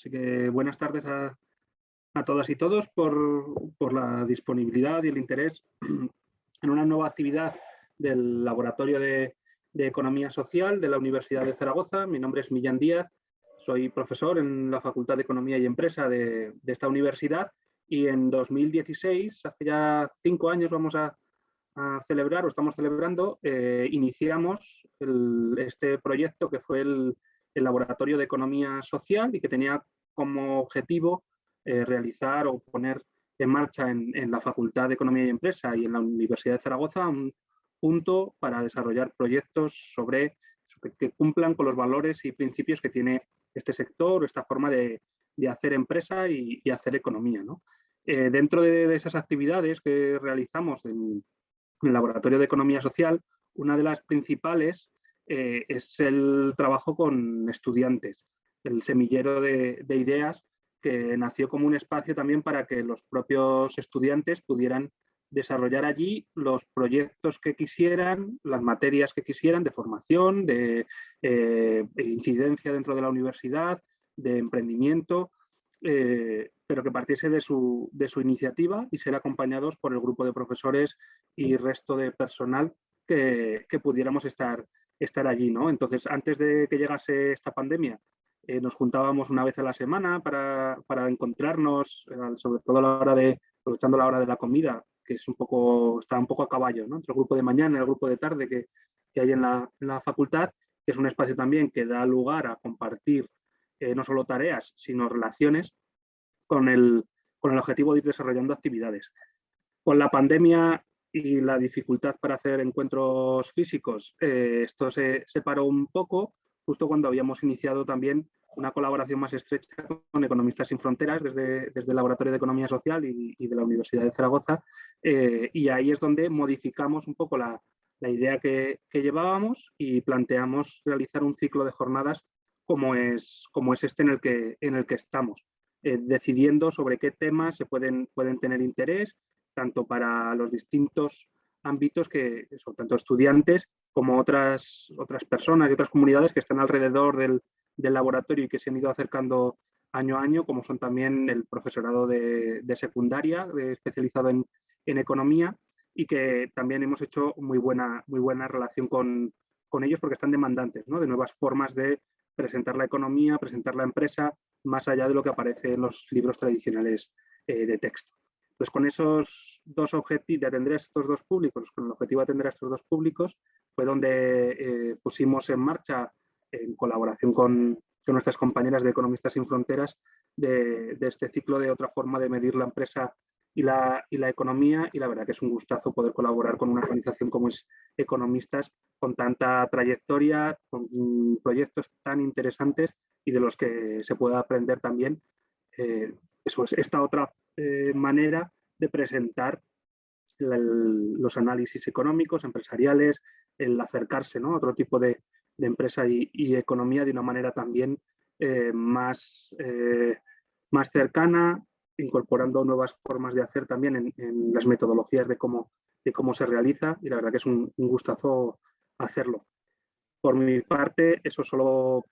Así que buenas tardes a, todas y todos por, la disponibilidad y el interés en una nueva actividad del Laboratorio de, Economía Social de la Universidad de Zaragoza. Mi nombre es Millán Díaz, soy profesor en la Facultad de Economía y Empresa de, esta universidad y en 2016, hace ya cinco años vamos a, celebrar o estamos celebrando, eh, iniciamos este proyecto que fue el, el Laboratorio de Economía Social y que tenía como objetivo eh, realizar o poner en marcha en, la Facultad de Economía y Empresa y en la Universidad de Zaragoza un punto para desarrollar proyectos sobre, que cumplan con los valores y principios que tiene este sector, esta forma de, hacer empresa y, hacer economía. Eh, dentro de, esas actividades que realizamos en, en el Laboratorio de Economía Social, una de las principales eh, es el trabajo con estudiantes, el semillero de, ideas que nació como un espacio también para que los propios estudiantes pudieran desarrollar allí los proyectos que quisieran, las materias que quisieran de formación, de, eh, incidencia dentro de la universidad, de emprendimiento, eh, pero que partiese de su, de su, iniciativa y ser acompañados por el grupo de profesores y resto de personal que, que pudiéramos estar estar allí, ¿no? Entonces, antes de que llegase esta pandemia, eh, nos juntábamos una vez a la semana para, encontrarnos, eh, sobre todo a la hora de, aprovechando la hora de la comida, que es un poco, está un poco a caballo. Entre el grupo de mañana y el grupo de tarde que, hay en la, facultad, que es un espacio también que da lugar a compartir eh, no solo tareas, sino relaciones con el, con el objetivo de ir desarrollando actividades. Con la pandemia y la dificultad para hacer encuentros físicos, esto se separó un poco justo cuando habíamos iniciado también una colaboración más estrecha con Economistas Sin Fronteras desde, desde el Laboratorio de Economía Social y, de la Universidad de Zaragoza eh, y ahí es donde modificamos un poco la, la idea que, que, llevábamos y planteamos realizar un ciclo de jornadas como es, como es este en el que, en el que estamos, eh, decidiendo sobre qué temas se pueden, pueden tener interés tanto para los distintos ámbitos que son tanto estudiantes como otras, otras personas y otras comunidades que están alrededor del, laboratorio y que se han ido acercando año a año, como son también el profesorado de, secundaria especializado en, economía y que también hemos hecho muy buena, muy buena relación con, ellos porque están demandantes de nuevas formas de presentar la economía, presentar la empresa, más allá de lo que aparece en los libros tradicionales eh, de texto. Entonces, con esos dos objetivos, de atender a estos dos públicos, con el objetivo de atender a estos dos públicos, fue donde eh, pusimos en marcha, en colaboración con, nuestras compañeras de Economistas Sin Fronteras, de, este ciclo de otra forma de medir la empresa y la, y la, economía. Y la verdad que es un gustazo poder colaborar con una organización como es Economistas con tanta trayectoria, con proyectos tan interesantes y de los que se pueda aprender también eh, eso es esta otra eh, manera de presentar los análisis económicos, empresariales, el acercarse a otro tipo de, empresa y, economía de una manera también eh, más, eh, más cercana, incorporando nuevas formas de hacer también en, las metodologías de cómo, de cómo se realiza y la verdad que es un, gustazo hacerlo. Por mi parte, eso solo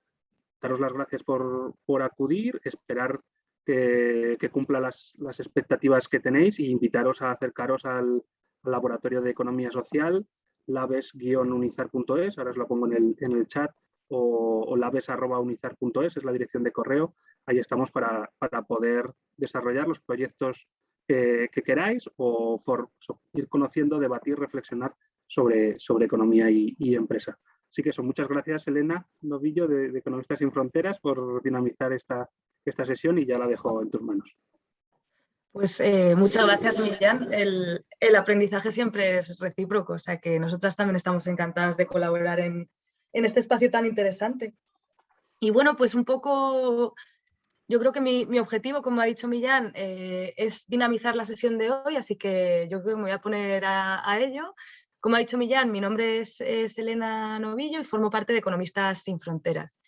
daros las gracias por, por acudir, esperar que, cumpla las, expectativas que tenéis e invitaros a acercaros al, laboratorio de economía social, labes-unizar.es, ahora os lo pongo en el, chat, o, labes.unizar.es es la dirección de correo. Ahí estamos para, poder desarrollar los proyectos que, queráis o ir conociendo, debatir, reflexionar sobre, sobre economía y, empresa. Así que eso, muchas gracias Elena Novillo de, de Economistas Sin Fronteras por dinamizar esta, esta sesión y ya la dejo en tus manos. Pues eh, muchas gracias, Millán. El, aprendizaje siempre es recíproco, o sea que nosotras también estamos encantadas de colaborar en, este espacio tan interesante. Y bueno, pues un poco, yo creo que mi, objetivo, como ha dicho Millán, eh, es dinamizar la sesión de hoy, así que yo creo que me voy a poner a, ello. Como ha dicho Millán, mi nombre es, es Elena Novillo y formo parte de Economistas Sin Fronteras.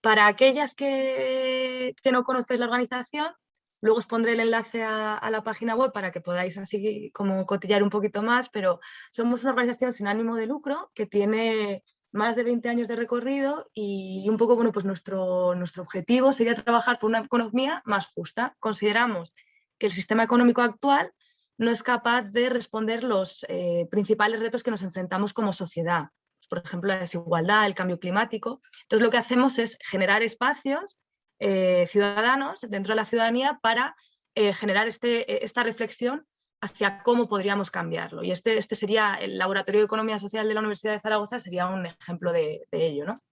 Para aquellas que, no conozcáis la organización, luego os pondré el enlace a, la página web para que podáis así como cotillar un poquito más, pero somos una organización sin ánimo de lucro que tiene más de 20 años de recorrido y un poco, bueno, pues nuestro, nuestro objetivo sería trabajar por una economía más justa. Consideramos que el sistema económico actual no es capaz de responder los eh, principales retos que nos enfrentamos como sociedad, por ejemplo la desigualdad, el cambio climático. Entonces lo que hacemos es generar espacios eh, ciudadanos dentro de la ciudadanía para eh, generar este, esta reflexión hacia cómo podríamos cambiarlo. Y este, este sería el Laboratorio de Economía Social de la Universidad de Zaragoza, sería un ejemplo de, ello. ¿no?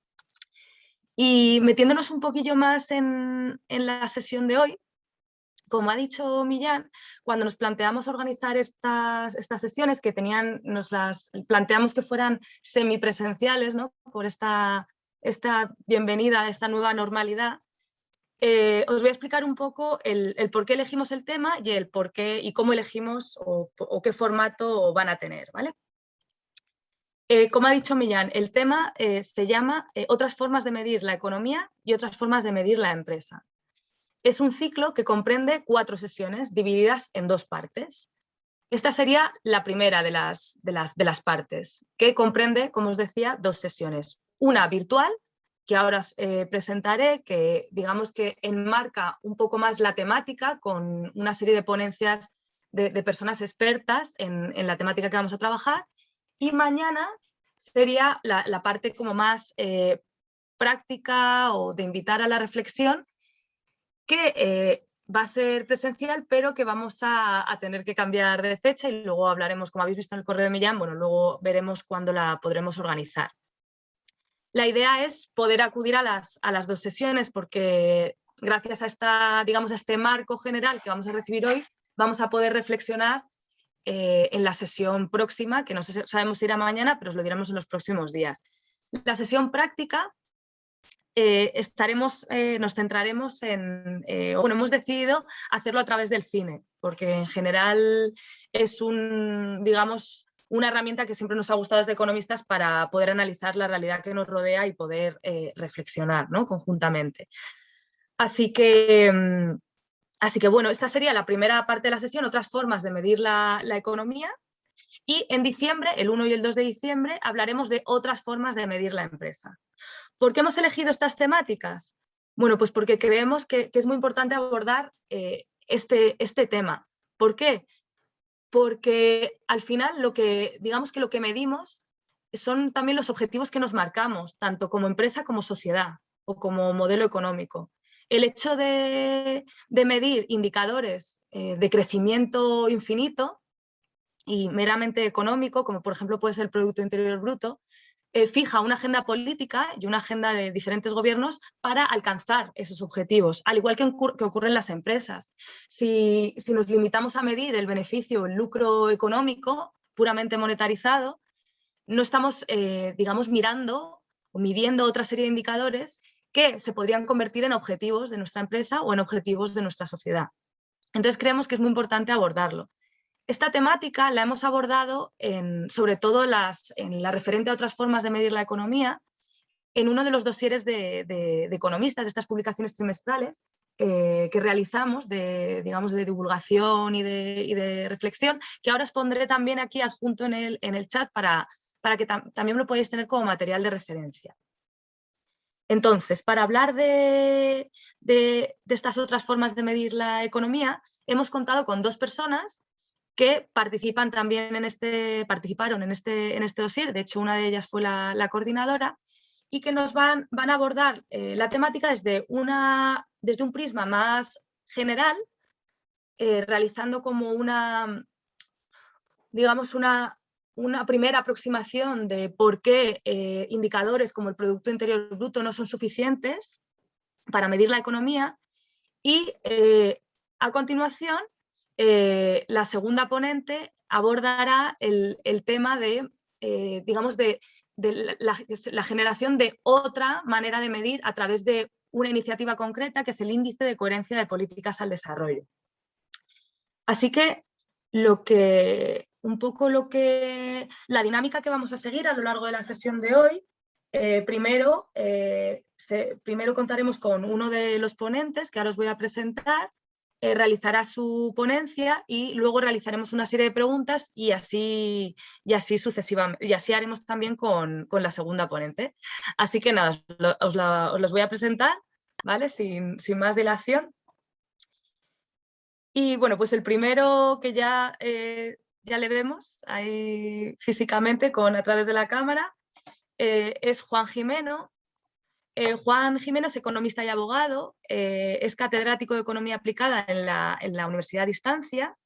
Y metiéndonos un poquillo más en, en la sesión de hoy, como ha dicho Millán, cuando nos planteamos organizar estas, estas sesiones que tenían, nos las planteamos que fueran semipresenciales, ¿no? por esta, esta bienvenida a esta nueva normalidad, eh, os voy a explicar un poco el, por qué elegimos el tema y el por qué y cómo elegimos o, qué formato van a tener. ¿vale? Eh, como ha dicho Millán, el tema eh, se llama Otras formas de medir la economía y otras formas de medir la empresa. Es un ciclo que comprende cuatro sesiones divididas en dos partes. Esta sería la primera de las, de las, de las partes, que comprende, como os decía, dos sesiones. Una virtual, que ahora eh, presentaré, que digamos que enmarca un poco más la temática con una serie de ponencias de, personas expertas en, la temática que vamos a trabajar. Y mañana sería la, parte como más eh, práctica o de invitar a la reflexión, que eh, va a ser presencial, pero que vamos a, tener que cambiar de fecha y luego hablaremos, como habéis visto en el correo de Millán, bueno, luego veremos cuándo la podremos organizar. La idea es poder acudir a las, a las dos sesiones porque gracias a, esta, digamos, a este marco general que vamos a recibir hoy, vamos a poder reflexionar eh, en la sesión próxima, que no sabemos si irá mañana, pero os lo diremos en los próximos días. La sesión práctica eh, estaremos, eh, nos centraremos en, bueno, hemos decidido hacerlo a través del cine, porque en general es un, digamos, una herramienta que siempre nos ha gustado desde economistas para poder analizar la realidad que nos rodea y poder reflexionar ¿no? conjuntamente. Así que, mm, así que bueno, esta sería la primera parte de la sesión, otras formas de medir la, economía. Y en diciembre, el 1 y el 2 de diciembre, hablaremos de otras formas de medir la empresa. ¿Por qué hemos elegido estas temáticas? Bueno, pues porque creemos que, es muy importante abordar eh, este, este tema. ¿Por qué? Porque al final lo que, digamos que lo que medimos son también los objetivos que nos marcamos, tanto como empresa como sociedad o como modelo económico. El hecho de, medir indicadores eh, de crecimiento infinito y meramente económico, como por ejemplo puede ser el Producto Interior Bruto, eh, fija una agenda política y una agenda de diferentes gobiernos para alcanzar esos objetivos, al igual que, ocurre en las empresas. Si, nos limitamos a medir el beneficio, el lucro económico puramente monetarizado, no estamos, eh, digamos, mirando o midiendo otra serie de indicadores que se podrían convertir en objetivos de nuestra empresa o en objetivos de nuestra sociedad. Entonces creemos que es muy importante abordarlo. Esta temática la hemos abordado sobre todo en la referente a otras formas de medir la economía, en uno de los dosieres de, economistas, de estas publicaciones trimestrales eh, que realizamos de, digamos, de divulgación y de, reflexión, que ahora os pondré también aquí adjunto en el, en el chat para, para que también lo podáis tener como material de referencia. Entonces, para hablar de, estas otras formas de medir la economía, hemos contado con dos personas que participan también en este, participaron en este, en este dossier, de hecho una de ellas fue la, coordinadora, y que nos van, van a abordar eh, la temática desde, una, desde un prisma más general, eh, realizando como una, digamos, una, una primera aproximación de por qué eh, indicadores como el Producto Interior Bruto no son suficientes para medir la economía y a continuación eh, la segunda ponente abordará el, tema de, eh, digamos, de, la, generación de otra manera de medir a través de una iniciativa concreta que es el índice de coherencia de políticas al desarrollo. Así que lo que un poco lo que la dinámica que vamos a seguir a lo largo de la sesión de hoy eh, primero, primero contaremos con uno de los ponentes que ahora os voy a presentar eh, realizará su ponencia y luego realizaremos una serie de preguntas y así, y así sucesivamente. Y así haremos también con, la segunda ponente. Así que nada, os, los voy a presentar, ¿vale? Sin, más dilación. Y bueno, pues el primero que ya, eh, ya le vemos ahí físicamente con, a través de la cámara eh, es Juan Jimeno, eh, Juan Jiménez, economista y abogado, eh, es catedrático de Economía Aplicada en la, Universidad de Distancia.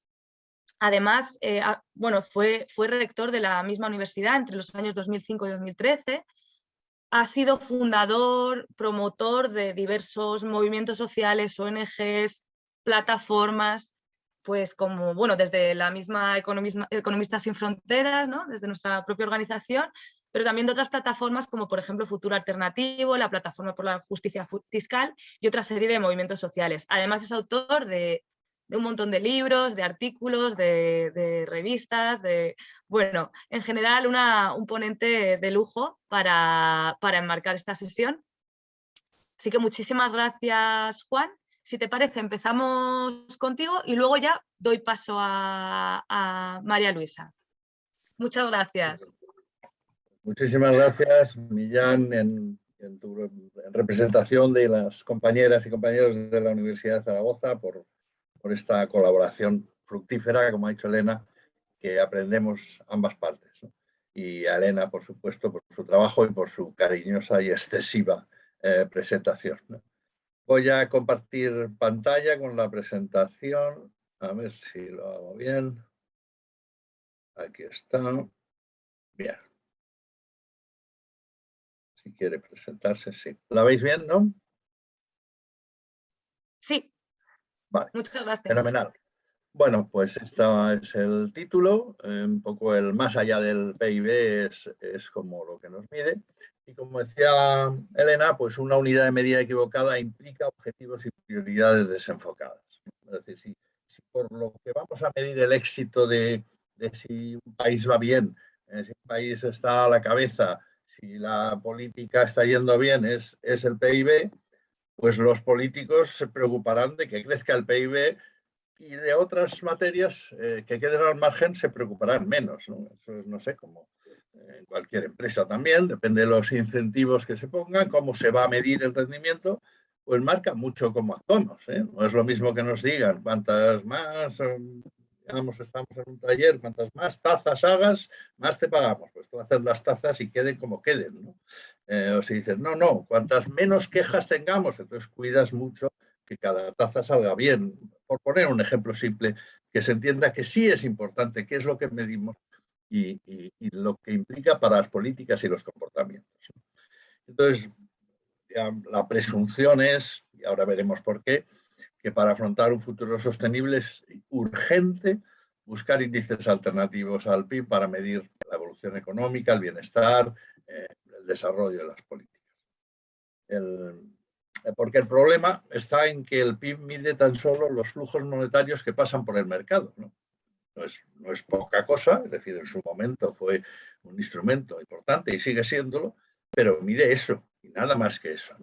Además, eh, bueno, fue, fue rector de la misma universidad entre los años 2005 y 2013. Ha sido fundador, promotor de diversos movimientos sociales, ONGs, plataformas, pues como, bueno, desde la misma Economistas Sin Fronteras, ¿no? desde nuestra propia organización, pero también de otras plataformas como por ejemplo Futuro Alternativo, la Plataforma por la Justicia Fiscal y otra serie de movimientos sociales. Además es autor de, un montón de libros, de artículos, de, revistas, de, bueno, en general un ponente de lujo para, enmarcar esta sesión. Así que muchísimas gracias Juan. Si te parece empezamos contigo y luego ya doy paso a, a María Luisa. Muchas gracias. Muchísimas gracias, Millán, en, representación de las compañeras y compañeros de la Universidad de Zaragoza por, esta colaboración fructífera, como ha dicho Elena, que aprendemos ambas partes. Y a Elena, por supuesto, por su trabajo y por su cariñosa y excesiva eh, presentación. Voy a compartir pantalla con la presentación. A ver si lo hago bien. Aquí está. Bien. Si quiere presentarse, sí. ¿La veis bien, no? Sí. Vale. Muchas gracias. Fenomenal. Bueno, pues este es el título, eh, un poco el más allá del PIB es, es, como lo que nos mide. Y como decía Elena, pues una unidad de medida equivocada implica objetivos y prioridades desenfocadas. Es decir, si, por lo que vamos a medir el éxito de, de si un país va bien, eh, si un país está a la cabeza, si la política está yendo bien es, es el PIB, pues los políticos se preocuparán de que crezca el PIB y de otras materias eh, que queden al margen se preocuparán menos. ¿no? Eso es, no sé, como en cualquier empresa también, depende de los incentivos que se pongan, cómo se va a medir el rendimiento, pues marca mucho cómo actuamos. ¿eh? No es lo mismo que nos digan cuántas más digamos, estamos en un taller, cuantas más tazas hagas, más te pagamos. Pues tú haces las tazas y queden como queden. Eh, o si dices, no, no, cuantas menos quejas tengamos, entonces cuidas mucho que cada taza salga bien. Por poner un ejemplo simple, que se entienda que sí es importante, qué es lo que medimos y, lo que implica para las políticas y los comportamientos. Entonces, la presunción es, y ahora veremos por qué, que para afrontar un futuro sostenible es urgente buscar índices alternativos al PIB para medir la evolución económica, el bienestar, eh, el desarrollo de las políticas. porque el problema está en que el PIB mide tan solo los flujos monetarios que pasan por el mercado. ¿no? es, no es poca cosa, es decir, en su momento fue un instrumento importante y sigue siéndolo, pero mide eso y nada más que eso.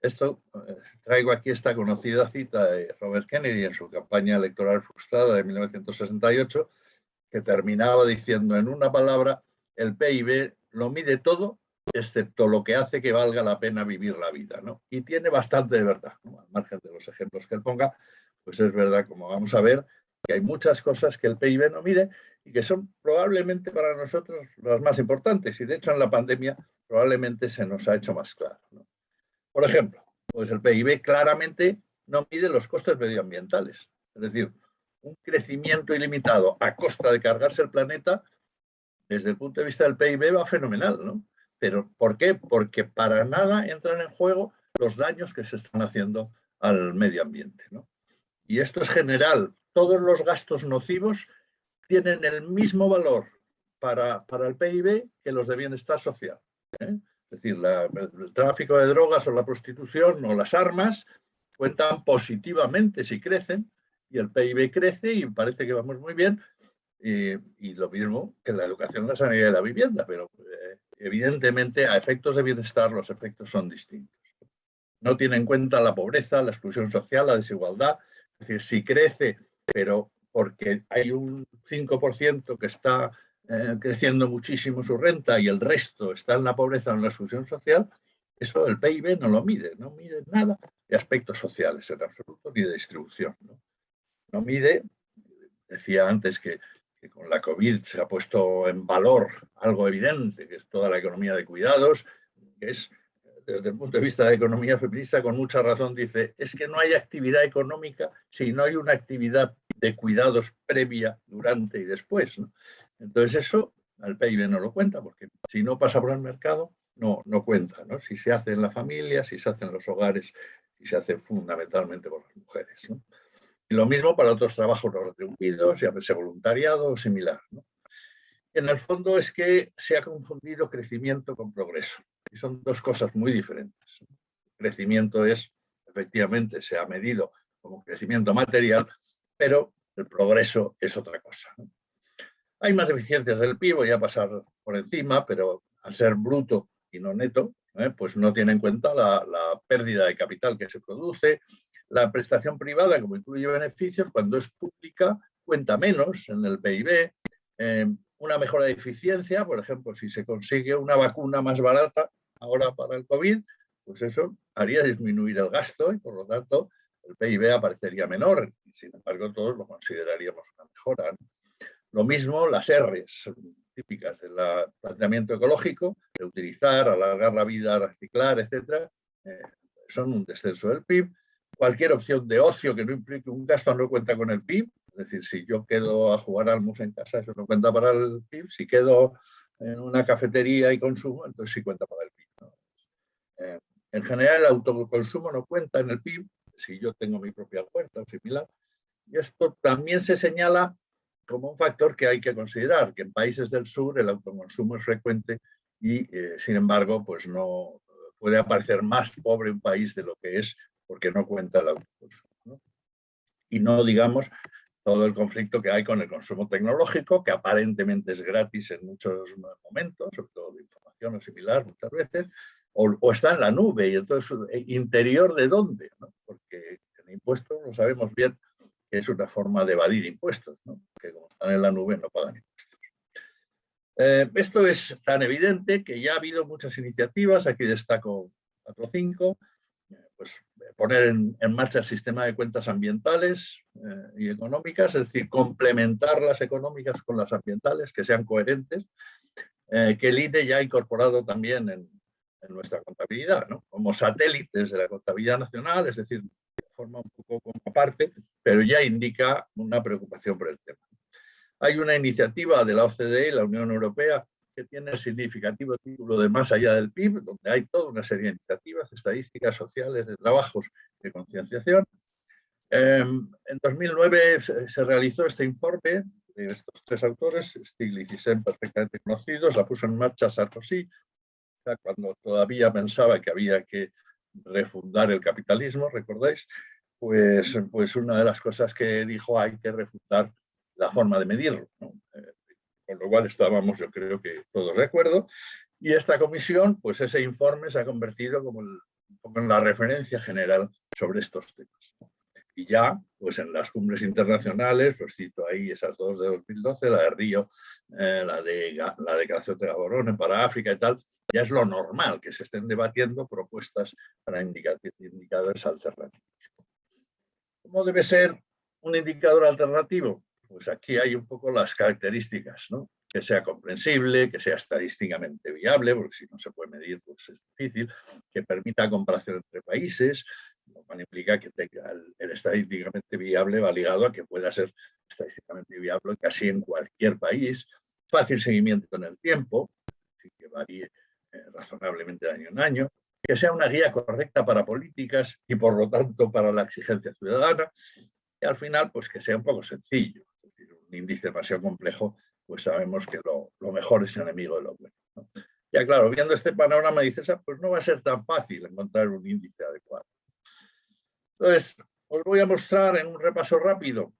Esto, eh, traigo aquí esta conocida cita de Robert Kennedy en su campaña electoral frustrada de 1968, que terminaba diciendo en una palabra, el PIB lo mide todo, excepto lo que hace que valga la pena vivir la vida. Y tiene bastante de verdad, al margen de los ejemplos que él ponga, pues es verdad, como vamos a ver, que hay muchas cosas que el PIB no mide y que son probablemente para nosotros las más importantes. Y de hecho en la pandemia probablemente se nos ha hecho más claro. Por ejemplo, pues el PIB claramente no mide los costes medioambientales. Es decir, un crecimiento ilimitado a costa de cargarse el planeta, desde el punto de vista del PIB va fenomenal, ¿no? Pero ¿por qué? Porque para nada entran en juego los daños que se están haciendo al medio ambiente. ¿no? Y esto es general. Todos los gastos nocivos tienen el mismo valor para, para el PIB que los de bienestar social. ¿eh? Es decir, el tráfico de drogas o la prostitución o las armas cuentan positivamente si crecen y el PIB crece y parece que vamos muy bien. Y, lo mismo que la educación, la sanidad y la vivienda, pero eh, evidentemente a efectos de bienestar los efectos son distintos. No tiene en cuenta la pobreza, la exclusión social, la desigualdad, Es decir, si crece, pero porque hay un 5% que está eh, creciendo muchísimo su renta y el resto está en la pobreza o en la exclusión social, eso el PIB no lo mide, no mide nada de aspectos sociales en absoluto, ni de distribución. No, mide, decía antes que, con la COVID se ha puesto en valor algo evidente, que es toda la economía de cuidados, que es desde el punto de vista de economía feminista, con mucha razón dice, es que no hay actividad económica si no hay una actividad de cuidados previa, durante y después. Entonces eso al PIB no lo cuenta, porque si no pasa por el mercado, no, no cuenta. ¿no? Si se hace en la familia, si se hace en los hogares, si se hace fundamentalmente por las mujeres. Y lo mismo para otros trabajos no retribuidos, llámese voluntariado o similar. En el fondo es que se ha confundido crecimiento con progreso. Y son dos cosas muy diferentes. crecimiento es, efectivamente, se ha medido como crecimiento material, pero el progreso es otra cosa. Hay más deficiencias del PIB, voy a pasar por encima, pero al ser bruto y no neto, ¿eh? pues no tiene en cuenta la, pérdida de capital que se produce. La prestación privada, como incluye beneficios, cuando es pública, cuenta menos en el PIB. Eh, una mejora de eficiencia, por ejemplo, si se consigue una vacuna más barata ahora para el COVID, pues eso haría disminuir el gasto y por lo tanto el PIB aparecería menor. Sin embargo, todos lo consideraríamos una mejora. Lo mismo las R's típicas del planteamiento ecológico, de utilizar, alargar la vida, reciclar, etcétera, eh, son un descenso del PIB. Cualquier opción de ocio que no implique un gasto no cuenta con el PIB, es decir, si yo quedo a jugar al mus en casa, eso no cuenta para el PIB. Si quedo en una cafetería y consumo, entonces sí cuenta para el PIB. Eh, en general, el autoconsumo no cuenta en el PIB, si yo tengo mi propia puerta o similar. Y esto también se señala como un factor que hay que considerar, que en países del sur el autoconsumo es frecuente y, eh, sin embargo, pues no puede aparecer más pobre un país de lo que es porque no cuenta el autoconsumo. Y no digamos todo el conflicto que hay con el consumo tecnológico, que aparentemente es gratis en muchos momentos, sobre todo de información o similar muchas veces, o, está en la nube, y entonces, eh, ¿interior de dónde? Porque el impuesto lo sabemos bien es una forma de evadir impuestos, ¿no? que como están en la nube no pagan impuestos. Eh, esto es tan evidente que ya ha habido muchas iniciativas, aquí destaco cuatro o cinco, pues poner en, marcha el sistema de cuentas ambientales eh, y económicas, es decir, complementar las económicas con las ambientales, que sean coherentes, eh, que el INE ya ha incorporado también en, en nuestra contabilidad, ¿no? como satélites de la contabilidad nacional, es decir, forma un poco como aparte, pero ya indica una preocupación por el tema. Hay una iniciativa de la OCDE, la Unión Europea, que tiene el significativo título de Más allá del PIB, donde hay toda una serie de iniciativas, estadísticas sociales, de trabajos de concienciación. Em, en 2009 se realizó este informe de estos tres autores, Stiglitz y Sen, perfectamente conocidos, la puso en marcha Sarkozy, cuando todavía pensaba que había que refundar el capitalismo, ¿recordáis? Pues, pues una de las cosas que dijo hay que refundar la forma de medirlo, eh, con lo cual estábamos yo creo que todos de acuerdo. Y esta comisión, pues ese informe se ha convertido como en la referencia general sobre estos temas. Y ya, pues en las cumbres internacionales, pues cito ahí esas dos de 2012, la de Río, eh, la, de, la declaración de Gaborone para África y tal, ya es lo normal que se estén debatiendo propuestas para indicadores alternativos. ¿Cómo debe ser un indicador alternativo? Pues aquí hay un poco las características, ¿no? que sea comprensible, que sea estadísticamente viable, porque si no se puede medir pues es difícil, que permita comparación entre países, lo cual implica que tenga el, estadísticamente viable va ligado a que pueda ser estadísticamente viable casi en cualquier país, fácil seguimiento en el tiempo, que varíe razonablemente de año en año, que sea una guía correcta para políticas y por lo tanto para la exigencia ciudadana, y al final pues que sea un poco sencillo. Es decir, un índice demasiado complejo, pues sabemos que lo, mejor es enemigo de lo bueno. Ya claro, viendo este panorama dices, ah, pues no va a ser tan fácil encontrar un índice adecuado. Entonces, os voy a mostrar en un repaso rápido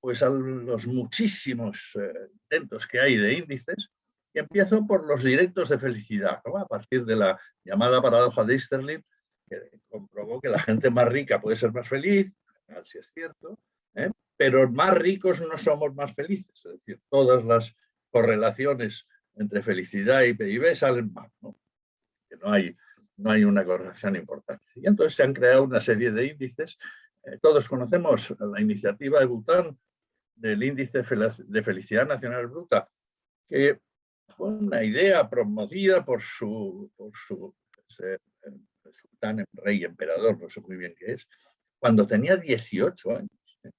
pues a los muchísimos eh, intentos que hay de índices y empiezo por los directos de felicidad, a partir de la llamada paradoja de Easterlin, que comprobó que la gente más rica puede ser más feliz, si es cierto, ¿eh? pero más ricos no somos más felices. Es decir, todas las correlaciones entre felicidad y PIB salen mal. ¿no? Que no hay, no hay una correlación importante. Y entonces se han creado una serie de índices. Eh, todos conocemos la iniciativa de Bután del índice de felicidad nacional bruta, que fue una idea promovida por su, por su eh, sultán, rey, emperador, no sé muy bien qué es, cuando tenía 18 años. ¿eh?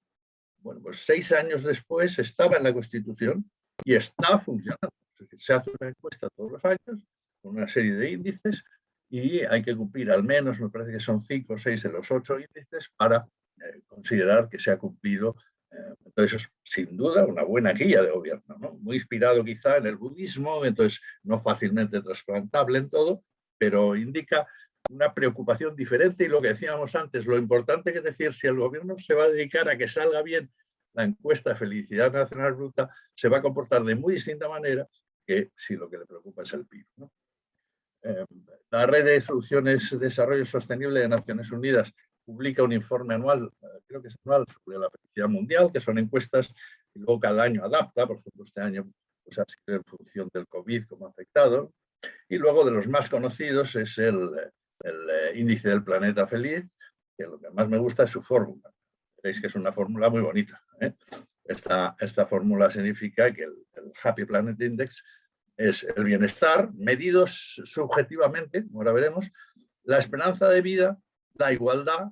Bueno, pues seis años después estaba en la Constitución y está funcionando. se hace una encuesta todos los años con una serie de índices y hay que cumplir al menos, me parece que son cinco o seis de los ocho índices para eh, considerar que se ha cumplido. Entonces, sin duda, una buena guía de gobierno, ¿no? muy inspirado quizá en el budismo, entonces no fácilmente trasplantable en todo, pero indica una preocupación diferente y lo que decíamos antes, lo importante que es decir, si el gobierno se va a dedicar a que salga bien la encuesta de felicidad nacional bruta, se va a comportar de muy distinta manera que si lo que le preocupa es el PIB. Eh, la Red de Soluciones de Desarrollo Sostenible de Naciones Unidas publica un informe anual, eh, creo que es anual, sobre la felicidad mundial, que son encuestas y luego cada año adapta, por ejemplo, este año pues, en función del COVID como afectado, y luego de los más conocidos es el, el eh, índice del planeta feliz, que lo que más me gusta es su fórmula. Veréis que es una fórmula muy bonita. ¿eh? Esta, fórmula significa que el, Happy Planet Index es el bienestar, medido subjetivamente, ahora veremos, la esperanza de vida, la igualdad,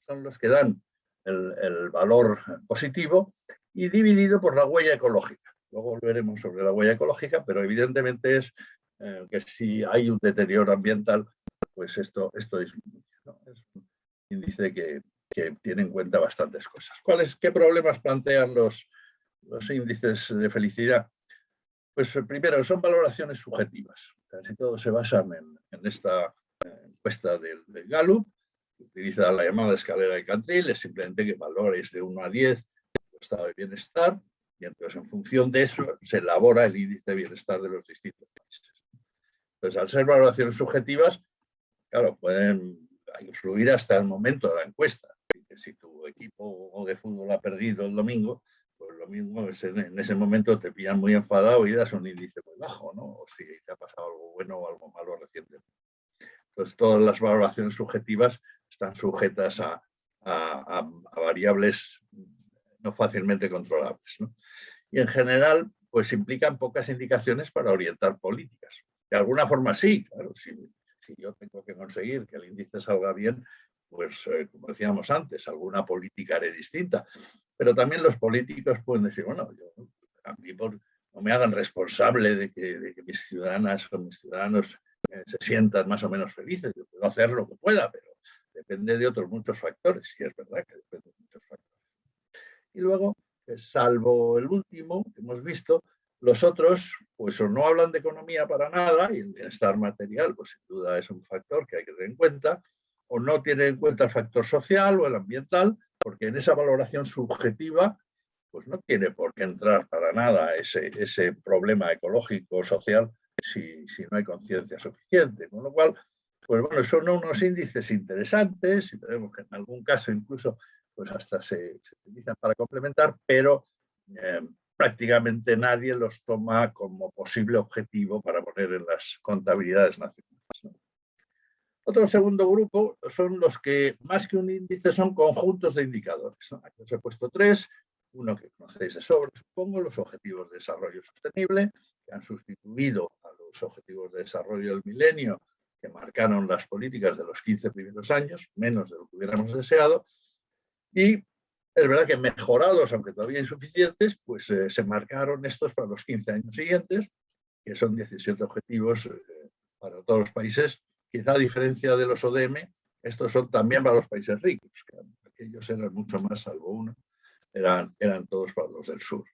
son los que dan el, valor positivo, y dividido por la huella ecológica. Luego volveremos sobre la huella ecológica, pero evidentemente es eh, que si hay un deterioro ambiental, pues esto, esto disminuye. Es un índice que, tiene en cuenta bastantes cosas. ¿Cuáles, ¿Qué problemas plantean los, los índices de felicidad? Pues eh, primero, son valoraciones subjetivas. Casi todos se basan en, esta eh, encuesta del, Gallup, que utiliza la llamada escalera de Cantril, es simplemente que valores de 1 a 10 el estado de bienestar, y entonces en función de eso se elabora el índice de bienestar de los distintos países. Entonces, al ser valoraciones subjetivas, claro, pueden influir hasta el momento de la encuesta. Si tu equipo de fútbol ha perdido el domingo, pues lo mismo es en, ese momento te pillan muy enfadado y das un índice muy bajo, ¿no? O si te ha pasado algo bueno o algo malo recientemente. Entonces, todas las valoraciones subjetivas están sujetas a, variables no fácilmente controlables. Y en general, pues implican pocas indicaciones para orientar políticas. De alguna forma sí, claro, sí si yo tengo que conseguir que el índice salga bien, pues eh, como decíamos antes, alguna política haré distinta. Pero también los políticos pueden decir, bueno, a mí no me hagan responsable de que, mis ciudadanas o mis ciudadanos se sientan más o menos felices. Yo puedo hacer lo que pueda, pero depende de otros muchos factores. Y es verdad que depende de muchos factores. Y luego, salvo el último que hemos visto, los otros, pues o no hablan de economía para nada, y el bienestar material, pues sin duda es un factor que hay que tener en cuenta, o no tienen en cuenta el factor social o el ambiental, porque en esa valoración subjetiva, pues no tiene por qué entrar para nada ese problema ecológico o social si, si no hay conciencia suficiente. Con lo cual, pues bueno, son unos índices interesantes y tenemos que en algún caso incluso pues hasta se, utilizan para complementar, pero eh, prácticamente nadie los toma como posible objetivo para poner en las contabilidades nacionales. Otro segundo grupo son los que, más que un índice, son conjuntos de indicadores. Aquí os he puesto tres, uno que conocéis de sobre, supongo, los objetivos de desarrollo sostenible, que han sustituido a los objetivos de desarrollo del milenio, que marcaron las políticas de los 15 primeros años, menos de lo que hubiéramos deseado, y es verdad que mejorados, aunque todavía insuficientes, pues eh, se marcaron estos para los 15 años siguientes, que son 17 objetivos eh, para todos los países. Quizá a diferencia de los ODM, estos son también para los países ricos, que aquellos eran mucho más, salvo uno, eran, eran todos para los del sur.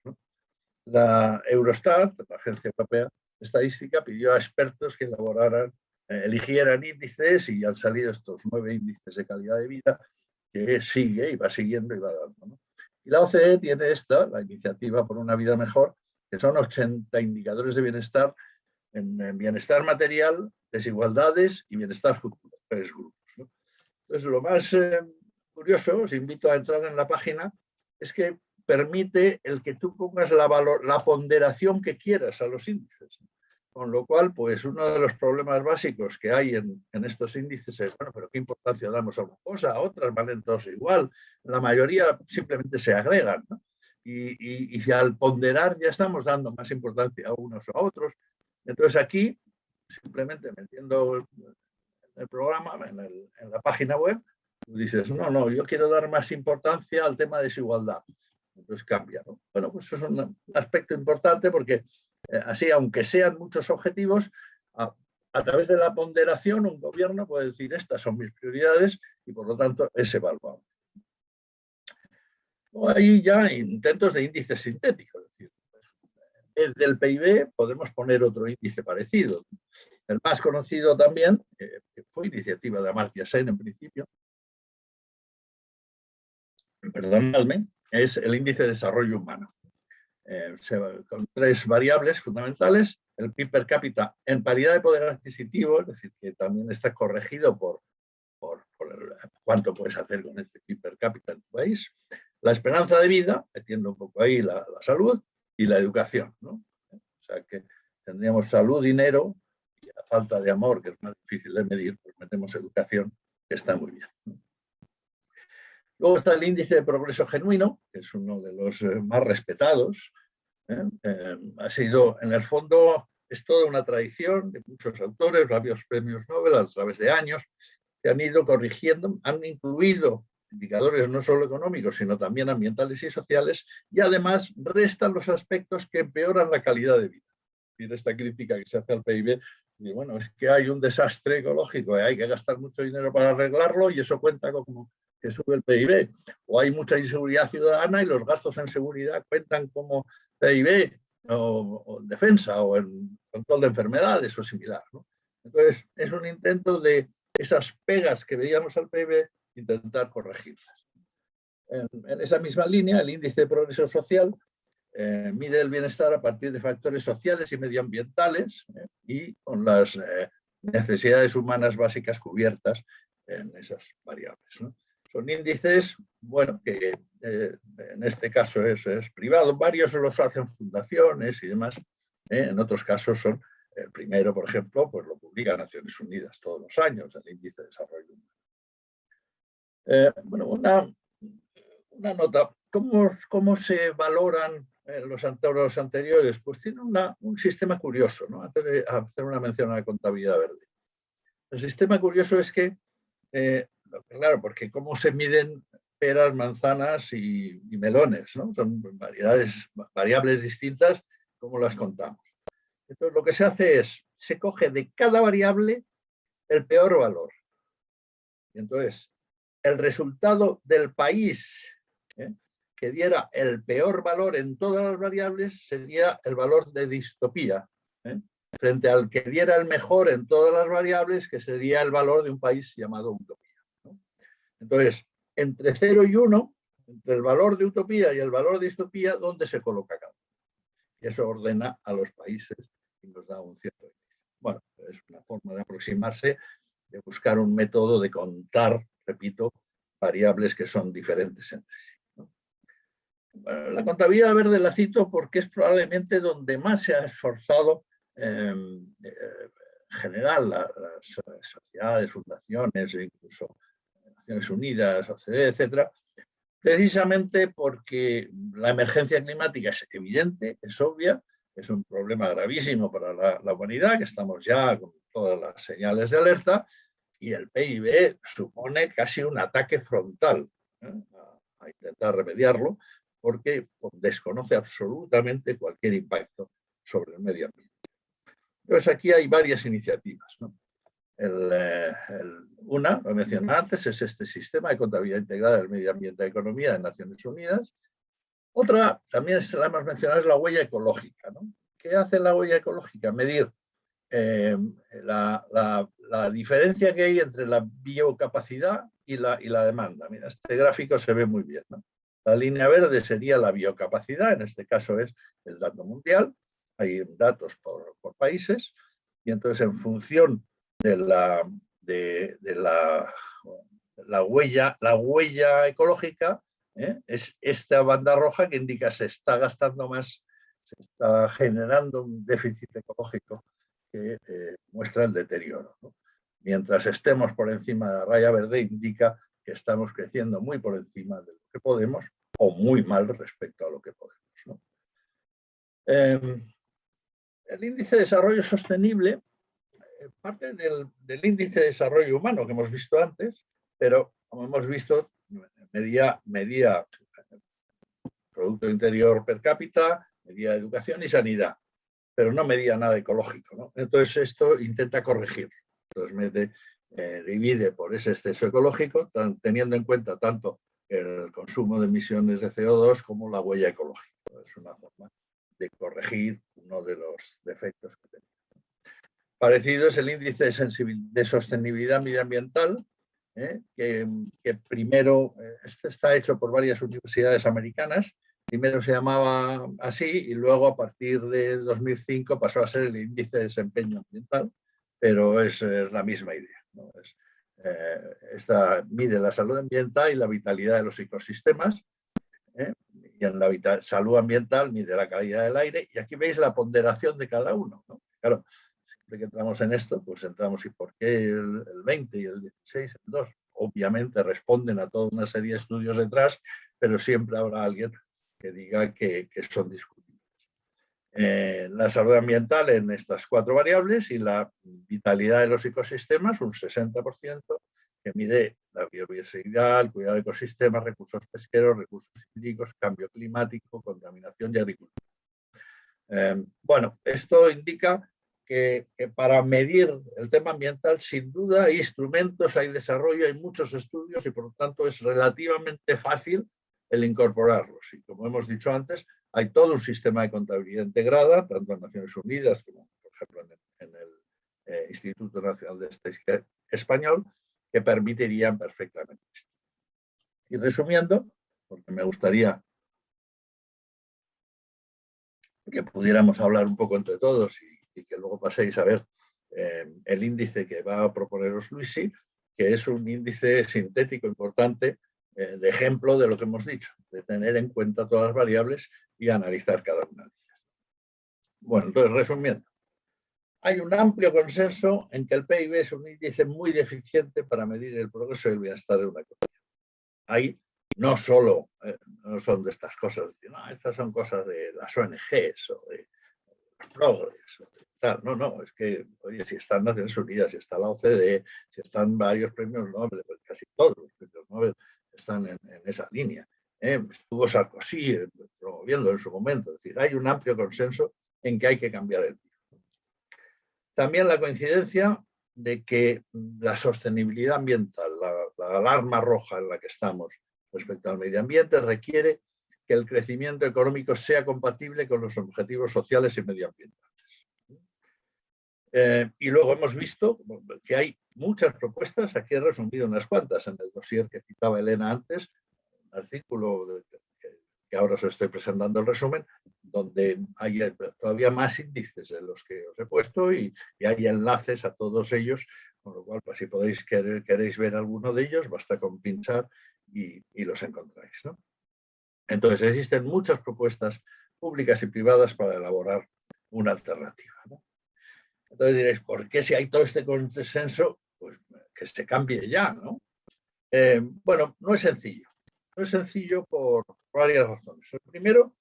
La Eurostat, la Agencia Europea de Estadística, pidió a expertos que elaboraran, eh, eligieran índices y han salido estos nueve índices de calidad de vida que sigue y va siguiendo y va dando. Y la OCDE tiene esta, la iniciativa por una vida mejor, que son 80 indicadores de bienestar, en, bienestar material, desigualdades y bienestar futuro, tres grupos. Entonces, lo más eh, curioso, os invito a entrar en la página es que permite el que tú pongas la, la ponderación que quieras a los índices. Con lo cual, pues uno de los problemas básicos que hay en, estos índices es, bueno, pero ¿qué importancia damos a una cosa? A otras valen todos igual. La mayoría simplemente se agregan. Y, y, al ponderar ya estamos dando más importancia a unos o a otros. Entonces aquí, simplemente metiendo el, el programa en, en, la página web, dices, no, no, yo quiero dar más importancia al tema de desigualdad. Entonces cambia. ¿no? Bueno, pues eso es un aspecto importante porque eh, así, aunque sean muchos objetivos, a, través de la ponderación un gobierno puede decir estas son mis prioridades y por lo tanto es evaluable. Hay ya intentos de índices sintéticos, es decir, pues, del PIB podemos poner otro índice parecido. El más conocido también, eh, que fue iniciativa de Amartya Sen en principio, perdonadme, es el índice de desarrollo humano. Eh, con tres variables fundamentales, el PIB per cápita en paridad de poder adquisitivo, es decir, que también está corregido por, por, cuánto puedes hacer con este PIB per cápita en tu país, la esperanza de vida, metiendo un poco ahí la, salud, y la educación. ¿no? O sea que tendríamos salud, dinero, y a falta de amor, que es más difícil de medir, pues metemos educación, que está muy bien. Luego está el índice de progreso genuino, que es uno de los eh, más respetados. ¿eh? Eh, ha sido, en el fondo, es toda una tradición de muchos autores, varios premios Nobel a través de años, que han ido corrigiendo, han incluido indicadores no solo económicos, sino también ambientales y sociales, y además restan los aspectos que empeoran la calidad de vida. Y esta crítica que se hace al PIB, y bueno, es que hay un desastre ecológico y hay que gastar mucho dinero para arreglarlo y eso cuenta como que sube el PIB, o hay mucha inseguridad ciudadana y los gastos en seguridad cuentan como PIB o, en defensa o en control de enfermedades o similar. Entonces, es un intento de esas pegas que veíamos al PIB, intentar corregirlas. En, esa misma línea, el índice de progreso social eh, mide el bienestar a partir de factores sociales y medioambientales eh, y con las eh, necesidades humanas básicas cubiertas en esas variables. Son índices, bueno, que eh, en este caso es, privado, varios los hacen fundaciones y demás, ¿eh? en otros casos son, el primero, por ejemplo, pues lo publica Naciones Unidas todos los años, el índice de desarrollo humano. Eh, bueno, una, una, nota, ¿Cómo, ¿cómo, se valoran los, los anteriores? Pues tiene un sistema curioso, ¿no? antes de hacer una mención a la contabilidad verde. El sistema curioso es que Claro, porque cómo se miden peras, manzanas y, melones, ¿no? Son variedades, variables distintas, ¿cómo las contamos? Entonces lo que se hace es, se coge de cada variable el peor valor. Y entonces, el resultado del país ¿eh? que diera el peor valor en todas las variables sería el valor de distopía, ¿eh? frente al que diera el mejor en todas las variables, que sería el valor de un país llamado utopía. Entonces, entre 0 y 1, entre el valor de utopía y el valor de distopía, ¿dónde se coloca cada uno? Y eso ordena a los países y nos da un cierto Bueno, es una forma de aproximarse, de buscar un método de contar, repito, variables que son diferentes entre sí. la contabilidad verde la cito porque es probablemente donde más se ha esforzado em, eh, en general las sociedades, fundaciones e incluso Unidas, OCDE, etcétera, precisamente porque la emergencia climática es evidente, es obvia, es un problema gravísimo para la, humanidad, que estamos ya con todas las señales de alerta, y el PIB supone casi un ataque frontal ¿eh? a, a, intentar remediarlo, porque desconoce absolutamente cualquier impacto sobre el medio ambiente. Entonces aquí hay varias iniciativas. ¿no? Eh, una, lo mencioné antes, es este sistema de contabilidad integrada del medio ambiente y economía de Naciones Unidas. Otra, también la hemos mencionado, es la huella ecológica. ¿no? ¿Qué hace la huella ecológica? Medir eh, la, la, diferencia que hay entre la biocapacidad y la, y la demanda. Mira, este gráfico se ve muy bien. ¿no? La línea verde sería la biocapacidad, en este caso es el dato mundial, hay datos por, por países, y entonces en función de la, de, la, la, huella, la huella ecológica, ¿eh? es esta banda roja que indica se está gastando más, se está generando un déficit ecológico que eh, muestra el deterioro. Mientras estemos por encima de la raya verde indica que estamos creciendo muy por encima de lo que podemos o muy mal respecto a lo que podemos. Em, el índice de desarrollo sostenible parte del, índice de desarrollo humano que hemos visto antes, pero como hemos visto, medía, medía Producto Interior per cápita, medía educación y sanidad, pero no medía nada ecológico. Entonces esto intenta corregir. Entonces eh, divide por ese exceso ecológico, teniendo en cuenta tanto el consumo de emisiones de CO2 como la huella ecológica. Es una forma de corregir uno de los defectos que tenemos. Parecido es el índice de, de sostenibilidad medioambiental, ¿eh? que, primero, eh, este está hecho por varias universidades americanas, primero se llamaba así y luego a partir de 2005 pasó a ser el índice de desempeño ambiental, pero es, la misma idea. Eh, esta mide la salud ambiental y la vitalidad de los ecosistemas, y en la salud ambiental mide la calidad del aire, y aquí veis la ponderación de cada uno. Claro, que entramos en esto, pues entramos y por qué el, 20 y el 16, el 2. Obviamente responden a toda una serie de estudios detrás, pero siempre habrá alguien que diga que, son discutibles. Eh, la salud ambiental en estas cuatro variables y la vitalidad de los ecosistemas, un 60%, que mide la biodiversidad, el cuidado de ecosistemas, recursos pesqueros, recursos hídricos, cambio climático, contaminación y agricultura. Eh, bueno, esto indica que, para medir el tema ambiental, sin duda hay instrumentos, hay desarrollo, hay muchos estudios y por lo tanto es relativamente fácil el incorporarlos. Y como hemos dicho antes, hay todo un sistema de contabilidad integrada, tanto en Naciones Unidas como, por ejemplo, en, el eh, Instituto Nacional de Estadística Español, que permitirían perfectamente esto. Y resumiendo, porque me gustaría que pudiéramos hablar un poco entre todos y y que luego paséis a ver eh, el índice que va a proponeros Luisi, que es un índice sintético importante eh, de ejemplo de lo que hemos dicho, de tener en cuenta todas las variables y analizar cada una de ellas. Bueno, entonces resumiendo, hay un amplio consenso en que el PIB es un índice muy deficiente para medir el progreso y el bienestar de una economía. Ahí no solo eh, no son de estas cosas, estas son cosas de las ONGs o de progres, no, no, es que, oye, si están Naciones Unidas, si está la OCDE, si están varios premios Nobel, pues casi todos los premios Nobel están en, esa línea. ¿eh? Estuvo Sarkozy eh, promoviendo en su momento, es decir, hay un amplio consenso en que hay que cambiar el PIB. También la coincidencia de que la sostenibilidad ambiental, la alarma roja en la que estamos respecto al medio ambiente requiere que el crecimiento económico sea compatible con los objetivos sociales y medioambientales. Eh, y luego hemos visto que hay muchas propuestas, aquí he resumido unas cuantas en el dossier que citaba Elena antes, un artículo que, ahora os estoy presentando el resumen, donde hay todavía más índices de los que os he puesto y, hay enlaces a todos ellos, con lo cual pues, si podéis queréis ver alguno de ellos, basta con pinchar y, y los encontráis. Entonces existen muchas propuestas públicas y privadas para elaborar una alternativa. Entonces diréis, ¿por qué si hay todo este consenso? Pues que se cambie ya, ¿no? Eh, bueno, no es sencillo. No es sencillo por varias razones. primero,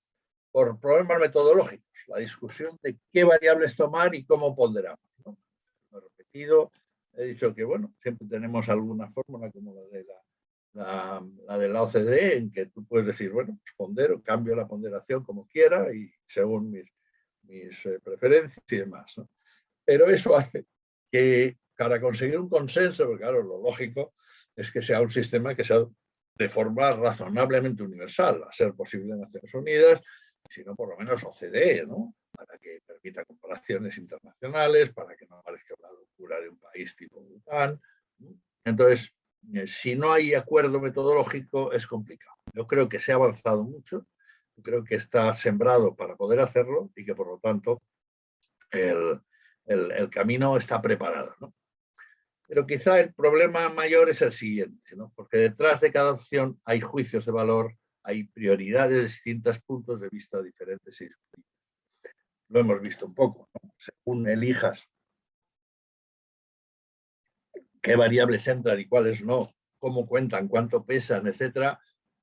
por problemas metodológicos, la discusión de qué variables tomar y cómo ponderamos. ¿no? He repetido, he dicho que, bueno, siempre tenemos alguna fórmula como la de la la, de la OCDE, en que tú puedes decir, bueno, pues pondero, cambio la ponderación como quiera y según mis, mis eh, preferencias y demás. Pero eso hace que para conseguir un consenso, porque claro, lo lógico es que sea un sistema que sea de forma razonablemente universal, a ser posible en Naciones Unidas, sino por lo menos OCDE, ¿no? para que permita comparaciones internacionales, para que no parezca una locura de un país tipo Bután. Entonces, eh, si no hay acuerdo metodológico es complicado. Yo creo que se ha avanzado mucho, creo que está sembrado para poder hacerlo y que por lo tanto el, camino está preparado. Pero quizá el problema mayor es el siguiente, porque detrás de cada opción hay juicios de valor, hay prioridades de distintos puntos de vista diferentes y Lo hemos visto un poco, según elijas qué variables entran y cuáles no, cómo cuentan, cuánto pesan, etcétera,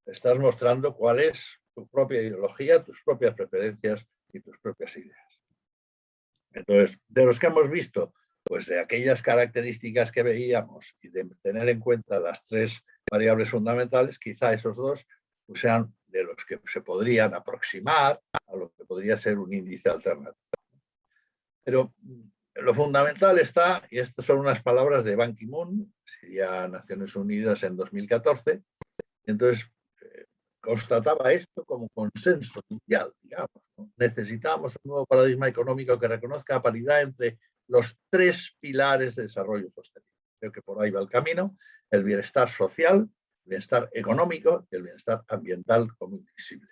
estás mostrando cuál es tu propia ideología, tus propias preferencias y tus propias ideas. Entonces, de los que hemos visto, pues de aquellas características que veíamos y de tener en cuenta las tres variables fundamentales, quizá esos dos pues, sean de los que se podrían aproximar a lo que podría ser un índice alternativo. Pero lo fundamental está, y estas son unas palabras de Ban Ki-moon, sería Naciones Unidas en 2014, entonces constataba esto como consenso mundial, digamos. Necesitamos un nuevo paradigma económico que reconozca la paridad entre los tres pilares de desarrollo sostenible. Creo que por ahí va el camino, el bienestar social, el bienestar económico y el bienestar ambiental como invisibles.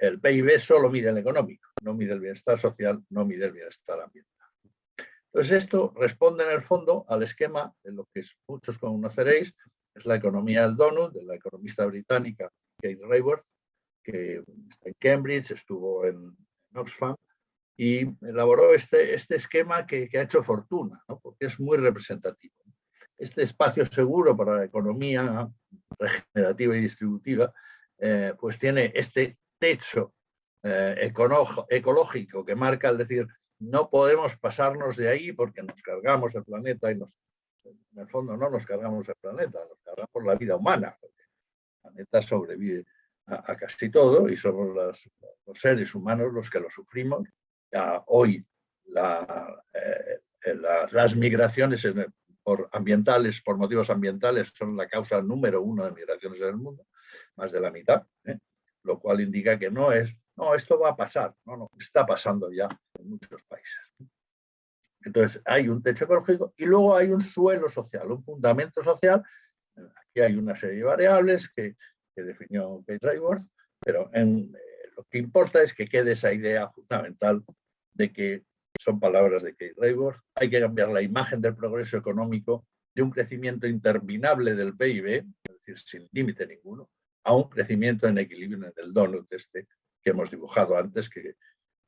El PIB solo mide el económico, no mide el bienestar social, no mide el bienestar ambiental. Entonces esto responde en el fondo al esquema de lo que muchos conoceréis, es la economía del donut, de la economista británica Kate Raworth, que está en Cambridge, estuvo en, Oxfam, y elaboró este, este esquema que, ha hecho fortuna, porque es muy representativo. Este espacio seguro para la economía regenerativa y distributiva, eh, pues tiene este techo eh, ecológico que marca, es decir, no podemos pasarnos de ahí porque nos cargamos el planeta y nos, en el fondo no nos cargamos el planeta, nos cargamos la vida humana. Planeta sobrevive a, casi todo y somos los seres humanos los que lo sufrimos. Ya hoy eh, las migraciones por ambientales, por motivos ambientales, son la causa número uno de migraciones en el mundo, más de la mitad, ¿eh? lo cual indica que no es no, esto va a pasar. No, no, está pasando ya en muchos países. Entonces, hay un techo ecológico y luego hay un suelo social, un fundamento social. Aquí hay una serie de variables que, definió Kate Raworth, pero en, eh, lo que importa es que quede esa idea fundamental de que son palabras de Kate Raworth, hay que cambiar la imagen del progreso económico de un crecimiento interminable del PIB, es decir, sin límite ninguno, a un crecimiento en equilibrio en el donut este que hemos dibujado antes, que,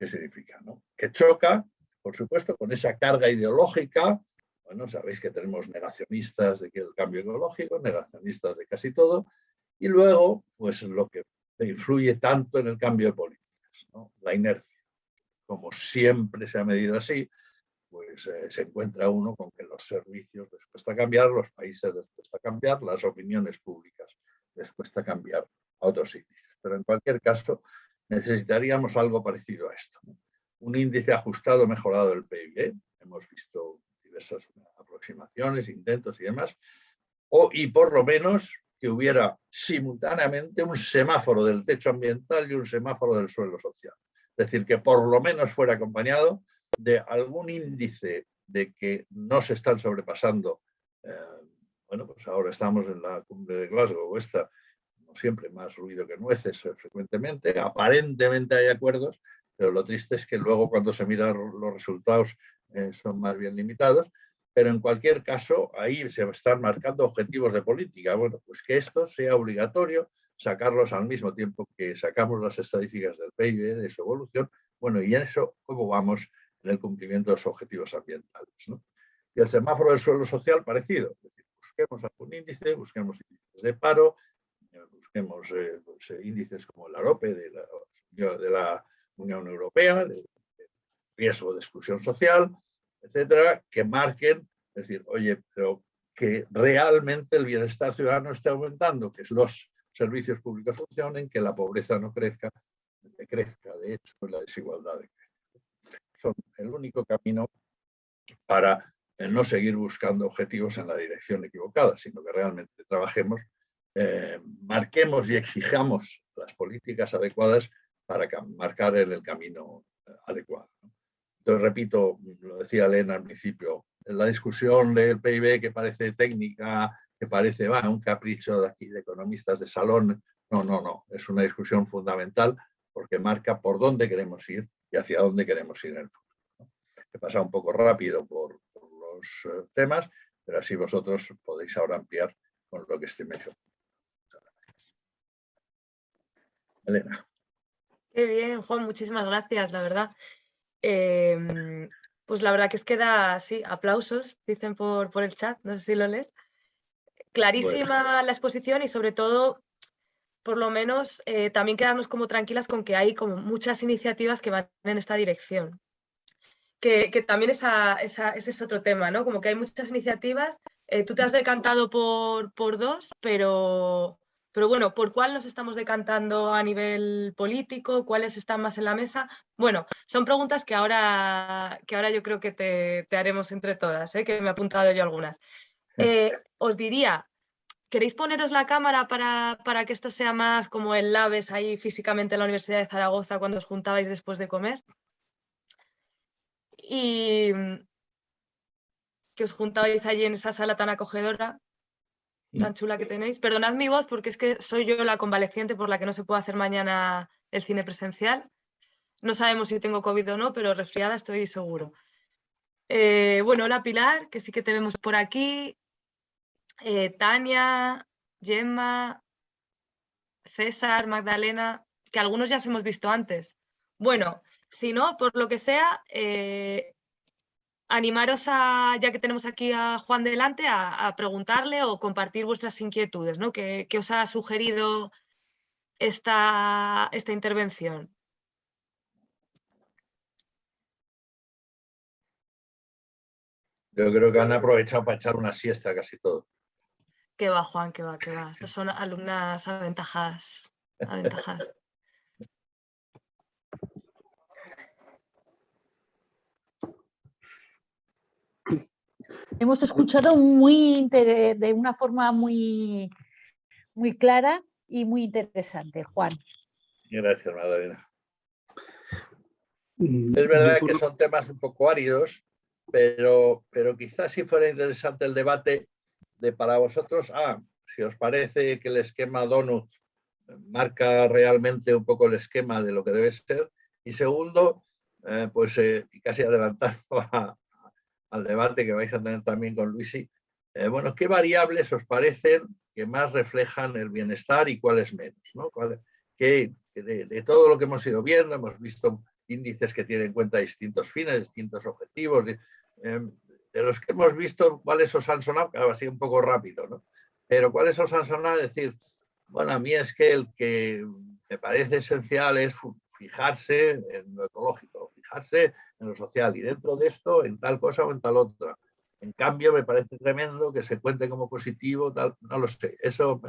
significa, ¿no? Que choca, por supuesto, con esa carga ideológica. Bueno, sabéis que tenemos negacionistas de que el cambio ecológico, negacionistas de casi todo, y luego, pues lo que influye tanto en el cambio de políticas, la inercia. Como siempre se ha medido así, pues eh, se encuentra uno con que los servicios les cuesta cambiar, los países les cuesta cambiar, las opiniones públicas les cuesta cambiar a otros índices. Pero en cualquier caso, necesitaríamos algo parecido a esto. Un índice ajustado mejorado del PIB, hemos visto diversas aproximaciones, intentos y demás, o, y por lo menos que hubiera simultáneamente un semáforo del techo ambiental y un semáforo del suelo social. Es decir, que por lo menos fuera acompañado de algún índice de que no se están sobrepasando. Eh, bueno, pues ahora estamos en la cumbre de Glasgow, esta siempre, más ruido que nueces eh, frecuentemente. Aparentemente hay acuerdos, pero lo triste es que luego cuando se miran los resultados eh, son más bien limitados. Pero en cualquier caso, ahí se están marcando objetivos de política. Bueno, pues que esto sea obligatorio, sacarlos al mismo tiempo que sacamos las estadísticas del PIB, de su evolución. Bueno, y en eso, ¿cómo vamos en el cumplimiento de los objetivos ambientales? Y el semáforo del suelo social parecido. Es decir, busquemos algún índice, busquemos índices de paro, busquemos eh, pues, eh, índices como el AROPE de la, de la Unión Europea, de, riesgo de exclusión social, etcétera, que marquen, es decir, oye, pero que realmente el bienestar ciudadano esté aumentando, que los servicios públicos funcionen, que la pobreza no crezca, crezca, de hecho, la desigualdad Son el único camino para eh, no seguir buscando objetivos en la dirección equivocada, sino que realmente trabajemos eh, marquemos y exijamos las políticas adecuadas para marcar el, camino eh, adecuado. Entonces, repito, lo decía Elena al principio, la discusión del PIB que parece técnica, que parece va, un capricho de aquí de economistas de salón, no, no, no, es una discusión fundamental porque marca por dónde queremos ir y hacia dónde queremos ir en el futuro. He pasado un poco rápido por, los eh, temas, pero así vosotros podéis ahora ampliar con lo que esté mencionando. Elena. Qué bien, Juan, muchísimas gracias, la verdad. Em, pues la verdad que es que da, aplausos, dicen por, por el chat, no sé si lo lees. Clarísima la exposición y sobre todo, por lo menos, eh, también quedarnos como tranquilas con que hay como muchas iniciativas que van en esta dirección. Que, también esa, ese es otro tema, ¿no? Como que hay muchas iniciativas, eh, tú te has decantado por, por dos, pero, pero bueno, ¿por cuál nos estamos decantando a nivel político? ¿Cuáles están más en la mesa? Bueno, son preguntas que ahora, que ahora yo creo que te, haremos entre todas, ¿eh? que me he apuntado yo algunas. Eh, os diría, ¿queréis poneros la cámara para, para, que esto sea más como el Labes ahí físicamente en la Universidad de Zaragoza cuando os juntabais después de comer? Y que os juntabais allí en esa sala tan acogedora tan chula que tenéis. Perdonad mi voz porque es que soy yo la convaleciente por la que no se puede hacer mañana el cine presencial. No sabemos si tengo COVID o no, pero resfriada estoy seguro. Eh, bueno, hola Pilar, que sí que te vemos por aquí. Eh, Tania, Gemma, César, Magdalena, que algunos ya os hemos visto antes. Bueno, si no, por lo que sea, eh, animaros a, ya que tenemos aquí a Juan delante, a, preguntarle o compartir vuestras inquietudes, ¿no? ¿Qué, os ha sugerido esta, esta intervención? Yo creo que han aprovechado para echar una siesta casi todo. Que va, Juan, que va, que va. Estos son alumnas aventajadas. aventajadas. Hemos escuchado muy de una forma muy, muy clara y muy interesante, Juan. Gracias, Madalena. Mm, es verdad que son temas un poco áridos, pero, pero quizás si fuera interesante el debate de para vosotros, ah, si os parece que el esquema Donut marca realmente un poco el esquema de lo que debe ser, y segundo, eh, pues eh, casi adelantando a, al debate que vais a tener también con Luisi, eh, bueno, ¿qué variables os parecen que más reflejan el bienestar y cuáles menos? ¿no? Que, de, todo lo que hemos ido viendo, hemos visto índices que tienen en cuenta distintos fines, distintos objetivos, de, em, los que hemos visto, ¿cuáles os han sonado? Claro, así un poco rápido, ¿no? Pero ¿cuáles os han sonado? decir, bueno, a mí es que el que me parece esencial es fijarse en lo ecológico, fijarse en lo social y dentro de esto en tal cosa o en tal otra. En cambio, me parece tremendo que se cuente como positivo, tal, no lo sé. Eso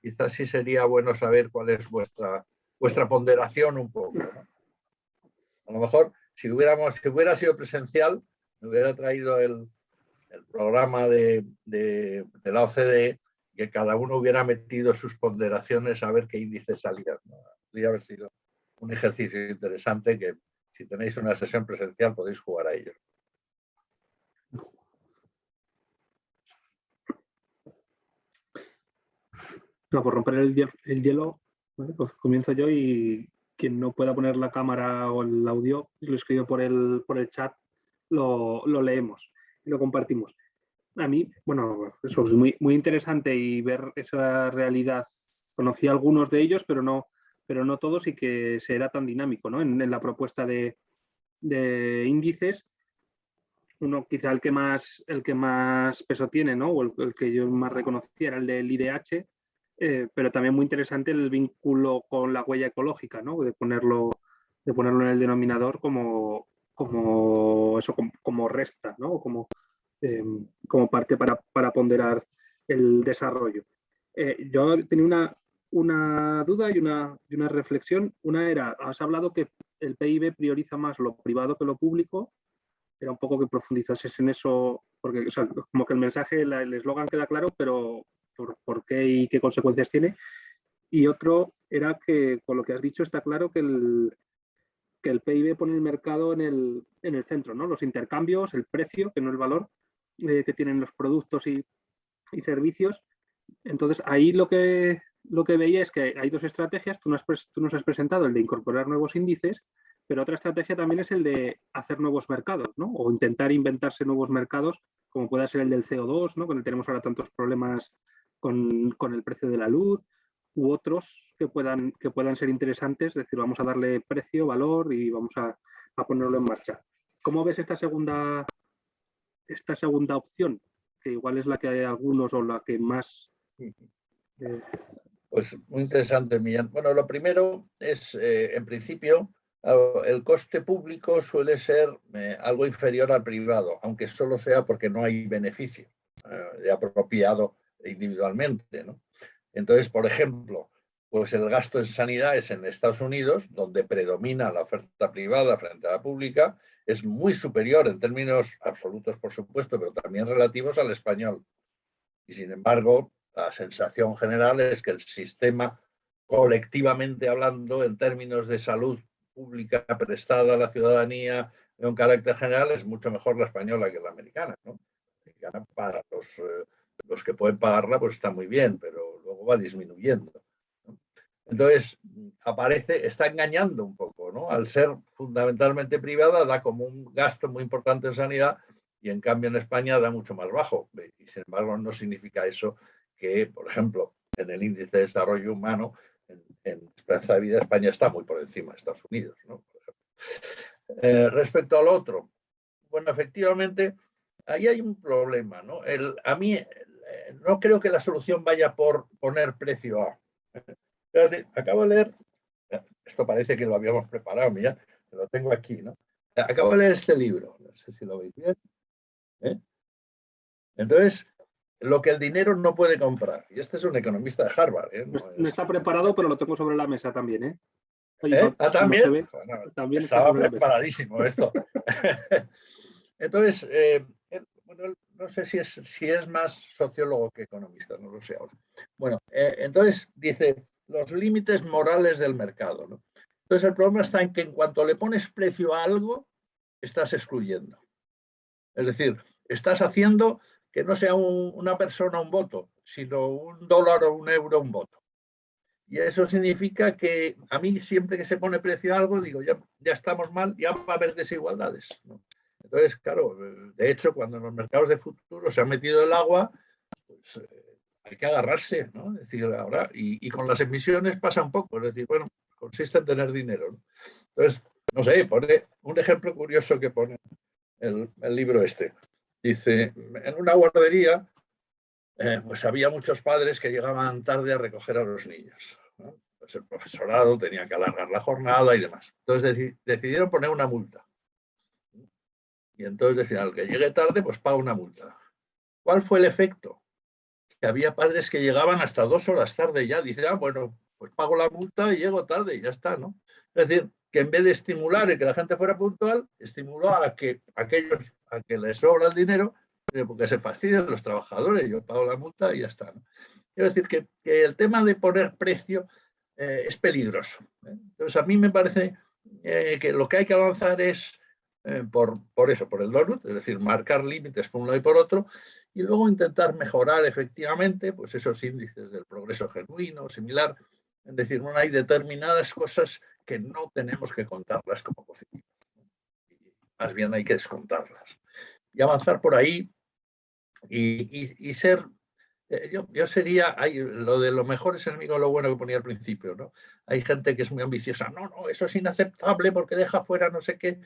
quizás sí sería bueno saber cuál es vuestra, vuestra ponderación un poco. A lo mejor, si, hubiéramos, si hubiera sido presencial, me hubiera traído el, el programa de, de, la OCDE que cada uno hubiera metido sus ponderaciones a ver qué índices salían. Podría haber sido un ejercicio interesante que si tenéis una sesión presencial podéis jugar a ello. por romper el, hielo, pues comienzo yo y quien no pueda poner la cámara o el audio, lo escribo por el, por el chat, lo, leemos y lo compartimos. A mí, bueno, eso es muy, muy interesante y ver esa realidad. Conocí algunos de ellos, pero no, pero no todos y que será tan dinámico ¿no? en, la propuesta de, índices. Uno quizá el que más, el que más peso tiene, ¿no? o el, que yo más reconocía era el del IDH, eh, pero también muy interesante el vínculo con la huella ecológica, ¿no? de, ponerlo, de ponerlo en el denominador como, como, eso, como, resta, ¿no? como, eh, como parte para, para, ponderar el desarrollo. Eh, yo tenía una, una duda y una, una reflexión. Una era, has hablado que el PIB prioriza más lo privado que lo público. Era un poco que profundizases en eso, porque como que el mensaje, el eslogan queda claro, pero por, por, qué y qué consecuencias tiene. Y otro era que con lo que has dicho está claro que el, que el PIB pone el mercado en el, en el centro, ¿no? los intercambios, el precio, que no el valor eh, que tienen los productos y, y servicios. Entonces ahí lo que lo que veía es que hay dos estrategias, tú nos, has, presentado el de incorporar nuevos índices, pero otra estrategia también es el de hacer nuevos mercados, ¿no? O intentar inventarse nuevos mercados, como pueda ser el del CO2, ¿no? Cuando tenemos ahora tantos problemas con, el precio de la luz, u otros que puedan, que puedan ser interesantes, es decir, vamos a darle precio, valor y vamos a, ponerlo en marcha. ¿Cómo ves esta segunda, esta segunda opción? Que igual es la que hay algunos o la que más... Eh, pues muy interesante, Millán. Bueno, lo primero es, eh, en principio, el coste público suele ser eh, algo inferior al privado, aunque solo sea porque no hay beneficio de apropiado individualmente. ¿no? Entonces, por ejemplo, pues el gasto en sanidad es en Estados Unidos, donde predomina la oferta privada frente a la pública, es muy superior en términos absolutos, por supuesto, pero también relativos al español. Y sin embargo, la sensación general es que el sistema, colectivamente hablando, en términos de salud pública prestada a la ciudadanía de un carácter general, es mucho mejor la española que la americana. ¿no? Para los, eh, los que pueden pagarla, pues está muy bien, pero luego va disminuyendo. Entonces, aparece, está engañando un poco, ¿no? Al ser fundamentalmente privada, da como un gasto muy importante en sanidad y en cambio en España da mucho más bajo. Y sin embargo, no significa eso que, por ejemplo, en el índice de desarrollo humano, en, esperanza de vida, España está muy por encima de Estados Unidos, ¿no? Eh, respecto al otro, bueno, efectivamente, ahí hay un problema, ¿no? El, a mí eh, no creo que la solución vaya por poner precio a acabo de leer, esto parece que lo habíamos preparado, mira, lo tengo aquí, ¿no? Acabo de leer este libro, no sé si lo veis bien. ¿eh? Entonces, lo que el dinero no puede comprar. Y este es un economista de Harvard. ¿eh? No, está preparado, pero lo tengo sobre la mesa también. ¿eh? ¿Eh? ¿Ah, también? también estaba preparadísimo esto. Entonces, bueno, no sé si es, si es más sociólogo que economista, no lo sé ahora. Bueno, entonces dice, los límites morales del mercado. ¿no? Entonces el problema está en que en cuanto le pones precio a algo, estás excluyendo. Es decir, estás haciendo que no sea una persona un voto, sino un dólar o un euro un voto. Y eso significa que a mí siempre que se pone precio a algo, digo, ya, ya estamos mal, ya va a haber desigualdades. Entonces, claro, de hecho, cuando en los mercados de futuro se ha metido el agua, pues, eh, hay que agarrarse, ¿no? Es decir, ahora, y, con las emisiones pasa un poco, es decir, bueno, consiste en tener dinero. Entonces, no sé, pone un ejemplo curioso que pone el, libro este. Dice, en una guardería, eh, pues había muchos padres que llegaban tarde a recoger a los niños. Pues el profesorado tenía que alargar la jornada y demás. Entonces decidieron poner una multa. Y entonces decían, al que llegue tarde, pues paga una multa. ¿Cuál fue el efecto? que había padres que llegaban hasta dos horas tarde ya. Dice, ah, bueno, pues pago la multa y llego tarde y ya está, ¿no? Es decir, que en vez de estimular y que la gente fuera puntual, estimuló a que aquellos a que les sobra el dinero, eh, porque se fastidian los trabajadores, yo pago la multa y ya está. ¿no? Quiero decir que, el tema de poner precio eh, es peligroso. ¿eh? Entonces, a mí me parece que lo que hay que avanzar es por, por, eso, por el donut, es decir, marcar límites por un lado y por otro, y luego intentar mejorar efectivamente pues esos índices del progreso genuino, similar. Es decir, no hay determinadas cosas que no tenemos que contarlas como positivas. Más bien hay que descontarlas. Y avanzar por ahí y, ser eh, yo, yo, sería, hay, lo de lo mejor es enemigo de lo bueno que ponía al principio, ¿no? Hay gente que es muy ambiciosa, no, no, eso es inaceptable porque deja fuera no sé qué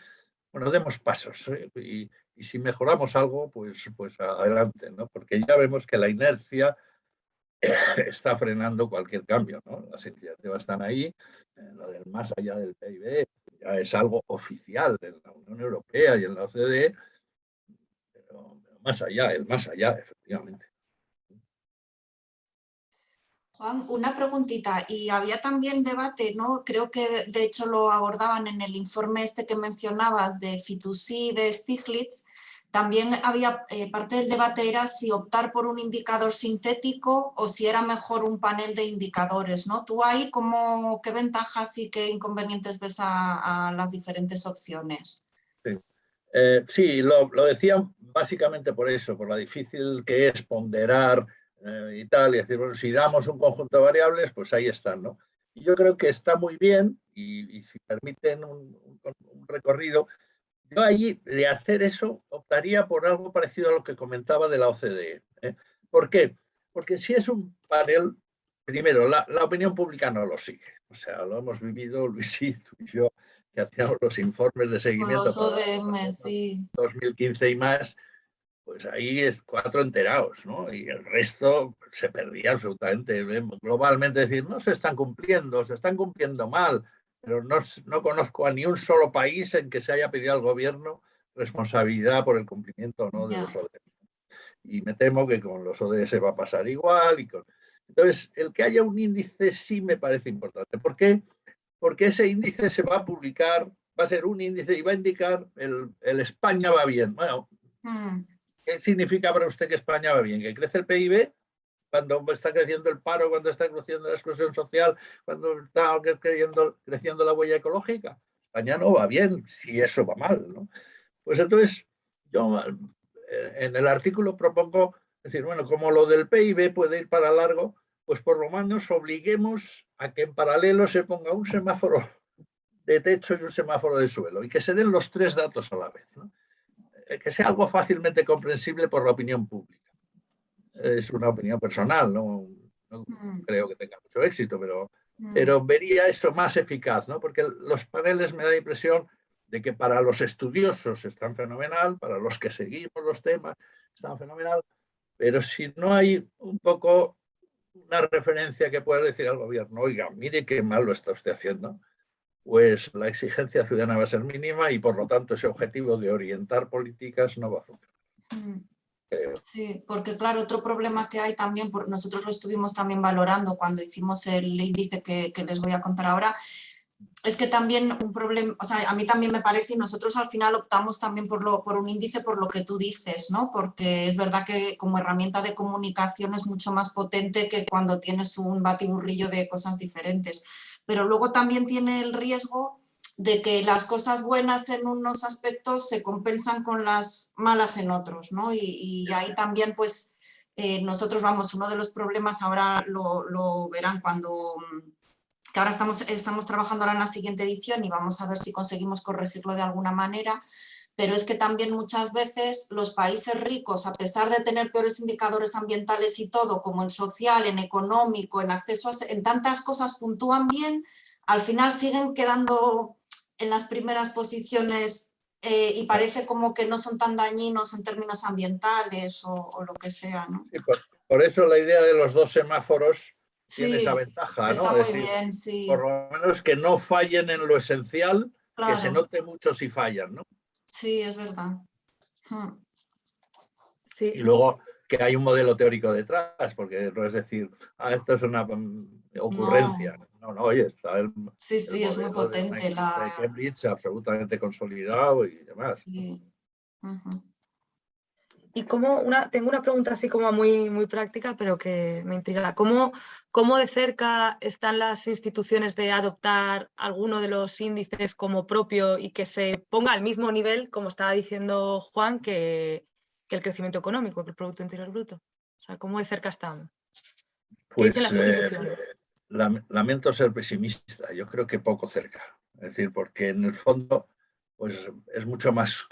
bueno, demos pasos ¿eh? y, si mejoramos algo, pues, pues adelante, ¿no? porque ya vemos que la inercia está frenando cualquier cambio. ¿no? Las iniciativas están ahí, eh, lo del más allá del PIB es algo oficial en la Unión Europea y en la OCDE, pero más allá, el más allá, efectivamente. Juan, una preguntita, y había también debate, ¿no? Creo que de hecho lo abordaban en el informe este que mencionabas de Fitousí, de Stiglitz, también había, eh, parte del debate era si optar por un indicador sintético o si era mejor un panel de indicadores, ¿no? ¿Tú ahí cómo, qué ventajas y qué inconvenientes ves a, las diferentes opciones? Sí, eh, sí lo, lo decía básicamente por eso, por la difícil que es ponderar eh, y tal, y decir, bueno, si damos un conjunto de variables, pues ahí están, ¿no? Y yo creo que está muy bien, y, si permiten un, recorrido, yo ahí de hacer eso optaría por algo parecido a lo que comentaba de la OCDE. ¿eh? ¿Por qué? Porque si es un panel, primero, la, opinión pública no lo sigue. O sea, lo hemos vivido Luisito y yo, que hacíamos los informes de seguimiento. Los ODM, sí. 2015 y más, pues ahí es cuatro enterados, ¿no? Y el resto se perdía absolutamente. Globalmente decir, no se están cumpliendo, se están cumpliendo mal, pero no, no conozco a ni un solo país en que se haya pedido al gobierno responsabilidad por el cumplimiento o no de los ODS. Y me temo que con los ODS va a pasar igual. Y con... Entonces, el que haya un índice sí me parece importante. ¿Por qué? Porque ese índice se va a publicar, va a ser un índice y va a indicar el, el España va bien. Bueno, mm. ¿Qué significa para usted que España va bien? ¿Que crece el PIB? Cuando está creciendo el paro, cuando está creciendo la exclusión social, cuando está creciendo, creciendo la huella ecológica. España no va bien si eso va mal. Pues entonces, yo eh, en el artículo propongo decir, bueno, como lo del PIB puede ir para largo, pues por lo menos obliguemos a que en paralelo se ponga un semáforo de techo y un semáforo de suelo y que se den los tres datos a la vez. ¿no? Eh, que sea algo fácilmente comprensible por la opinión pública. Es una opinión personal, no, mm. creo que tenga mucho éxito, pero, mm. pero vería eso más eficaz, ¿no? porque los paneles me da la impresión de que para los estudiosos están fenomenal, para los que seguimos los temas están fenomenal, pero si no hay un poco una referencia que pueda decir al gobierno, oiga, mire qué mal lo está usted haciendo, pues la exigencia ciudadana va a ser mínima y por lo tanto ese objetivo de orientar políticas no va a funcionar. Sí, porque claro, otro problema que hay también, nosotros lo estuvimos también valorando cuando hicimos el índice que, les voy a contar ahora, es que también un problema, o sea, a mí también me parece y nosotros al final optamos también por, lo, por un índice por lo que tú dices, ¿no? Porque es verdad que como herramienta de comunicación es mucho más potente que cuando tienes un batiburrillo de cosas diferentes pero luego también tiene el riesgo de que las cosas buenas en unos aspectos se compensan con las malas en otros, ¿no? Y, ahí también, pues, eh, nosotros vamos, uno de los problemas ahora lo, verán cuando, que ahora estamos, estamos trabajando ahora en la siguiente edición y vamos a ver si conseguimos corregirlo de alguna manera, pero es que también muchas veces los países ricos, a pesar de tener peores indicadores ambientales y todo, como en social, en económico, en acceso a... en tantas cosas puntúan bien, al final siguen quedando en las primeras posiciones eh, y parece como que no son tan dañinos en términos ambientales o, lo que sea. ¿no? por, eso la idea de los dos semáforos tiene esa ventaja. Está muy bien, sí. Por lo menos que no fallen en lo esencial, que se note mucho si fallan. ¿no? Sí, es verdad. Hmm. Y luego que hay un modelo teórico detrás, porque no es decir, ah, esto es una mm, ocurrencia. No, no, oye, está el, Sí, sí, es muy potente. la... Cambridge absolutamente consolidado y demás. Y como una, tengo una pregunta así como muy, muy práctica, pero que me intriga. ¿Cómo, ¿Cómo de cerca están las instituciones de adoptar alguno de los índices como propio y que se ponga al mismo nivel, como estaba diciendo Juan, que, el crecimiento económico, que el Producto Interior Bruto? O sea, ¿cómo de cerca están? Pues eh, lamento ser pesimista, yo creo que poco cerca. Es decir, porque en el fondo pues es mucho más,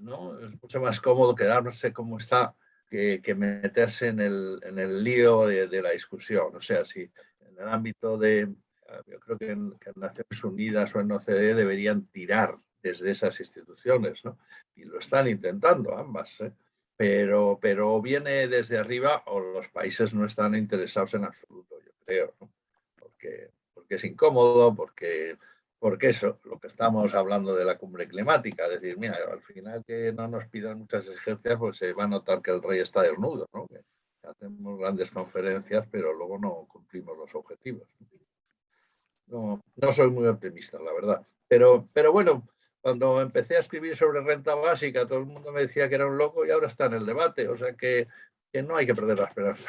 ¿no? es mucho más cómodo quedarse como está que, meterse en el, en el lío de, la discusión. O sea, si en el ámbito de, yo creo que en, Naciones Unidas o en OCDE deberían tirar desde esas instituciones, ¿no? Y lo están intentando ambas, ¿eh? pero, pero viene desde arriba o los países no están interesados en absoluto, yo porque, porque es incómodo, porque porque eso, lo que estamos hablando de la cumbre climática, es decir, mira, al final que no nos pidan muchas exigencias, pues se va a notar que el rey está desnudo, ¿no? Que hacemos grandes conferencias, pero luego no cumplimos los objetivos. No, no soy muy optimista, la verdad. Pero, pero bueno, cuando empecé a escribir sobre renta básica, todo el mundo me decía que era un loco y ahora está en el debate, o sea que no hay que perder la esperanza.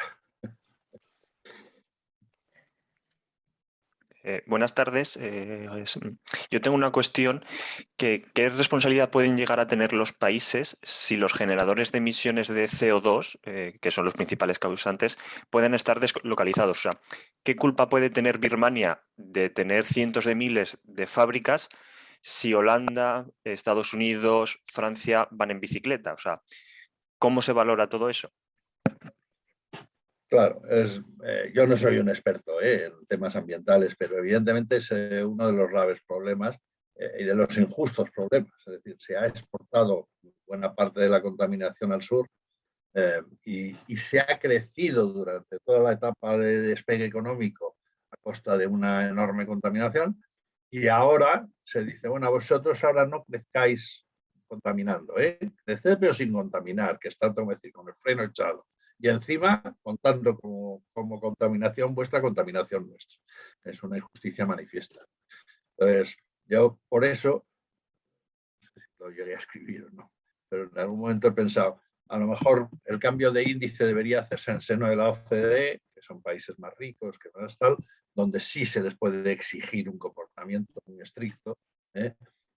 Eh, buenas tardes. Eh, yo tengo una cuestión que qué responsabilidad pueden llegar a tener los países si los generadores de emisiones de CO2, eh, que son los principales causantes, pueden estar deslocalizados. O sea, ¿qué culpa puede tener Birmania de tener cientos de miles de fábricas si Holanda, Estados Unidos, Francia van en bicicleta? O sea, ¿cómo se valora todo eso? Claro, eh, yo no soy un experto eh, en temas ambientales, pero evidentemente es eh, uno de los graves problemas y de los injustos problemas. Es decir, se ha exportado buena parte de la contaminación al sur y, y, se ha crecido durante toda la etapa de despegue económico a costa de una enorme contaminación y ahora se dice, bueno, vosotros ahora no crezcáis contaminando, ¿eh? crecer pero sin contaminar, que está como decir, con el freno echado y encima contando como, como, contaminación vuestra contaminación nuestra. Es una injusticia manifiesta. Entonces, yo por eso, no sé si lo llegué a escribir o no, pero en algún momento he pensado, a lo mejor el cambio de índice debería hacerse en seno de la OCDE, que son países más ricos, que es tal, donde sí se les puede exigir un comportamiento muy estricto, ¿eh?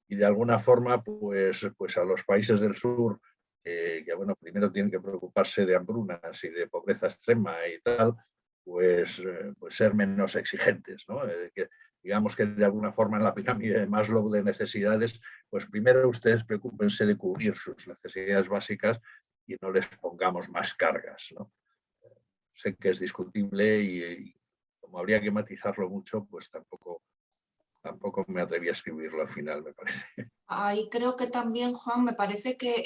y de alguna forma, pues, pues a los países del sur que, bueno, primero tienen que preocuparse de hambrunas y de pobreza extrema y tal, pues, eh, pues ser menos exigentes, ¿no? Eh, digamos que de alguna forma en la pirámide de Maslow de necesidades, pues primero ustedes preocupense de cubrir sus necesidades básicas y no les pongamos más cargas, ¿no? Sé que es discutible y, y como habría que matizarlo mucho, pues tampoco tampoco me atreví a escribirlo al final, me parece. Ahí creo que también, Juan, me parece que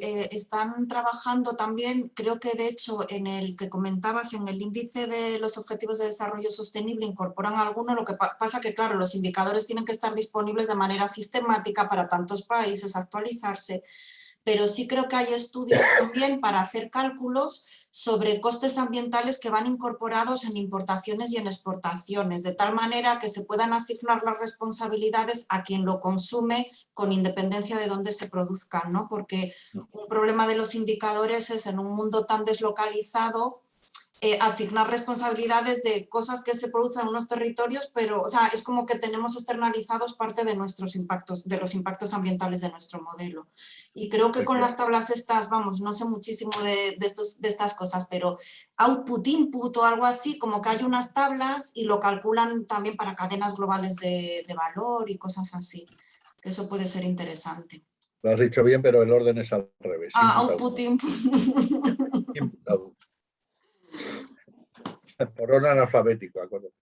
eh, están trabajando también, creo que de hecho en el que comentabas, en el índice de los objetivos de desarrollo sostenible incorporan alguno, lo que pasa que claro, los indicadores tienen que estar disponibles de manera sistemática para tantos países, actualizarse, pero sí creo que hay estudios también para hacer cálculos sobre costes ambientales que van incorporados en importaciones y en exportaciones, de tal manera que se puedan asignar las responsabilidades a quien lo consume con independencia de dónde se produzcan, ¿no? porque un problema de los indicadores es en un mundo tan deslocalizado eh, asignar responsabilidades de cosas que se producen en unos territorios, pero o sea, es como que tenemos externalizados parte de nuestros impactos, de los impactos ambientales de nuestro modelo. Y creo que con las tablas estas, vamos, no sé muchísimo de, de, estos, de estas cosas, pero output, input o algo así, como que hay unas tablas y lo calculan también para cadenas globales de, de valor y cosas así, que eso puede ser interesante. Lo has dicho bien, pero el orden es al revés. Ah, output, input. input por orden alfabético, acuerdo.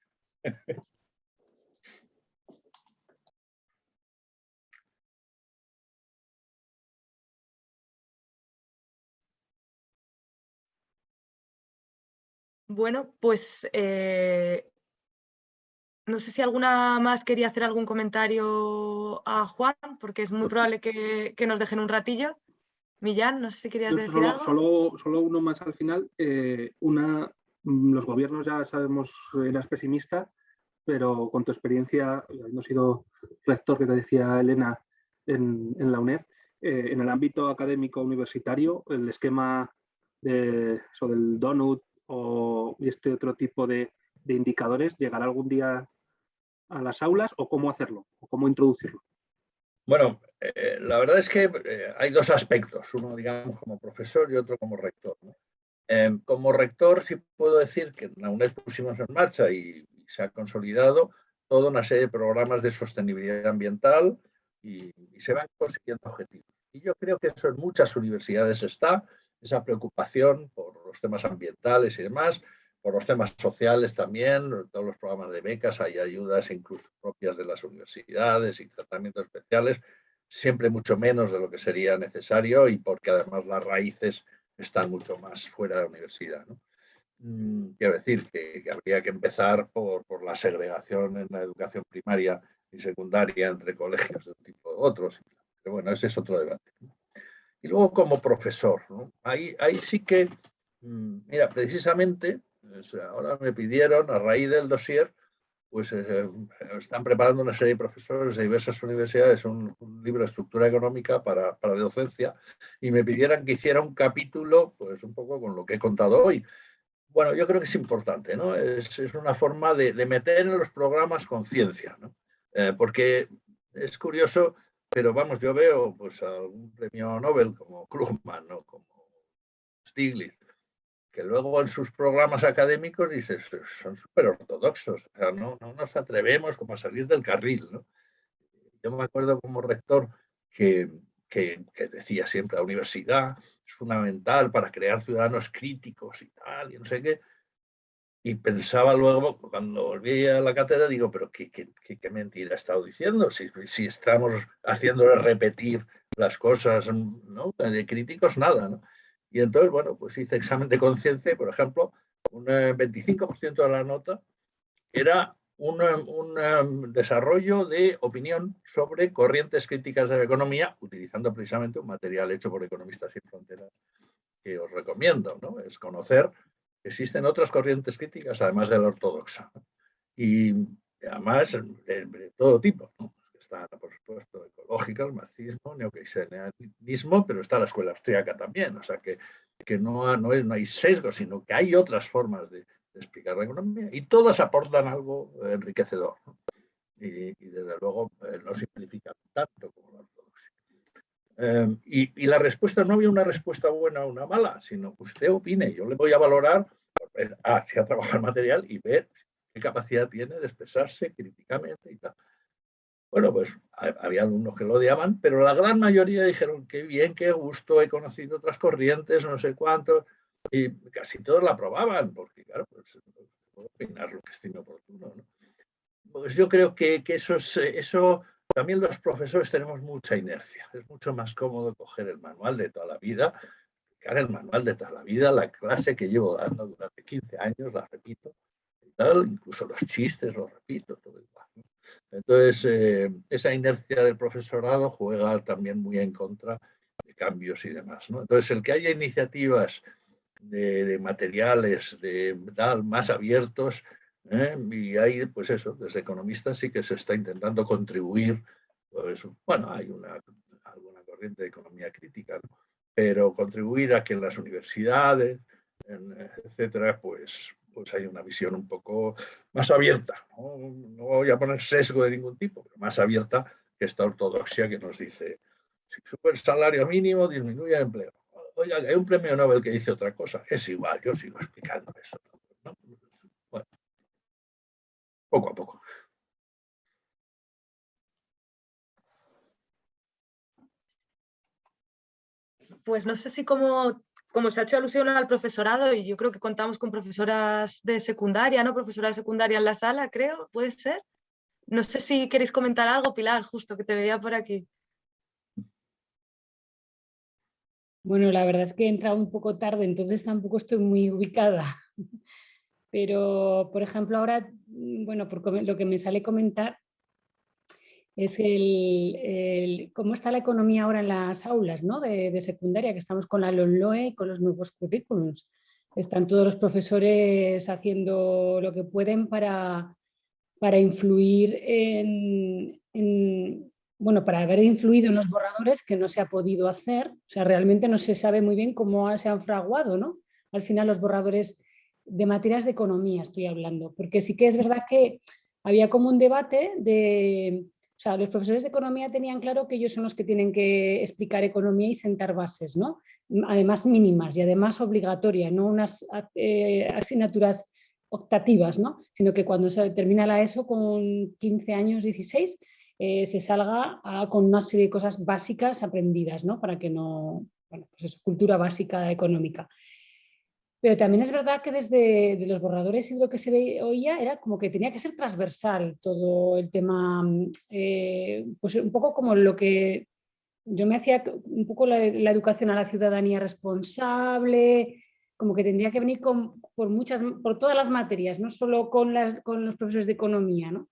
Bueno, pues eh, no sé si alguna más quería hacer algún comentario a Juan, porque es muy pues probable que, nos dejen un ratillo. Millán, no sé si querías decir solo, algo. Solo, uno más al final. Eh, una, Mm, los gobiernos ya sabemos, eras pesimista, pero con tu experiencia, habiendo sido rector, que te decía Elena, en, la UNED, eh, en el ámbito académico universitario, el esquema de, del donut o este otro tipo de, indicadores, ¿llegará algún día a las aulas o cómo hacerlo o cómo introducirlo? Bueno, eh, la verdad es que eh, hay dos aspectos, uno digamos como profesor y otro como rector. Em, como rector sí puedo decir que en la UNED pusimos en marcha y, se ha consolidado toda una serie de programas de sostenibilidad ambiental y, se van consiguiendo objetivos. Y yo creo que eso en muchas universidades está, esa preocupación por los temas ambientales y demás, por los temas sociales también, todos los programas de becas, hay ayudas incluso propias de las universidades y tratamientos especiales, siempre mucho menos de lo que sería necesario y porque además las raíces están mucho más fuera de la universidad. Mm, quiero decir que, habría que empezar por, la segregación en la educación primaria y secundaria entre colegios de un tipo u otros. Pero bueno, ese es otro debate. Y luego como profesor, ahí, ahí sí que, mm, mira, precisamente, ahora me pidieron a raíz del dossier pues eh, están preparando una serie de profesores de diversas universidades un, libro de estructura económica para, para, docencia y me pidieran que hiciera un capítulo, pues un poco con lo que he contado hoy. Bueno, yo creo que es importante, ¿no? Es, es una forma de, de, meter en los programas conciencia, ¿no? Eh, porque es curioso, pero vamos, yo veo pues algún premio Nobel como Krugman, ¿no? Como Stiglitz, que luego en sus programas académicos dices, son súper ortodoxos, o sea, no, no, nos atrevemos como a salir del carril. ¿no? Yo me acuerdo como rector que, que, decía siempre, la universidad es fundamental para crear ciudadanos críticos y tal, y no sé qué, y pensaba luego, cuando volví a la cátedra, digo, pero qué, qué, qué mentira he estado diciendo, si, si estamos haciéndole repetir las cosas, ¿no? De críticos, nada. Y entonces, bueno, pues hice examen de conciencia y, por ejemplo, un 25% eh, de la nota era un, un, desarrollo de opinión sobre corrientes críticas de la economía, utilizando precisamente un material hecho por Economistas sin Fronteras que os recomiendo, ¿no? Es conocer existen otras corrientes críticas, además de la ortodoxa. Y además de, todo tipo. Están, por supuesto, ecológicas, marxismo, neokeynesianismo, pero está la escuela austríaca también. O sea, que, que no, no, no, hay sesgo, sino que hay otras formas de, explicar la economía. Y todas aportan algo enriquecedor. Y, desde luego eh, no simplifican tanto como la ortodoxia. Em, y, y, la respuesta, no había una respuesta buena o una mala, sino que usted opine. Yo le voy a valorar ver ah, el material y ver qué capacidad tiene de expresarse críticamente y tal. Bueno, pues había algunos que lo odiaban, pero la gran mayoría dijeron qué bien, qué gusto, he conocido otras corrientes, no sé cuántos, y casi todos la aprobaban, porque claro, pues puedo opinar lo que estime oportuno. ¿no? Pues yo creo que, eso, es, eso también los profesores tenemos mucha inercia. Es mucho más cómodo coger el manual de toda la vida el manual de toda la vida, la clase que llevo dando durante 15 años, la repito, incluso los chistes los repito, todo igual. Entonces, eh, esa inercia del profesorado juega también muy en contra de cambios y demás. Entonces, el que haya iniciativas de, materiales de más abiertos, ¿eh? y hay, pues eso, desde economistas sí que se está intentando contribuir, pues, bueno, hay una, alguna corriente de economía crítica, ¿no? pero contribuir a que en las universidades, etcétera, pues, pues hay una visión un poco más abierta. ¿no? voy a poner sesgo de ningún tipo, pero más abierta que esta ortodoxia que nos dice si sube el salario mínimo, disminuye el empleo. Oiga, hay un premio Nobel que dice otra cosa. Es igual, yo sigo explicando eso. Bueno, poco a poco. pues no sé si como, como se ha hecho alusión al profesorado, y yo creo que contamos con profesoras de secundaria, ¿no? Profesora de secundaria en la sala, creo, ¿puede ser? No sé si queréis comentar algo, Pilar, justo que te veía por aquí. Bueno, la verdad es que he entrado un poco tarde, entonces tampoco estoy muy ubicada. Pero, por ejemplo, ahora, bueno, por lo que me sale comentar, es el, cómo está la economía ahora en las aulas ¿no? de, secundaria, que estamos con la LONLOE y con los nuevos currículums. Están todos los profesores haciendo lo que pueden para, para influir en, bueno, para haber influido en los borradores que no se ha podido hacer. O sea, realmente no se sabe muy bien cómo se han fraguado, ¿no? Al final los borradores de materias de economía estoy hablando, porque sí que es verdad que había como un debate de o sea, los profesores de economía tenían claro que ellos son los que tienen que explicar economía y sentar bases, ¿no? Además mínimas y además obligatorias, no unas eh, asignaturas optativas, ¿no? Sino que cuando se termina la ESO con 15 años, 16, eh, se salga con una serie de cosas básicas aprendidas, ¿no? Para que no, bueno, pues es cultura básica económica. Pero también es verdad que desde los borradores y lo que se oía era como que tenía que ser transversal todo el tema, mm, eh, pues un poco como lo que yo me hacía un poco la, educación a la ciudadanía responsable, como que tendría que venir por, muchas, por todas las materias, no solo con, las, con los profesores de economía. ¿no?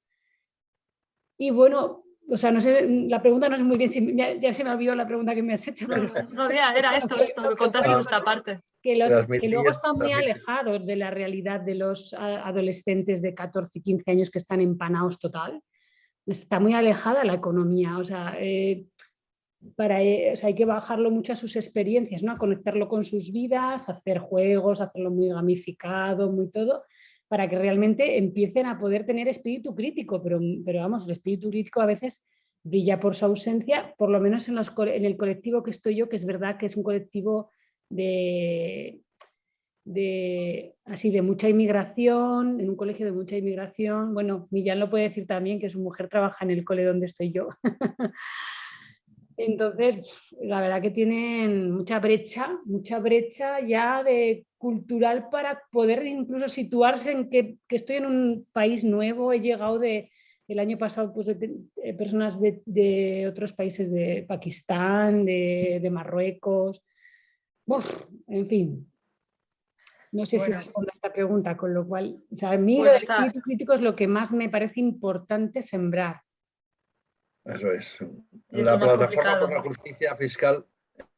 Y bueno, o sea, no sé, la pregunta no es muy bien, si, ya, se me olvidó la pregunta que me has hecho. Pero... No, era esto, esto, me contaste esta parte. Que, los, que luego están muy alejados de la realidad de los adolescentes de 14 y 15 años que están empanados total. Está muy alejada la economía, o sea, eh, para, eh, o sea, hay que bajarlo mucho a sus experiencias, ¿no? a conectarlo con sus vidas, hacer juegos, hacerlo muy gamificado, muy todo, para que realmente empiecen a poder tener espíritu crítico, pero, pero vamos, el espíritu crítico a veces brilla por su ausencia, por lo menos en, el colectivo que estoy yo, que es verdad que es un colectivo de, de, así, de mucha inmigración, en un colegio de mucha inmigración. Bueno, Millán lo puede decir también, que su mujer trabaja en el cole donde estoy yo. Entonces, la verdad que tienen mucha brecha, mucha brecha ya de cultural para poder incluso situarse en que, estoy en un país nuevo, he llegado de, el año pasado pues, de, personas de, otros países de Pakistán, de, Marruecos, en fin. No sé si respondo a esta pregunta, con lo cual, o sea, a mí lo espíritu crítico es lo que más me parece importante sembrar. Eso es. la plataforma por la justicia fiscal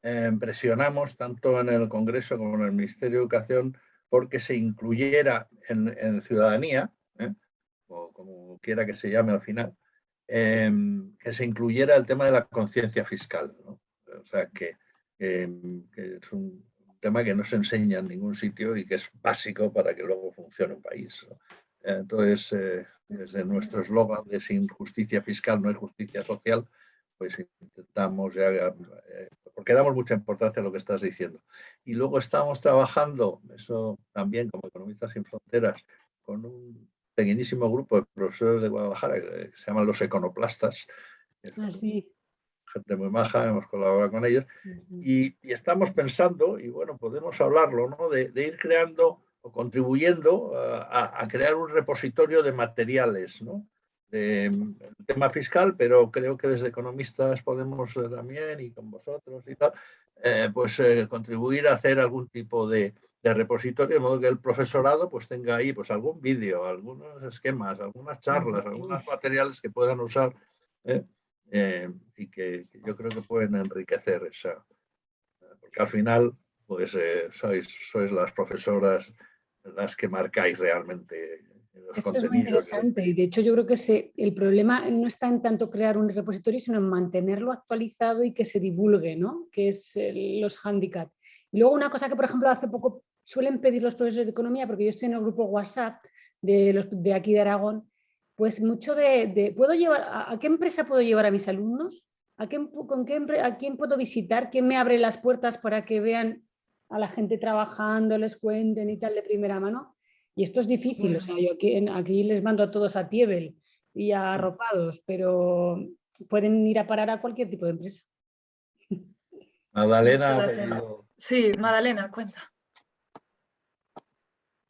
eh, presionamos tanto en el Congreso como en el Ministerio de Educación porque se incluyera en, ciudadanía, ¿eh? o como quiera que se llame al final, em, que se incluyera el tema de la conciencia fiscal. O sea, que, em, que, es un tema que no se enseña en ningún sitio y que es básico para que luego funcione un país. Entonces, eh, desde nuestro eslogan de sin justicia fiscal no hay justicia social, pues intentamos, ya, eh, porque damos mucha importancia a lo que estás diciendo. Y luego estamos trabajando, eso también como Economistas sin Fronteras, con un pequeñísimo grupo de profesores de Guadalajara que se llaman los econoplastas. Ah, gente muy maja, hemos colaborado con ellos. Y, estamos pensando, y bueno, podemos hablarlo, ¿no? de ir creando contribuyendo a, crear un repositorio de materiales, ¿no? De, tema fiscal, pero creo que desde economistas podemos eh, también, y con vosotros y tal, eh, pues eh, contribuir a hacer algún tipo de, repositorio, de modo que el profesorado pues tenga ahí pues algún vídeo, algunos esquemas, algunas charlas, algunos materiales que puedan usar y que, que, yo creo que pueden enriquecer esa, porque al final pues sois, sois las profesoras las que marcáis realmente los Esto es muy interesante y de hecho yo creo que el problema no está en tanto crear un repositorio, sino en mantenerlo actualizado y que se divulgue, ¿no? que es los handicaps. Y luego una cosa que, por ejemplo, hace poco suelen pedir los profesores de economía, porque yo estoy en el grupo WhatsApp de, los, de aquí de Aragón, pues mucho de, ¿puedo llevar, a, qué empresa puedo llevar a mis alumnos? ¿A, con qué, ¿A quién puedo visitar? ¿Quién me abre las puertas para que vean a la gente trabajando, les cuenten y tal de primera mano. Y esto es difícil, o sea, yo aquí, les mando a todos a Tiebel y a Arropados, pero pueden ir a parar a cualquier tipo de empresa. Madalena. Sí, Madalena, cuenta.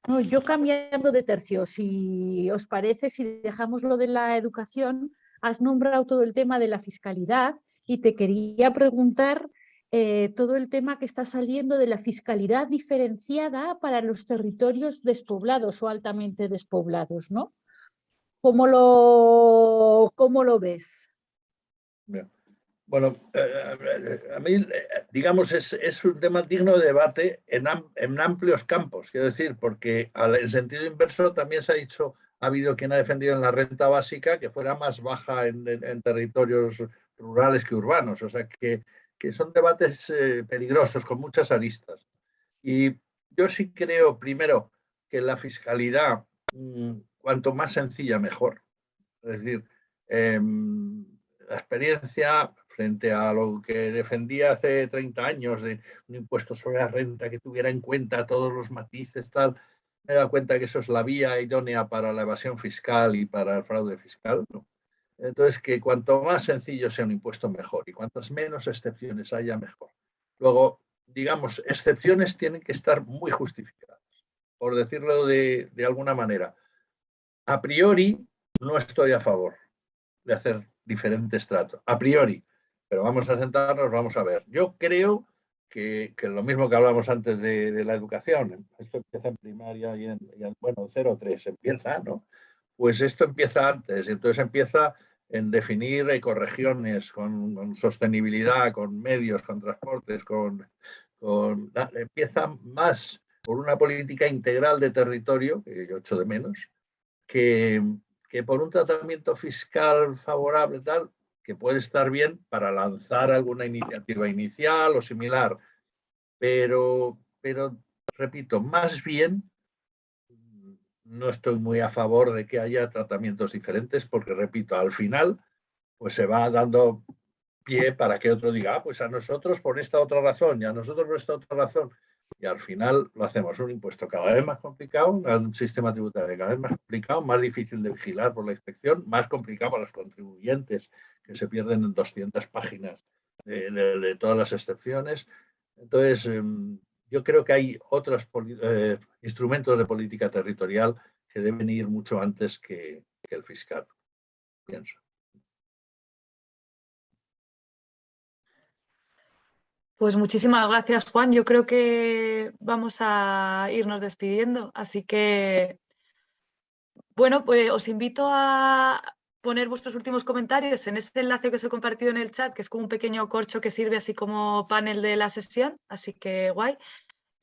No, yo cambiando de tercio, si os parece, si dejamos lo de la educación, has nombrado todo el tema de la fiscalidad y te quería preguntar eh, todo el tema que está saliendo de la fiscalidad diferenciada para los territorios despoblados o altamente despoblados, ¿no? ¿Cómo lo, cómo lo ves? Bueno, eh, eh, a mí, digamos, es, un tema digno de debate en, amplios campos, quiero decir, porque en sentido inverso también se ha dicho, ha habido quien ha defendido en la renta básica que fuera más baja en territorios rurales que urbanos, o sea que que son debates eh, peligrosos con muchas aristas. Y yo sí creo, primero, que la fiscalidad, mm, cuanto más sencilla, mejor. Es decir, em, la experiencia frente a lo que defendía hace 30 años de un impuesto sobre la renta que tuviera en cuenta todos los matices, tal, me he dado cuenta que eso es la vía idónea para la evasión fiscal y para el fraude fiscal. ¿no? Entonces, que cuanto más sencillo sea un impuesto, mejor. Y cuantas menos excepciones haya, mejor. Luego, digamos, excepciones tienen que estar muy justificadas, por decirlo de, alguna manera. A priori, no estoy a favor de hacer diferentes tratos. A priori. Pero vamos a sentarnos, vamos a ver. Yo creo que, lo mismo que hablamos antes de, la educación, esto empieza en primaria y en, bueno, 0-3 empieza, ¿no? Pues esto empieza antes, entonces empieza en definir ecorregiones con, sostenibilidad, con medios, con transportes, con, con, empieza más por una política integral de territorio, que yo echo de menos, que, que por un tratamiento fiscal favorable tal, que puede estar bien para lanzar alguna iniciativa inicial o similar, pero, pero repito, más bien no estoy muy a favor de que haya tratamientos diferentes porque, repito, al final pues se va dando pie para que otro diga, ah, pues a nosotros por esta otra razón y a nosotros por esta otra razón. Y al final lo hacemos un impuesto cada vez más complicado, un sistema tributario cada vez más complicado, más difícil de vigilar por la inspección, más complicado para los contribuyentes que se pierden en 200 páginas de, todas las excepciones. Entonces, em, yo creo que hay otros eh, instrumentos de política territorial que deben ir mucho antes que, el fiscal, pienso. Pues muchísimas gracias, Juan. Yo creo que vamos a irnos despidiendo. Así que, bueno, pues os invito a poner vuestros últimos comentarios en este enlace que os he compartido en el chat, que es como un pequeño corcho que sirve así como panel de la sesión. Así que guay.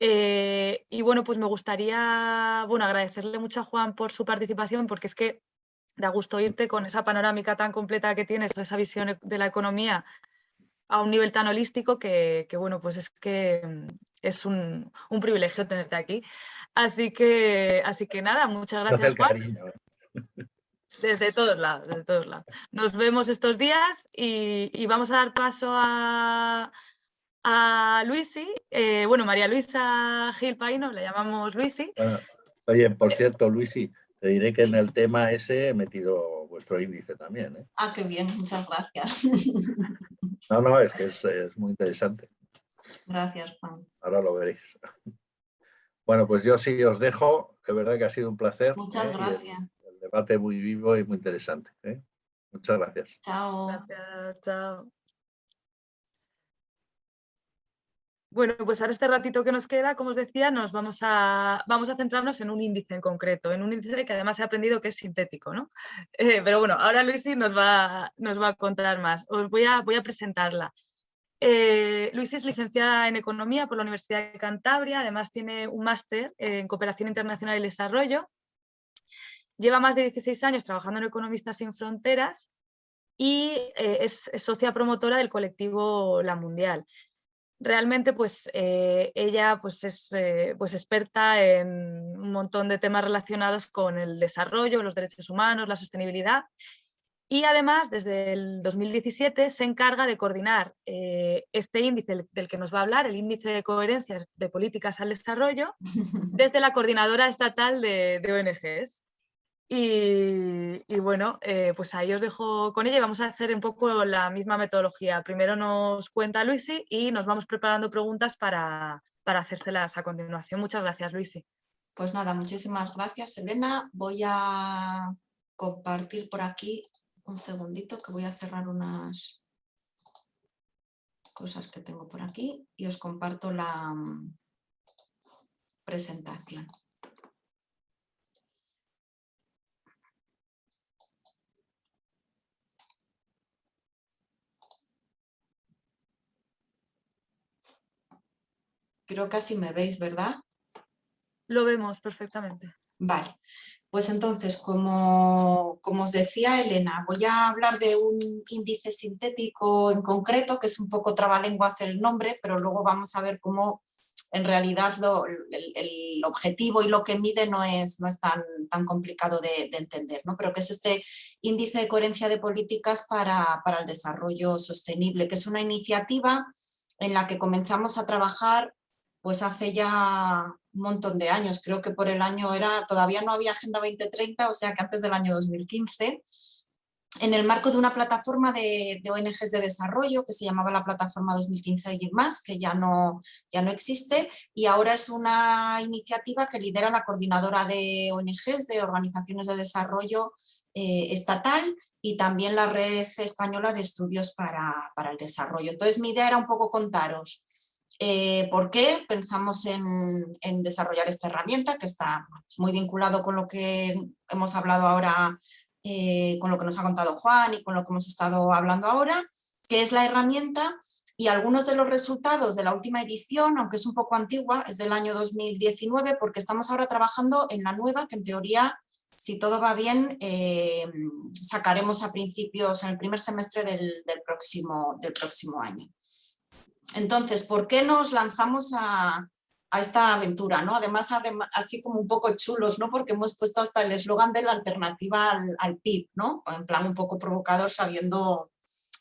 Eh, y bueno, pues me gustaría bueno, agradecerle mucho a Juan por su participación, porque es que da gusto irte con esa panorámica tan completa que tienes, esa visión de la economía a un nivel tan holístico que, bueno, pues es que mm, es un, privilegio tenerte aquí. Así que, así que nada, muchas gracias, Juan. Desde todos lados, desde todos lados. Nos vemos estos días y vamos a dar paso a, a Luisi, eh, bueno, María Luisa Gil Paino, le llamamos Luisi. oye, por cierto, Luisi, te diré que en el tema ese he metido vuestro índice también. ¿eh? Ah, qué bien, muchas gracias. No, no, es que es, muy interesante. Gracias, Juan. Ahora lo veréis. Bueno, pues yo sí os dejo, de verdad que ha sido un placer. Muchas ¿eh? gracias. Debate muy vivo y muy interesante. Muchas gracias. Chao. Gracias, chao. Bueno, pues ahora este ratito que nos queda, como os decía, nos vamos a, vamos a centrarnos en un índice en concreto, en un índice que además he aprendido que es sintético, ¿no? Eh, pero bueno, ahora Luisi nos va, nos va a contar más. Os voy a, voy a presentarla. Eh, Luisi es licenciada en Economía por la Universidad de Cantabria, además tiene un máster en Cooperación Internacional y Desarrollo. Lleva más de 16 años trabajando en Economistas sin Fronteras y eh, es, socia promotora del colectivo La Mundial realmente pues eh, ella pues es eh, pues experta en un montón de temas relacionados con el desarrollo, los derechos humanos, la sostenibilidad y además desde el 2017 se encarga de coordinar este índice del que nos va a hablar, el índice de coherencias de políticas al desarrollo, desde la coordinadora estatal de ONGs. Y, bueno, eh, pues ahí os dejo con ella y vamos a hacer un poco la misma metodología. Primero nos cuenta Luisi y nos vamos preparando preguntas para, para hacérselas a continuación. Muchas gracias, Luisi. Pues nada, muchísimas gracias, Elena. Voy a compartir por aquí un segundito que voy a cerrar unas cosas que tengo por aquí y os comparto la mm, presentación. Creo que así me veis, ¿verdad? Lo vemos perfectamente. Vale, pues entonces, como, como, os decía Elena, voy a hablar de un índice sintético en concreto, que es un poco trabalenguas el nombre, pero luego vamos a ver cómo en realidad el, objetivo y lo que mide no es, no es tan, tan complicado de, entender, ¿no? pero que es este índice de coherencia de políticas para, para el desarrollo sostenible, que es una iniciativa en la que comenzamos a trabajar pues hace ya un montón de años, creo que por el año era, todavía no había Agenda 2030, o sea que antes del año 2015, en el marco de una plataforma de, ONGs de desarrollo que se llamaba la Plataforma 2015 y más, que ya no, ya no existe, y ahora es una iniciativa que lidera la coordinadora de ONGs, de organizaciones de desarrollo eh, estatal, y también la red española de estudios para, para el desarrollo. Entonces mi idea era un poco contaros eh, ¿Por qué pensamos en, desarrollar esta herramienta que está pues, muy vinculado con lo que hemos hablado ahora, eh, con lo que nos ha contado Juan y con lo que hemos estado hablando ahora, que es la herramienta y algunos de los resultados de la última edición, aunque es un poco antigua, es del año 2019 porque estamos ahora trabajando en la nueva que en teoría si todo va bien, eh, sacaremos a principios, en el primer semestre del, próximo, del próximo año. Entonces, ¿por qué nos lanzamos a, esta aventura? ¿no? Además, así como un poco chulos, ¿no? porque hemos puesto hasta el eslogan de la alternativa al, PIB, ¿no? en plan un poco provocador sabiendo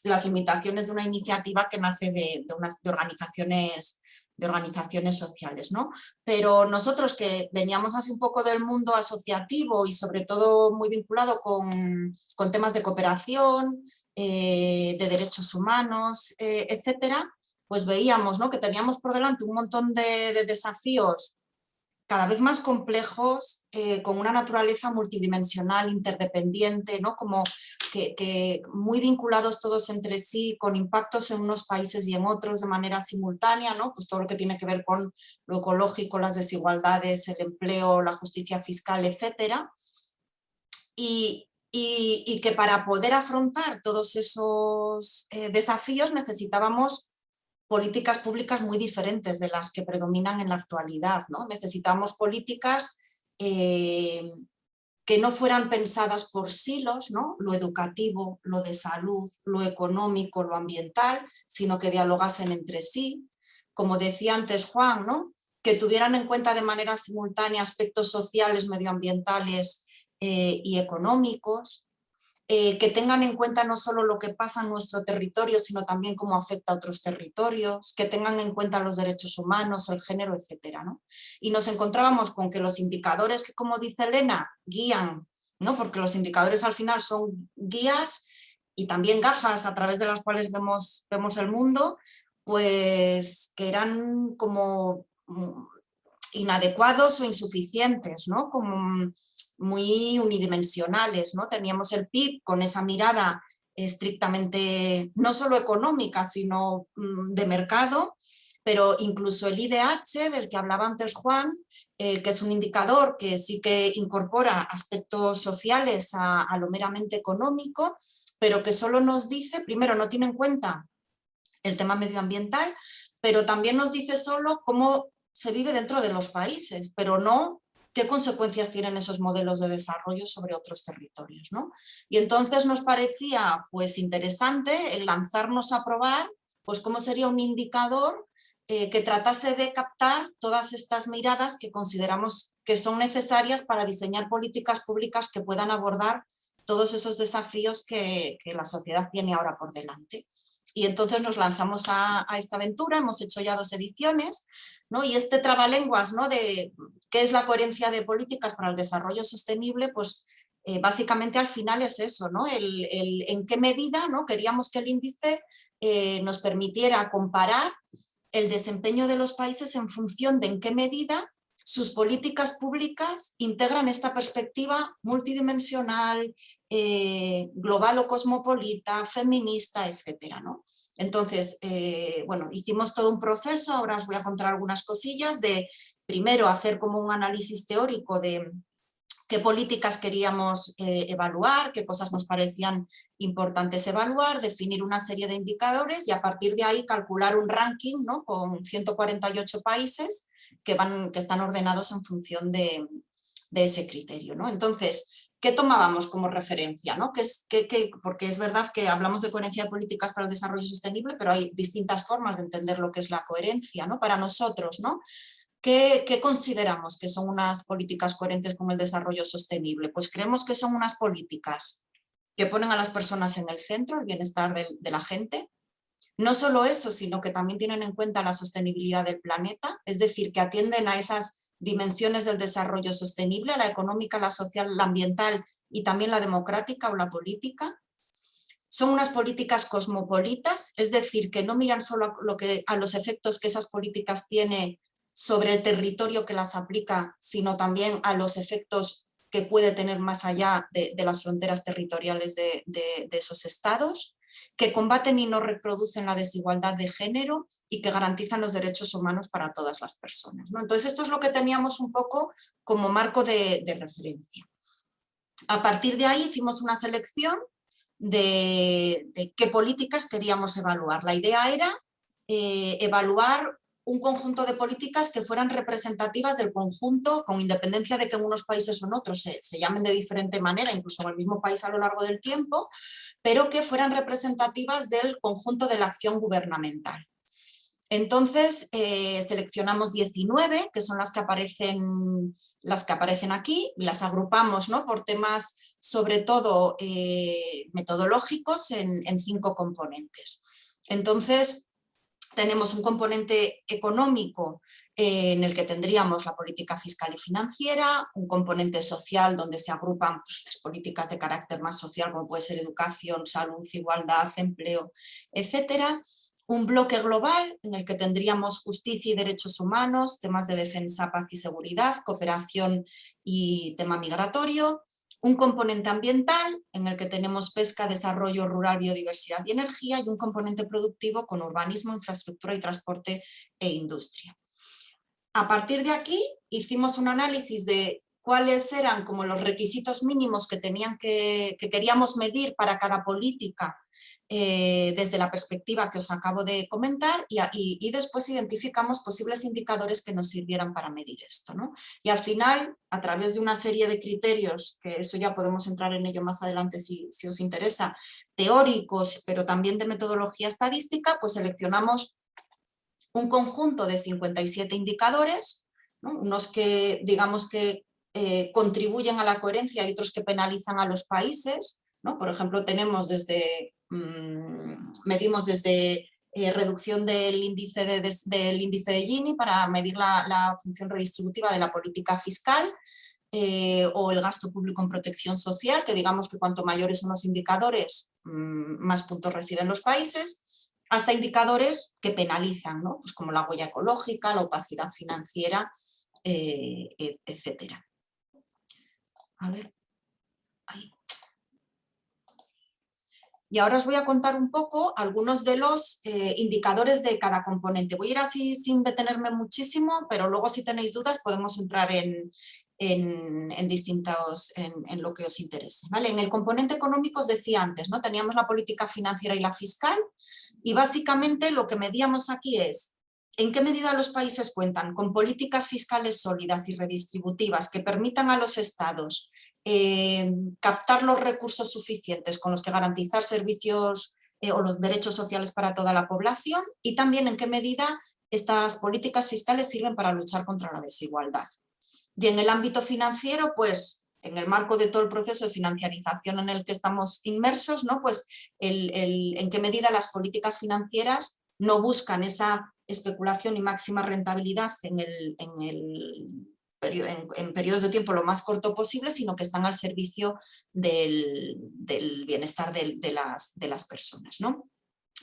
las limitaciones de una iniciativa que nace de, unas, organizaciones de organizaciones sociales, ¿no? Pero nosotros que veníamos así un poco del mundo asociativo y sobre todo muy vinculado con, con temas de cooperación, de derechos humanos, etcétera, pues veíamos ¿no? que teníamos por delante un montón de desafíos cada vez más complejos, eh, con una naturaleza multidimensional, interdependiente, ¿no? como que, muy vinculados todos entre sí, con impactos en unos países y en otros de manera simultánea, ¿no? pues todo lo que tiene que ver con lo ecológico, las desigualdades, el empleo, la justicia fiscal, etc. Y, que para poder afrontar todos esos eh, desafíos necesitábamos políticas públicas muy diferentes de las que predominan en la actualidad. ¿no? Necesitamos políticas eh, que no fueran pensadas por silos, ¿no? lo educativo, lo de salud, lo económico, lo ambiental, sino que dialogasen entre sí. Como decía antes Juan, ¿no? que tuvieran en cuenta de manera simultánea aspectos sociales, medioambientales eh, y económicos, eh, que tengan en cuenta no solo lo que pasa en nuestro territorio, sino también cómo afecta a otros territorios, que tengan en cuenta los derechos humanos, el género, etc. Y nos encontrábamos con que los indicadores que, como dice Elena, guían, ¿no? porque los indicadores al final son guías y también gafas a través de las cuales vemos, vemos el mundo, pues que eran como mm, inadecuados o insuficientes, ¿no? como muy unidimensionales. ¿no? Teníamos el PIB con esa mirada estrictamente, no solo económica, sino mm, de mercado, pero incluso el IDH, del que hablaba antes Juan, eh, que es un indicador que sí que incorpora aspectos sociales a, a, lo meramente económico, pero que solo nos dice, primero no tiene en cuenta el tema medioambiental, pero también nos dice solo cómo se vive dentro de los países, pero no qué consecuencias tienen esos modelos de desarrollo sobre otros territorios. ¿no? Y entonces nos parecía pues, interesante el lanzarnos a probar pues, cómo sería un indicador eh, que tratase de captar todas estas miradas que consideramos que son necesarias para diseñar políticas públicas que puedan abordar todos esos desafíos que, que la sociedad tiene ahora por delante. Y entonces nos lanzamos a, esta aventura, hemos hecho ya dos ediciones, ¿no? y este trabalenguas ¿no? de qué es la coherencia de políticas para el desarrollo sostenible, pues eh, básicamente al final es eso, ¿no? El, en qué medida ¿no? queríamos que el índice eh, nos permitiera comparar el desempeño de los países en función de en qué medida sus políticas públicas integran esta perspectiva multidimensional, eh, global o cosmopolita, feminista, etcétera, ¿no? Entonces, eh, bueno, hicimos todo un proceso, ahora os voy a contar algunas cosillas, de primero hacer como un análisis teórico de qué políticas queríamos eh, evaluar, qué cosas nos parecían importantes evaluar, definir una serie de indicadores y a partir de ahí calcular un ranking ¿no? con 148 países que, están ordenados en función de, ese criterio. ¿no? Entonces, ¿qué tomábamos como referencia? ¿no? Es, que, porque es verdad que hablamos de coherencia de políticas para el desarrollo sostenible, pero hay distintas formas de entender lo que es la coherencia ¿no? para nosotros. ¿no? ¿Qué, consideramos que son unas políticas coherentes con el desarrollo sostenible? Pues creemos que son unas políticas que ponen a las personas en el centro, el bienestar de la gente, no solo eso, sino que también tienen en cuenta la sostenibilidad del planeta, es decir, que atienden a esas dimensiones del desarrollo sostenible, la económica, la social, la ambiental y también la democrática o la política. Son unas políticas cosmopolitas, es decir, que no miran solo a, lo que, a los efectos que esas políticas tienen sobre el territorio que las aplica, sino también a los efectos que puede tener más allá de, las fronteras territoriales de esos estados que combaten y no reproducen la desigualdad de género y que garantizan los derechos humanos para todas las personas. Entonces esto es lo que teníamos un poco como marco de, referencia. A partir de ahí hicimos una selección de, qué políticas queríamos evaluar. La idea era eh, evaluar un conjunto de políticas que fueran representativas del conjunto, con independencia de que en unos países o en otros se, llamen de diferente manera, incluso en el mismo país a lo largo del tiempo, pero que fueran representativas del conjunto de la acción gubernamental. Entonces eh, seleccionamos 19, que son las que aparecen las que aparecen aquí, las agrupamos ¿no? por temas sobre todo eh, metodológicos en, en cinco componentes. Entonces, tenemos un componente económico eh, en el que tendríamos la política fiscal y financiera, un componente social donde se agrupan pues, las políticas de carácter más social como puede ser educación, salud, igualdad, empleo, etcétera. Un bloque global en el que tendríamos justicia y derechos humanos, temas de defensa, paz y seguridad, cooperación y tema migratorio, un componente ambiental en el que tenemos pesca, desarrollo rural, biodiversidad y energía y un componente productivo con urbanismo, infraestructura y transporte e industria. A partir de aquí hicimos un análisis de cuáles eran como los requisitos mínimos que, tenían que, que queríamos medir para cada política eh, desde la perspectiva que os acabo de comentar y, después identificamos posibles indicadores que nos sirvieran para medir esto. Y al final, a través de una serie de criterios, que eso ya podemos entrar en ello más adelante si, os interesa, teóricos, pero también de metodología estadística, pues seleccionamos un conjunto de 57 indicadores, unos que digamos que eh, contribuyen a la coherencia y otros que penalizan a los países. Por ejemplo, tenemos desde medimos desde eh, reducción del índice de, del índice de Gini para medir la, función redistributiva de la política fiscal eh, o el gasto público en protección social, que digamos que cuanto mayores son los indicadores, mm, más puntos reciben los países, hasta indicadores que penalizan, ¿no? pues como la huella ecológica, la opacidad financiera, eh, etc. A ver, Y ahora os voy a contar un poco algunos de los eh, indicadores de cada componente. Voy a ir así sin detenerme muchísimo, pero luego si tenéis dudas podemos entrar en, en, distintos, en, lo que os interese. ¿vale? En el componente económico os decía antes, ¿no? teníamos la política financiera y la fiscal y básicamente lo que medíamos aquí es ¿En qué medida los países cuentan con políticas fiscales sólidas y redistributivas que permitan a los estados eh, captar los recursos suficientes con los que garantizar servicios eh, o los derechos sociales para toda la población? Y también en qué medida estas políticas fiscales sirven para luchar contra la desigualdad. Y en el ámbito financiero, pues en el marco de todo el proceso de financiarización en el que estamos inmersos, ¿no? pues en qué medida las políticas financieras no buscan esa especulación y máxima rentabilidad en, el, en, el, en, periodos de tiempo lo más corto posible, sino que están al servicio del, bienestar de, las, de las personas. ¿no?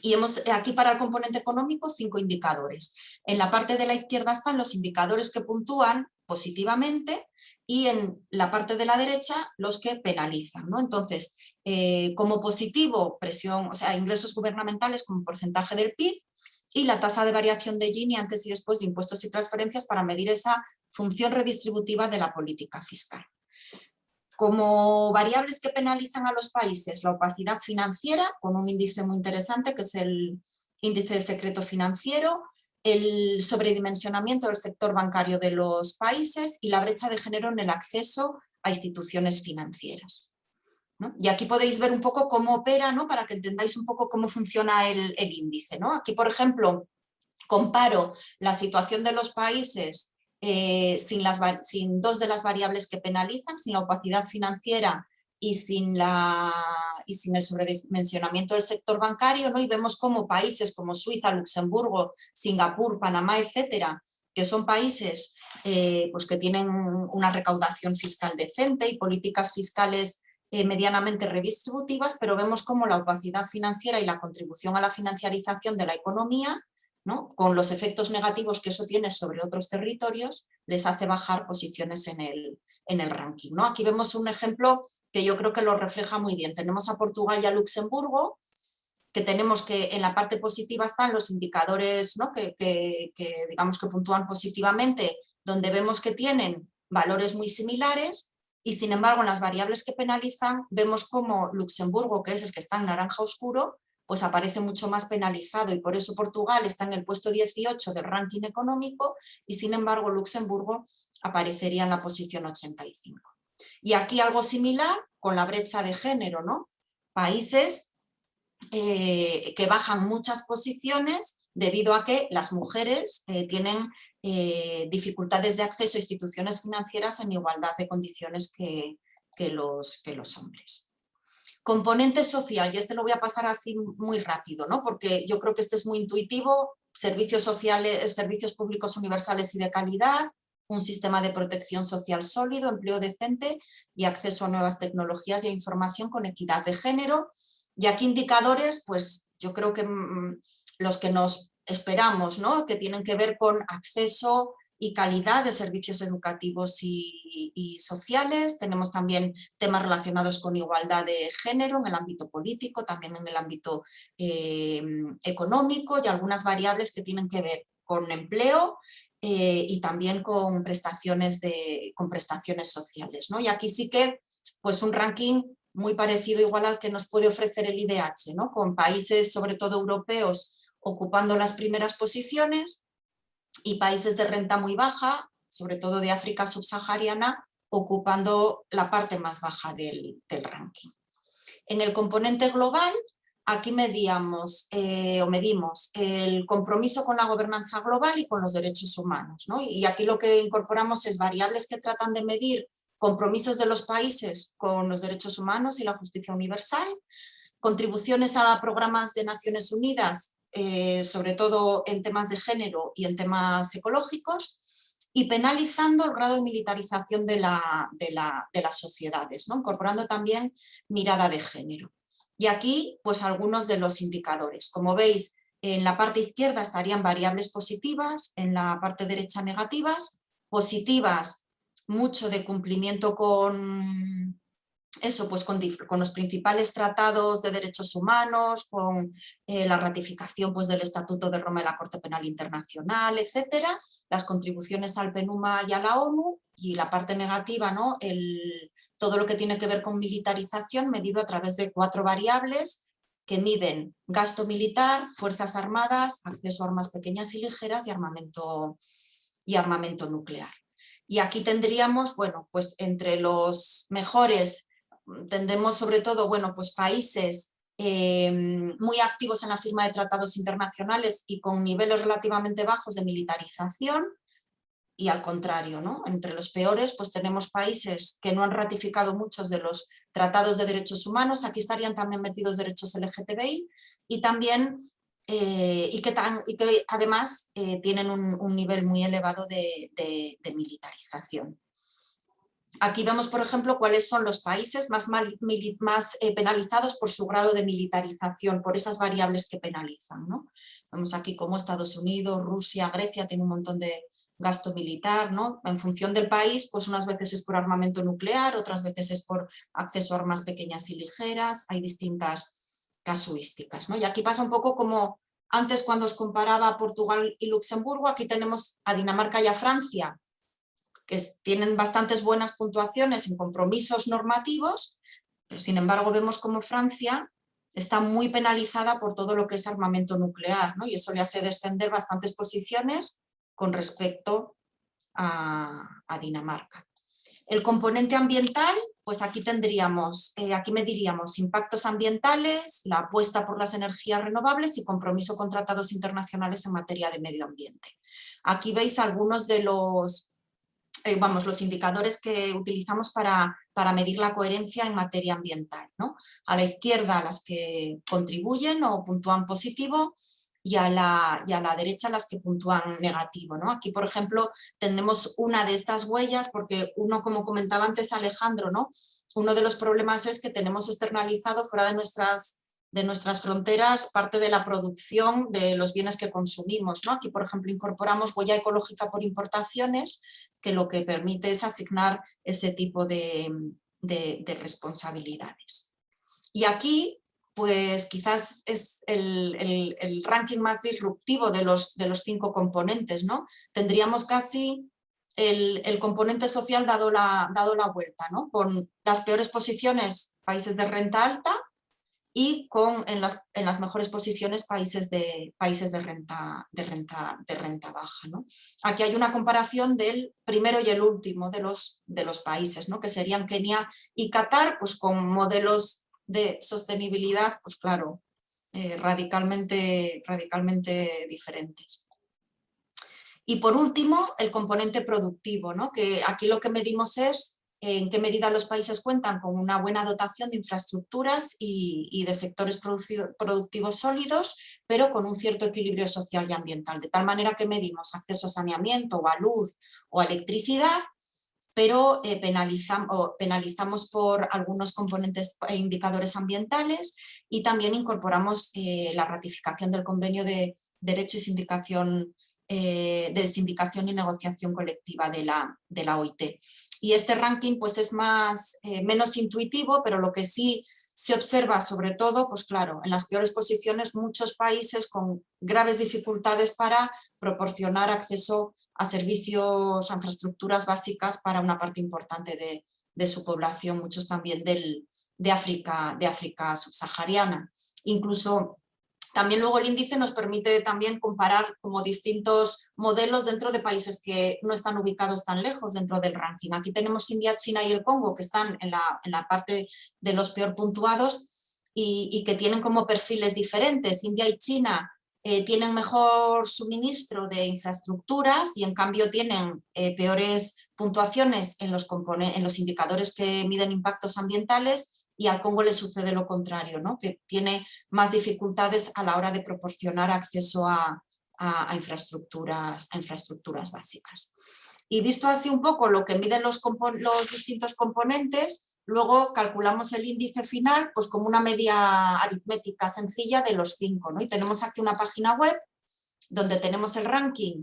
Y hemos aquí para el componente económico cinco indicadores. En la parte de la izquierda están los indicadores que puntúan positivamente y en la parte de la derecha los que penalizan. ¿no? Entonces, eh, como positivo, presión, o sea, ingresos gubernamentales como porcentaje del PIB, y la tasa de variación de Gini antes y después de impuestos y transferencias para medir esa función redistributiva de la política fiscal. Como variables que penalizan a los países, la opacidad financiera, con un índice muy interesante que es el índice de secreto financiero, el sobredimensionamiento del sector bancario de los países y la brecha de género en el acceso a instituciones financieras. Y aquí podéis ver un poco cómo opera, ¿no? para que entendáis un poco cómo funciona el, índice. ¿no? Aquí, por ejemplo, comparo la situación de los países eh, sin, las, sin dos de las variables que penalizan, sin la opacidad financiera y sin, la, y sin el sobredimensionamiento del sector bancario, ¿no? y vemos cómo países como Suiza, Luxemburgo, Singapur, Panamá, etcétera, que son países eh, pues que tienen una recaudación fiscal decente y políticas fiscales eh, medianamente redistributivas, pero vemos cómo la opacidad financiera y la contribución a la financiarización de la economía, ¿no? con los efectos negativos que eso tiene sobre otros territorios, les hace bajar posiciones en el, en el ranking. ¿no? Aquí vemos un ejemplo que yo creo que lo refleja muy bien. Tenemos a Portugal y a Luxemburgo, que tenemos que en la parte positiva están los indicadores ¿no? que, que, digamos que puntúan positivamente, donde vemos que tienen valores muy similares, y sin embargo en las variables que penalizan vemos como Luxemburgo, que es el que está en naranja oscuro, pues aparece mucho más penalizado y por eso Portugal está en el puesto 18 del ranking económico y sin embargo Luxemburgo aparecería en la posición 85. Y aquí algo similar con la brecha de género, ¿no? Países eh, que bajan muchas posiciones debido a que las mujeres eh, tienen eh, dificultades de acceso a instituciones financieras en igualdad de condiciones que, los, que los hombres. Componente social, y este lo voy a pasar así muy rápido, ¿no? porque yo creo que este es muy intuitivo, servicios sociales, servicios públicos universales y de calidad, un sistema de protección social sólido, empleo decente y acceso a nuevas tecnologías y a información con equidad de género. Y aquí indicadores, pues yo creo que mm, los que nos esperamos, ¿no? que tienen que ver con acceso y calidad de servicios educativos y, sociales. Tenemos también temas relacionados con igualdad de género en el ámbito político, también en el ámbito eh, económico y algunas variables que tienen que ver con empleo eh, y también con prestaciones, de, con prestaciones sociales. ¿no? Y aquí sí que pues un ranking muy parecido igual al que nos puede ofrecer el IDH, ¿no? con países sobre todo europeos ocupando las primeras posiciones y países de renta muy baja, sobre todo de África subsahariana, ocupando la parte más baja del, ranking. En el componente global aquí medíamos, eh, o medimos el compromiso con la gobernanza global y con los derechos humanos. Y aquí lo que incorporamos es variables que tratan de medir compromisos de los países con los derechos humanos y la justicia universal, contribuciones a programas de Naciones Unidas, eh, sobre todo en temas de género y en temas ecológicos, y penalizando el grado de militarización de, de las sociedades, ¿no? incorporando también mirada de género. Y aquí, pues algunos de los indicadores. Como veis, en la parte izquierda estarían variables positivas, en la parte derecha negativas. Positivas, mucho de cumplimiento con, eso, pues con, los principales tratados de derechos humanos, con eh, la ratificación pues, del Estatuto de Roma de la Corte Penal Internacional, etcétera, las contribuciones al PENUMA y a la ONU, y la parte negativa, ¿no? El, todo lo que tiene que ver con militarización medido a través de cuatro variables que miden gasto militar, fuerzas armadas, acceso a armas pequeñas y ligeras y armamento, y armamento nuclear. Y aquí tendríamos, bueno, pues entre los mejores tendremos sobre todo, bueno, pues países eh, muy activos en la firma de tratados internacionales y con niveles relativamente bajos de militarización, y al contrario, ¿no? entre los peores pues tenemos países que no han ratificado muchos de los tratados de derechos humanos, aquí estarían también metidos derechos LGTBI y también eh, y, que y, que además eh, tienen un, nivel muy elevado de, militarización. Aquí vemos, por ejemplo, cuáles son los países más, eh, penalizados por su grado de militarización, por esas variables que penalizan. ¿no? Vemos aquí como Estados Unidos, Rusia, Grecia, tiene un montón de, gasto militar, ¿no? En función del país, pues unas veces es por armamento nuclear, otras veces es por acceso a armas pequeñas y ligeras, hay distintas casuísticas, ¿no? Y aquí pasa un poco como antes cuando os comparaba Portugal y Luxemburgo, aquí tenemos a Dinamarca y a Francia, que tienen bastantes buenas puntuaciones en compromisos normativos, pero sin embargo vemos como Francia está muy penalizada por todo lo que es armamento nuclear, ¿no? y eso le hace descender bastantes posiciones con respecto a, Dinamarca. El componente ambiental, pues aquí tendríamos, eh, aquí mediríamos impactos ambientales, la apuesta por las energías renovables y compromiso con tratados internacionales en materia de medio ambiente. Aquí veis algunos de los, eh, vamos, los indicadores que utilizamos para, para, medir la coherencia en materia ambiental. ¿no? A la izquierda las que contribuyen o puntúan positivo, y a, la, y a la derecha las que puntúan negativo. ¿no? Aquí, por ejemplo, tenemos una de estas huellas, porque uno, como comentaba antes Alejandro, ¿no? uno de los problemas es que tenemos externalizado fuera de nuestras, de nuestras fronteras parte de la producción de los bienes que consumimos. Aquí, por ejemplo, incorporamos huella ecológica por importaciones, que lo que permite es asignar ese tipo de, de, de responsabilidades. Y aquí pues quizás es el, ranking más disruptivo de los, de los cinco componentes. ¿no? Tendríamos casi el, componente social dado la, dado la vuelta, ¿no? con las peores posiciones países de renta alta y con en las, en las mejores posiciones países de, países de, renta, de, renta, de renta baja. ¿no? Aquí hay una comparación del primero y el último de los, de los países, ¿no? que serían Kenia y Qatar, pues con modelos de sostenibilidad, pues claro, eh, radicalmente, radicalmente diferentes. Y por último, el componente productivo, ¿no? que aquí lo que medimos es en qué medida los países cuentan con una buena dotación de infraestructuras y, de sectores productivos sólidos, pero con un cierto equilibrio social y ambiental, de tal manera que medimos acceso a saneamiento o a luz o a electricidad, pero eh, penalizamos, por algunos componentes e indicadores ambientales y también incorporamos eh, la ratificación del convenio de derecho y sindicación, eh, de sindicación y negociación colectiva de la, de la OIT. Y este ranking pues es más, eh, menos intuitivo, pero lo que sí se observa sobre todo, pues claro, en las peores posiciones muchos países con graves dificultades para proporcionar acceso a servicios, a infraestructuras básicas para una parte importante de, de su población, muchos también del, de, África, de África subsahariana. Incluso también luego el índice nos permite también comparar como distintos modelos dentro de países que no están ubicados tan lejos dentro del ranking. Aquí tenemos India, China y el Congo que están en la, parte de los peor puntuados y, que tienen como perfiles diferentes. India y China eh, tienen mejor suministro de infraestructuras y en cambio tienen eh, peores puntuaciones en los, en los indicadores que miden impactos ambientales y al Congo le sucede lo contrario, ¿no? que tiene más dificultades a la hora de proporcionar acceso a, infraestructuras, básicas. Y visto así un poco lo que miden los, distintos componentes, luego calculamos el índice final pues como una media aritmética sencilla de los cinco. Y tenemos aquí una página web donde tenemos el ranking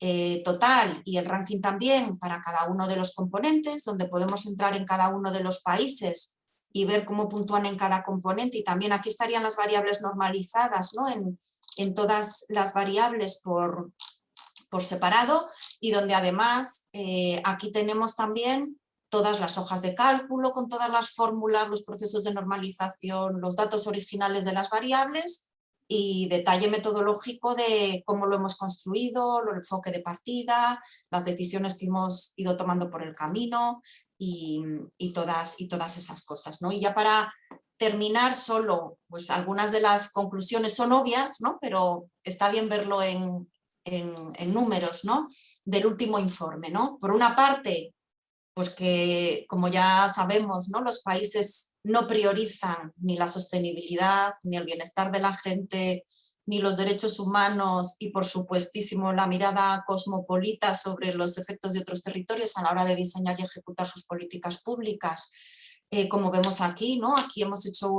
eh, total y el ranking también para cada uno de los componentes, donde podemos entrar en cada uno de los países y ver cómo puntúan en cada componente y también aquí estarían las variables normalizadas ¿no? en, en todas las variables por, por separado y donde además eh, aquí tenemos también todas las hojas de cálculo con todas las fórmulas, los procesos de normalización, los datos originales de las variables y detalle metodológico de cómo lo hemos construido, el enfoque de partida, las decisiones que hemos ido tomando por el camino y, todas, y todas esas cosas. ¿no? Y ya para terminar solo, pues algunas de las conclusiones son obvias, ¿no? pero está bien verlo en, en, números ¿no? del último informe. ¿no? Por una parte, pues que como ya sabemos, ¿no? los países no priorizan ni la sostenibilidad, ni el bienestar de la gente, ni los derechos humanos y por supuestísimo la mirada cosmopolita sobre los efectos de otros territorios a la hora de diseñar y ejecutar sus políticas públicas, eh, como vemos aquí, ¿no? aquí hemos hecho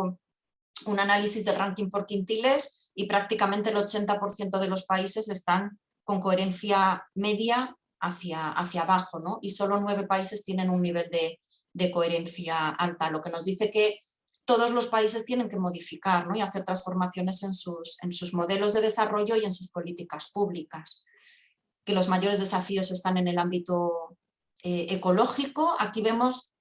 un análisis del ranking por quintiles y prácticamente el 80% de los países están con coherencia media hacia, hacia abajo, ¿no? y solo nueve países tienen un nivel de, coherencia alta, lo que nos dice que todos los países tienen que modificar ¿no? y hacer transformaciones en sus, en sus modelos de desarrollo y en sus políticas públicas. Que los mayores desafíos están en el ámbito eh, ecológico. Aquí vemos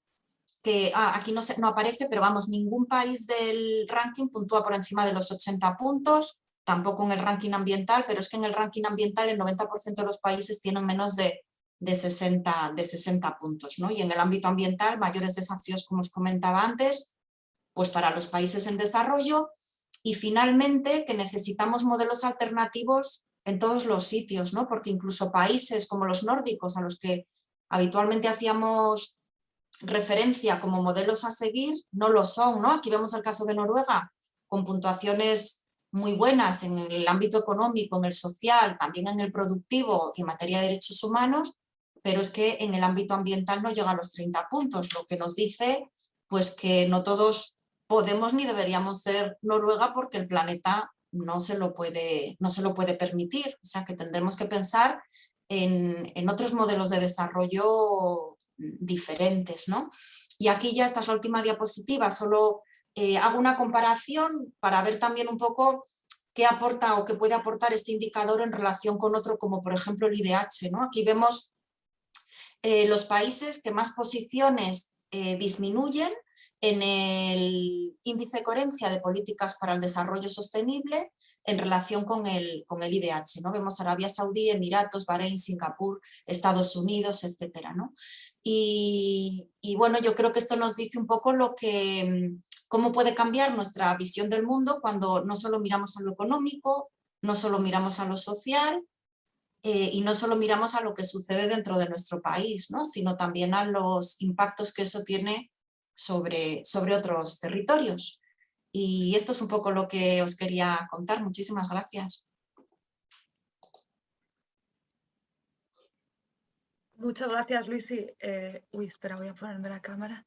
que, ah, aquí no, no aparece, pero vamos, ningún país del ranking puntúa por encima de los 80 puntos, tampoco en el ranking ambiental, pero es que en el ranking ambiental el 90% de los países tienen menos de, 60, de 60 puntos. ¿no? Y en el ámbito ambiental, mayores desafíos, como os comentaba antes, pues para los países en desarrollo y finalmente que necesitamos modelos alternativos en todos los sitios, ¿no? porque incluso países como los nórdicos, a los que habitualmente hacíamos referencia como modelos a seguir, no lo son. ¿no? Aquí vemos el caso de Noruega, con puntuaciones muy buenas en el ámbito económico, en el social, también en el productivo y en materia de derechos humanos, pero es que en el ámbito ambiental no llega a los 30 puntos, lo que nos dice pues que no todos podemos ni deberíamos ser Noruega porque el planeta no se lo puede, no se lo puede permitir, o sea que tendremos que pensar en, en otros modelos de desarrollo diferentes. ¿no? Y aquí ya esta es la última diapositiva, solo eh, hago una comparación para ver también un poco qué aporta o qué puede aportar este indicador en relación con otro como por ejemplo el IDH. ¿no? Aquí vemos eh, los países que más posiciones eh, disminuyen en el índice de coherencia de políticas para el desarrollo sostenible en relación con el, con el IDH. ¿no? Vemos Arabia Saudí, Emiratos, Bahrein, Singapur, Estados Unidos, etc. ¿no? Y, y, bueno, yo creo que esto nos dice un poco lo que, cómo puede cambiar nuestra visión del mundo cuando no solo miramos a lo económico, no solo miramos a lo social, eh, y no solo miramos a lo que sucede dentro de nuestro país, ¿no? sino también a los impactos que eso tiene sobre, sobre otros territorios. Y esto es un poco lo que os quería contar. Muchísimas gracias. Muchas gracias, Luisi. Eh, uy, espera, voy a ponerme la cámara.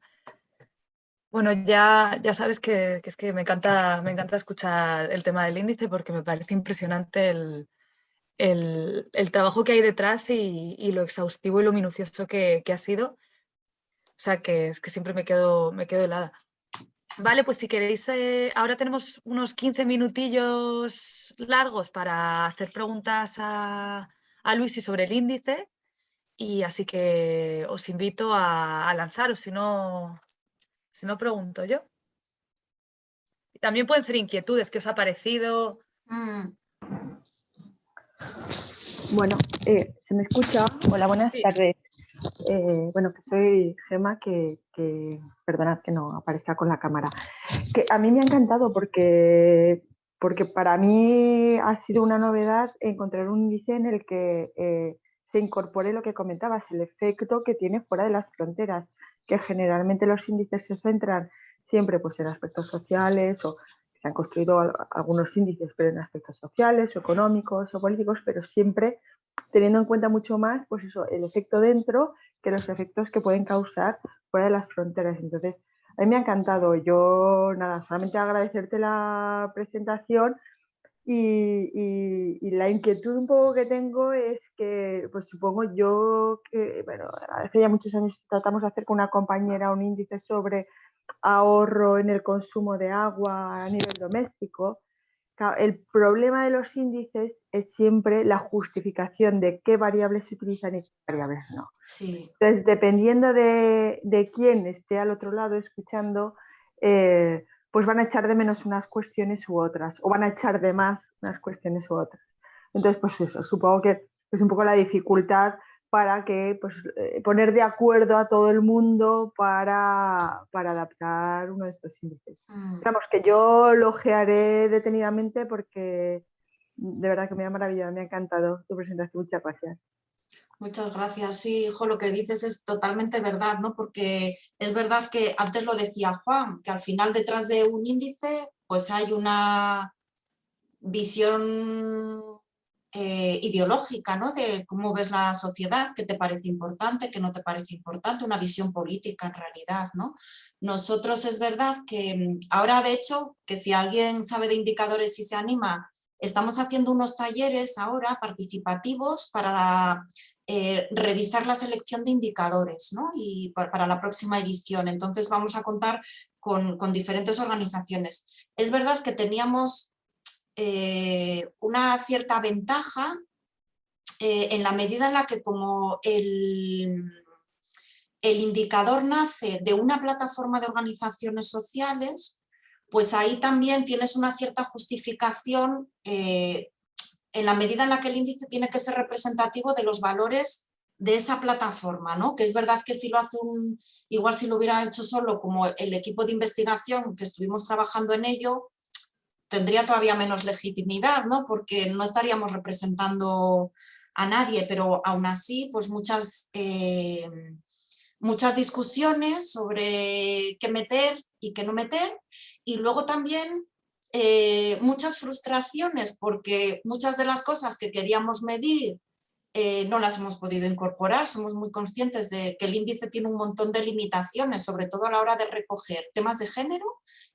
Bueno, ya, ya sabes que, es que me encanta, me encanta escuchar el tema del índice porque me parece impresionante el, el, trabajo que hay detrás y, lo exhaustivo y lo minucioso que, ha sido. O sea, que es que siempre me quedo, me quedo helada. Vale, pues si queréis, eh, ahora tenemos unos 15 minutillos largos para hacer preguntas a, a Luis sobre el índice y así que os invito a, lanzaros, si no, si no pregunto yo. También pueden ser inquietudes, ¿qué os ha parecido? Mm. Bueno, eh, ¿se me escucha? Hola, buenas tardes. Eh, bueno, que soy Gema, que, perdonad que no aparezca con la cámara. Que a mí me ha encantado porque, porque para mí ha sido una novedad encontrar un índice en el que eh, se incorpore lo que comentabas, el efecto que tiene fuera de las fronteras, que generalmente los índices se centran siempre pues, en aspectos sociales o se han construido algunos índices, pero en aspectos sociales, o económicos o políticos, pero siempre teniendo en cuenta mucho más pues eso, el efecto dentro que los efectos que pueden causar fuera de las fronteras. Entonces, a mí me ha encantado. Yo, nada, solamente agradecerte la presentación y, la inquietud un poco que tengo es que, pues supongo yo que, bueno, hace ya muchos años tratamos de hacer con una compañera un índice sobre ahorro en el consumo de agua a nivel doméstico. El problema de los índices es siempre la justificación de qué variables se utilizan y qué variables no. Entonces, dependiendo de, de, quién esté al otro lado escuchando, eh, pues van a echar de menos unas cuestiones u otras, o van a echar de más unas cuestiones u otras. Entonces, pues eso, supongo que es un poco la dificultad para que pues, eh, poner de acuerdo a todo el mundo para, adaptar uno de estos índices. Digamos mm. que yo lo gearé detenidamente porque de verdad que me ha maravillado, me ha encantado tu presentación. Muchas gracias. Muchas gracias. Sí, hijo, lo que dices es totalmente verdad, ¿no? Porque es verdad que antes lo decía Juan, que al final detrás de un índice pues hay una visión eh, ideológica, ¿no? De cómo ves la sociedad, qué te parece importante, qué no te parece importante, una visión política en realidad, ¿no? Nosotros es verdad que mm, ahora, de hecho, que si alguien sabe de indicadores y se anima, estamos haciendo unos talleres ahora participativos para eh, revisar la selección de indicadores ¿no? y para, la próxima edición. Entonces vamos a contar con, con diferentes organizaciones. Es verdad que teníamos eh, una cierta ventaja eh, en la medida en la que como el, el indicador nace de una plataforma de organizaciones sociales, pues ahí también tienes una cierta justificación eh, en la medida en la que el índice tiene que ser representativo de los valores de esa plataforma, ¿no? Que es verdad que si lo hace un, igual si lo hubiera hecho solo como el equipo de investigación que estuvimos trabajando en ello, tendría todavía menos legitimidad, ¿no? porque no estaríamos representando a nadie, pero aún así pues muchas, eh, muchas discusiones sobre qué meter y qué no meter y luego también eh, muchas frustraciones porque muchas de las cosas que queríamos medir eh, no las hemos podido incorporar, somos muy conscientes de que el índice tiene un montón de limitaciones, sobre todo a la hora de recoger temas de género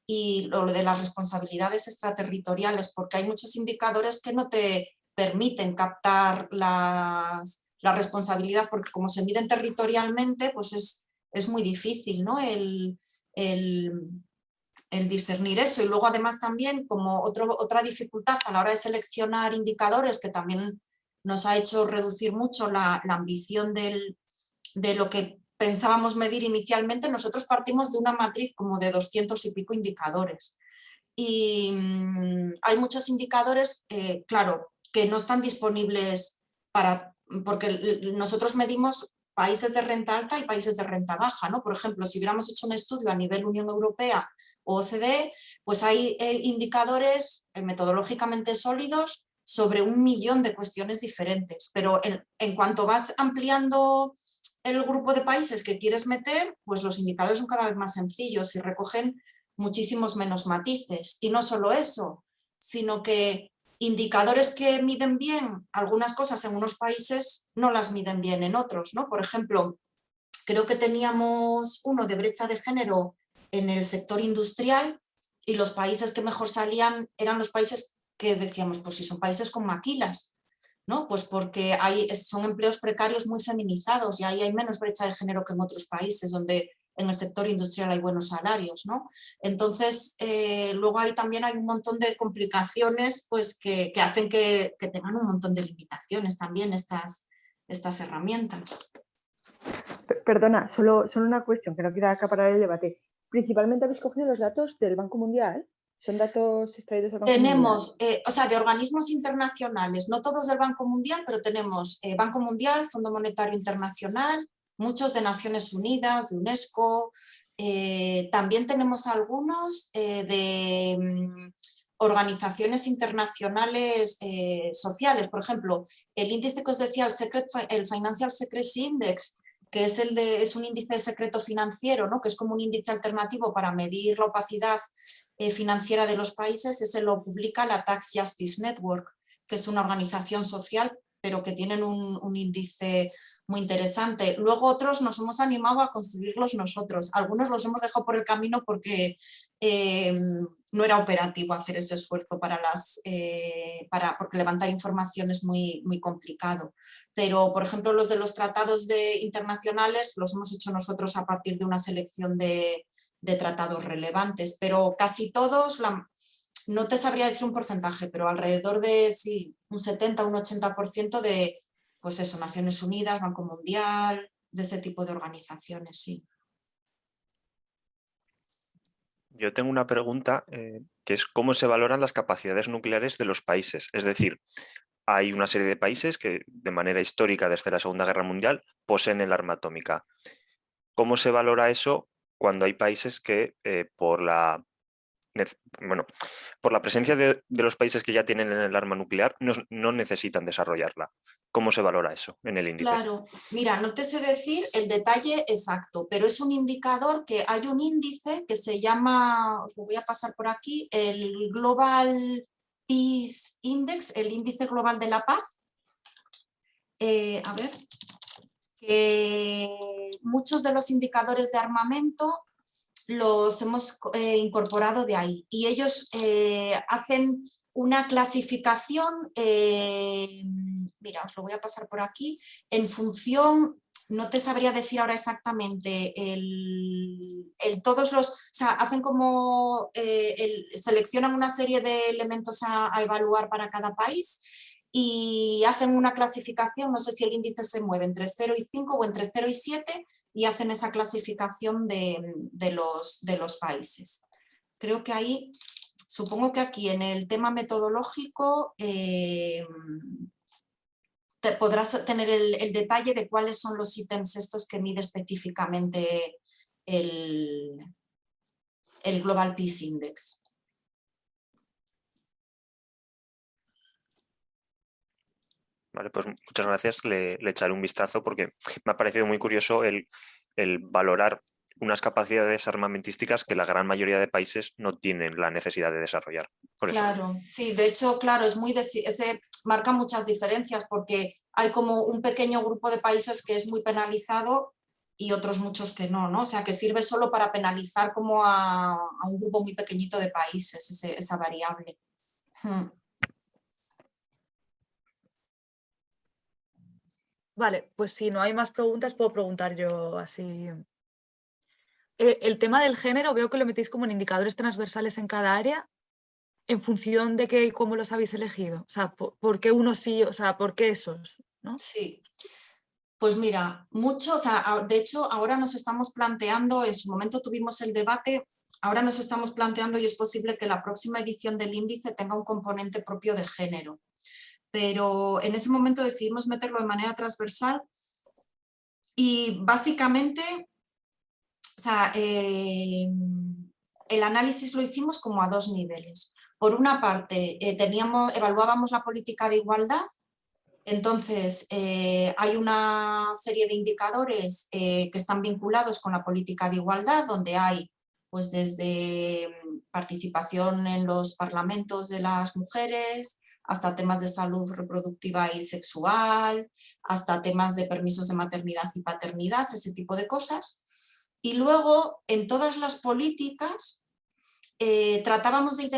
y lo de las responsabilidades extraterritoriales, porque hay muchos indicadores que no te permiten captar la responsabilidad, porque como se miden territorialmente, pues es, es muy difícil ¿no? el, el, discernir eso. Y luego además también como otra dificultad a la hora de seleccionar indicadores que también nos ha hecho reducir mucho la, ambición de lo que pensábamos medir inicialmente, nosotros partimos de una matriz como de 200 y pico indicadores. Y mm, hay muchos indicadores, claro, que no están disponibles para, porque nosotros medimos países de renta alta y países de renta baja, ¿no? Por ejemplo, si hubiéramos hecho un estudio a nivel Unión Europea o OCDE, pues hay eh, indicadores eh, metodológicamente sólidos sobre un millón de cuestiones diferentes, pero en, cuanto vas ampliando el grupo de países que quieres meter, pues los indicadores son cada vez más sencillos y recogen muchísimos menos matices. Y no solo eso, sino que indicadores que miden bien algunas cosas en unos países no las miden bien en otros. ¿no? Por ejemplo, creo que teníamos uno de brecha de género en el sector industrial y los países que mejor salían eran los países que decíamos, pues si son países con maquilas, ¿no? Pues porque hay, son empleos precarios muy feminizados y ahí hay menos brecha de género que en otros países donde en el sector industrial hay buenos salarios, ¿no? Entonces, eh, luego ahí también hay un montón de complicaciones pues, que, hacen que, tengan un montón de limitaciones también estas, estas herramientas. Perdona, solo, solo una cuestión que no quiera acaparar el debate principalmente habéis cogido los datos del Banco Mundial. ¿Son datos extraídos del Banco tenemos, eh, o sea, de organismos internacionales, no todos del Banco Mundial, pero tenemos eh, Banco Mundial, Fondo Monetario Internacional, muchos de Naciones Unidas, de UNESCO, eh, también tenemos algunos de mm, organizaciones internacionales sociales, por ejemplo, el índice que os decía, el, el Financial Secrecy Index, que es, el de, es un índice de secreto financiero, ¿no? que es como un índice alternativo para medir la opacidad financiera de los países, ese lo publica la Tax Justice Network, que es una organización social, pero que tienen un, un índice muy interesante. Luego otros nos hemos animado a construirlos nosotros. Algunos los hemos dejado por el camino porque eh, no era operativo hacer ese esfuerzo para las, eh, para, porque levantar información es muy, muy complicado. Pero, por ejemplo, los de los tratados de, internacionales los hemos hecho nosotros a partir de una selección de, de tratados relevantes, pero casi todos, la, no te sabría decir un porcentaje, pero alrededor de sí, un 70, un 80% de pues eso, Naciones Unidas, Banco Mundial, de ese tipo de organizaciones, sí. Yo tengo una pregunta eh, que es cómo se valoran las capacidades nucleares de los países. Es decir, hay una serie de países que de manera histórica desde la Segunda Guerra Mundial poseen el arma atómica. ¿Cómo se valora eso cuando hay países que eh, por la bueno, por la presencia de, los países que ya tienen el arma nuclear, no, necesitan desarrollarla. ¿Cómo se valora eso en el índice? Claro, mira, no te sé decir el detalle exacto, pero es un indicador que hay un índice que se llama, os lo voy a pasar por aquí, el Global Peace Index, el índice global de la paz. Eh, a ver, que muchos de los indicadores de armamento los hemos eh, incorporado de ahí. Y ellos eh, hacen una clasificación, eh, mira, os lo voy a pasar por aquí, en función, no te sabría decir ahora exactamente, el, todos los, hacen como, seleccionan una serie de elementos a evaluar para cada país y hacen una clasificación, no sé si el índice se mueve entre 0 y 5 o entre 0 y 7, y hacen esa clasificación de, los, de los países. Creo que ahí, supongo que aquí en el tema metodológico eh, podrás tener el, detalle de cuáles son los ítems estos que mide específicamente el, el Global Peace Index. Pues muchas gracias, le, echaré un vistazo porque me ha parecido muy curioso el, valorar unas capacidades armamentísticas que la gran mayoría de países no tienen la necesidad de desarrollar. claro, sí, de hecho, claro, es muy ese marca muchas diferencias porque hay como un pequeño grupo de países que es muy penalizado y otros muchos que no, ¿no? O sea, que sirve solo para penalizar como a, un grupo muy pequeñito de países, esa variable. Hmm. Vale, pues si no hay más preguntas, puedo preguntar yo así. El, tema del género, veo que lo metéis como en indicadores transversales en cada área, en función de qué y cómo los habéis elegido. O sea, ¿por, qué unos sí, o sea, por qué esos? ¿no? Sí. Pues mira, mucho, o sea, de hecho ahora nos estamos planteando, en su momento tuvimos el debate, ahora nos estamos planteando y es posible que la próxima edición del índice tenga un componente propio de género pero en ese momento decidimos meterlo de manera transversal y básicamente, o sea, eh, el análisis lo hicimos como a dos niveles. Por una parte, eh, teníamos, evaluábamos la política de igualdad, entonces eh, hay una serie de indicadores que están vinculados con la política de igualdad, donde hay pues desde mm, participación en los parlamentos de las mujeres, hasta temas de salud reproductiva y sexual, hasta temas de permisos de maternidad y paternidad, ese tipo de cosas. Y luego, en todas las políticas, eh, tratábamos, de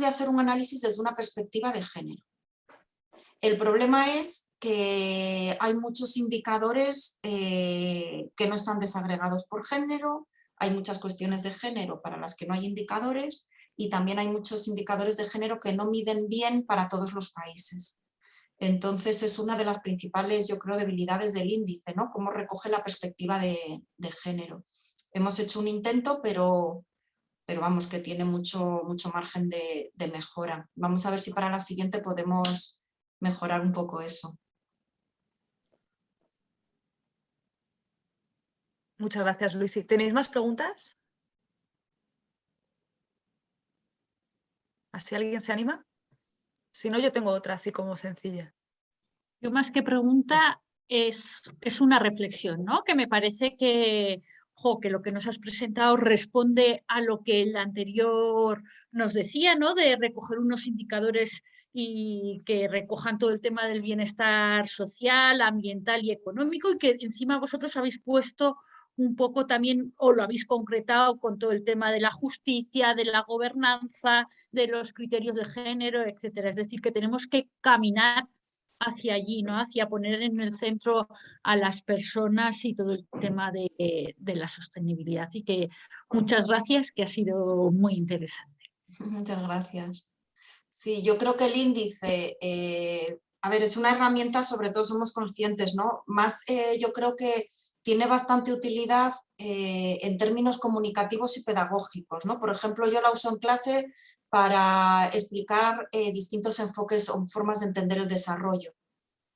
de hacer un análisis desde una perspectiva de género. El problema es que hay muchos indicadores eh, que no están desagregados por género, hay muchas cuestiones de género para las que no hay indicadores y también hay muchos indicadores de género que no miden bien para todos los países. Entonces es una de las principales, yo creo, debilidades del índice, ¿no? Cómo recoge la perspectiva de, género. Hemos hecho un intento, pero, pero vamos, que tiene mucho, mucho margen de, de mejora. Vamos a ver si para la siguiente podemos mejorar un poco eso. Muchas gracias, Luis. ¿Tenéis más preguntas? ¿Así alguien se anima? Si no, yo tengo otra así como sencilla. Yo más que pregunta es, es una reflexión, ¿no? Que me parece que, que lo que nos has presentado responde a lo que el anterior nos decía, ¿no? De recoger unos indicadores y que recojan todo el tema del bienestar social, ambiental y económico y que encima vosotros habéis puesto un poco también, o lo habéis concretado con todo el tema de la justicia, de la gobernanza, de los criterios de género, etcétera. Es decir, que tenemos que caminar hacia allí, ¿no? hacia poner en el centro a las personas y todo el tema de, la sostenibilidad. Y que muchas gracias, que ha sido muy interesante. Muchas gracias. Sí, yo creo que el índice, eh, a ver, es una herramienta, sobre todo somos conscientes, ¿no? Más eh, yo creo que tiene bastante utilidad eh, en términos comunicativos y pedagógicos. ¿no? Por ejemplo, yo la uso en clase para explicar eh, distintos enfoques o formas de entender el desarrollo.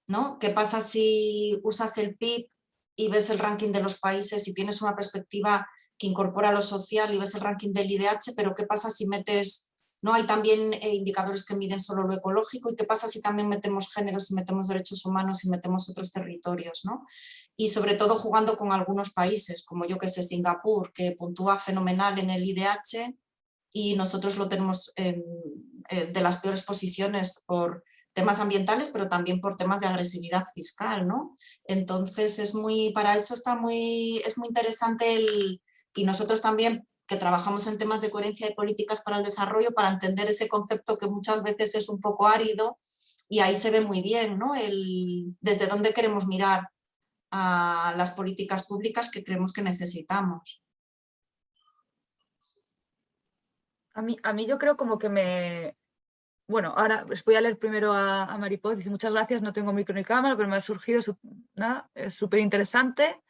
¿no? ¿Qué pasa si usas el PIB y ves el ranking de los países y tienes una perspectiva que incorpora lo social y ves el ranking del IDH, pero qué pasa si metes ¿no? Hay también eh, indicadores que miden solo lo ecológico y qué pasa si también metemos géneros, si metemos derechos humanos y metemos otros territorios. ¿no? Y sobre todo jugando con algunos países, como yo que sé, Singapur, que puntúa fenomenal en el IDH y nosotros lo tenemos en, eh, de las peores posiciones por temas ambientales, pero también por temas de agresividad fiscal, ¿no? Entonces es muy, para eso está muy, es muy interesante el, y nosotros también que trabajamos en temas de coherencia de políticas para el desarrollo para entender ese concepto que muchas veces es un poco árido y ahí se ve muy bien ¿no? El, desde dónde queremos mirar a las políticas públicas que creemos que necesitamos. A mí, a mí yo creo como que me... Bueno, ahora les voy a leer primero a, a Maripó. Dice, muchas gracias, no tengo micro ni cámara, pero me ha surgido, es súper interesante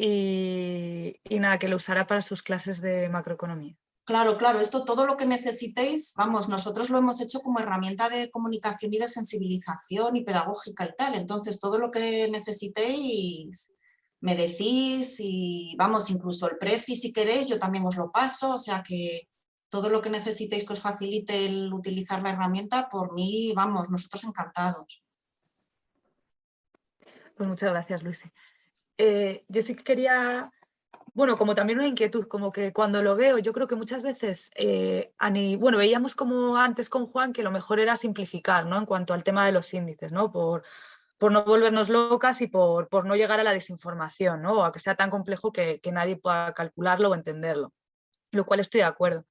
y, nada, que lo usará para sus clases de macroeconomía. Claro, claro, esto todo lo que necesitéis, vamos, nosotros lo hemos hecho como herramienta de comunicación y de sensibilización y pedagógica y tal, entonces todo lo que necesitéis me decís y vamos, incluso el precio si queréis yo también os lo paso, o sea que todo lo que necesitéis que os facilite el utilizar la herramienta, por mí, vamos, nosotros encantados. Pues muchas gracias, Lucy. Eh, yo sí que quería, bueno, como también una inquietud, como que cuando lo veo, yo creo que muchas veces, eh, bueno, veíamos como antes con Juan que lo mejor era simplificar, ¿no? En cuanto al tema de los índices, ¿no? Por, por no volvernos locas y por, por, no llegar a la desinformación, ¿no? O a que sea tan complejo que, que nadie pueda calcularlo o entenderlo, lo cual estoy de acuerdo.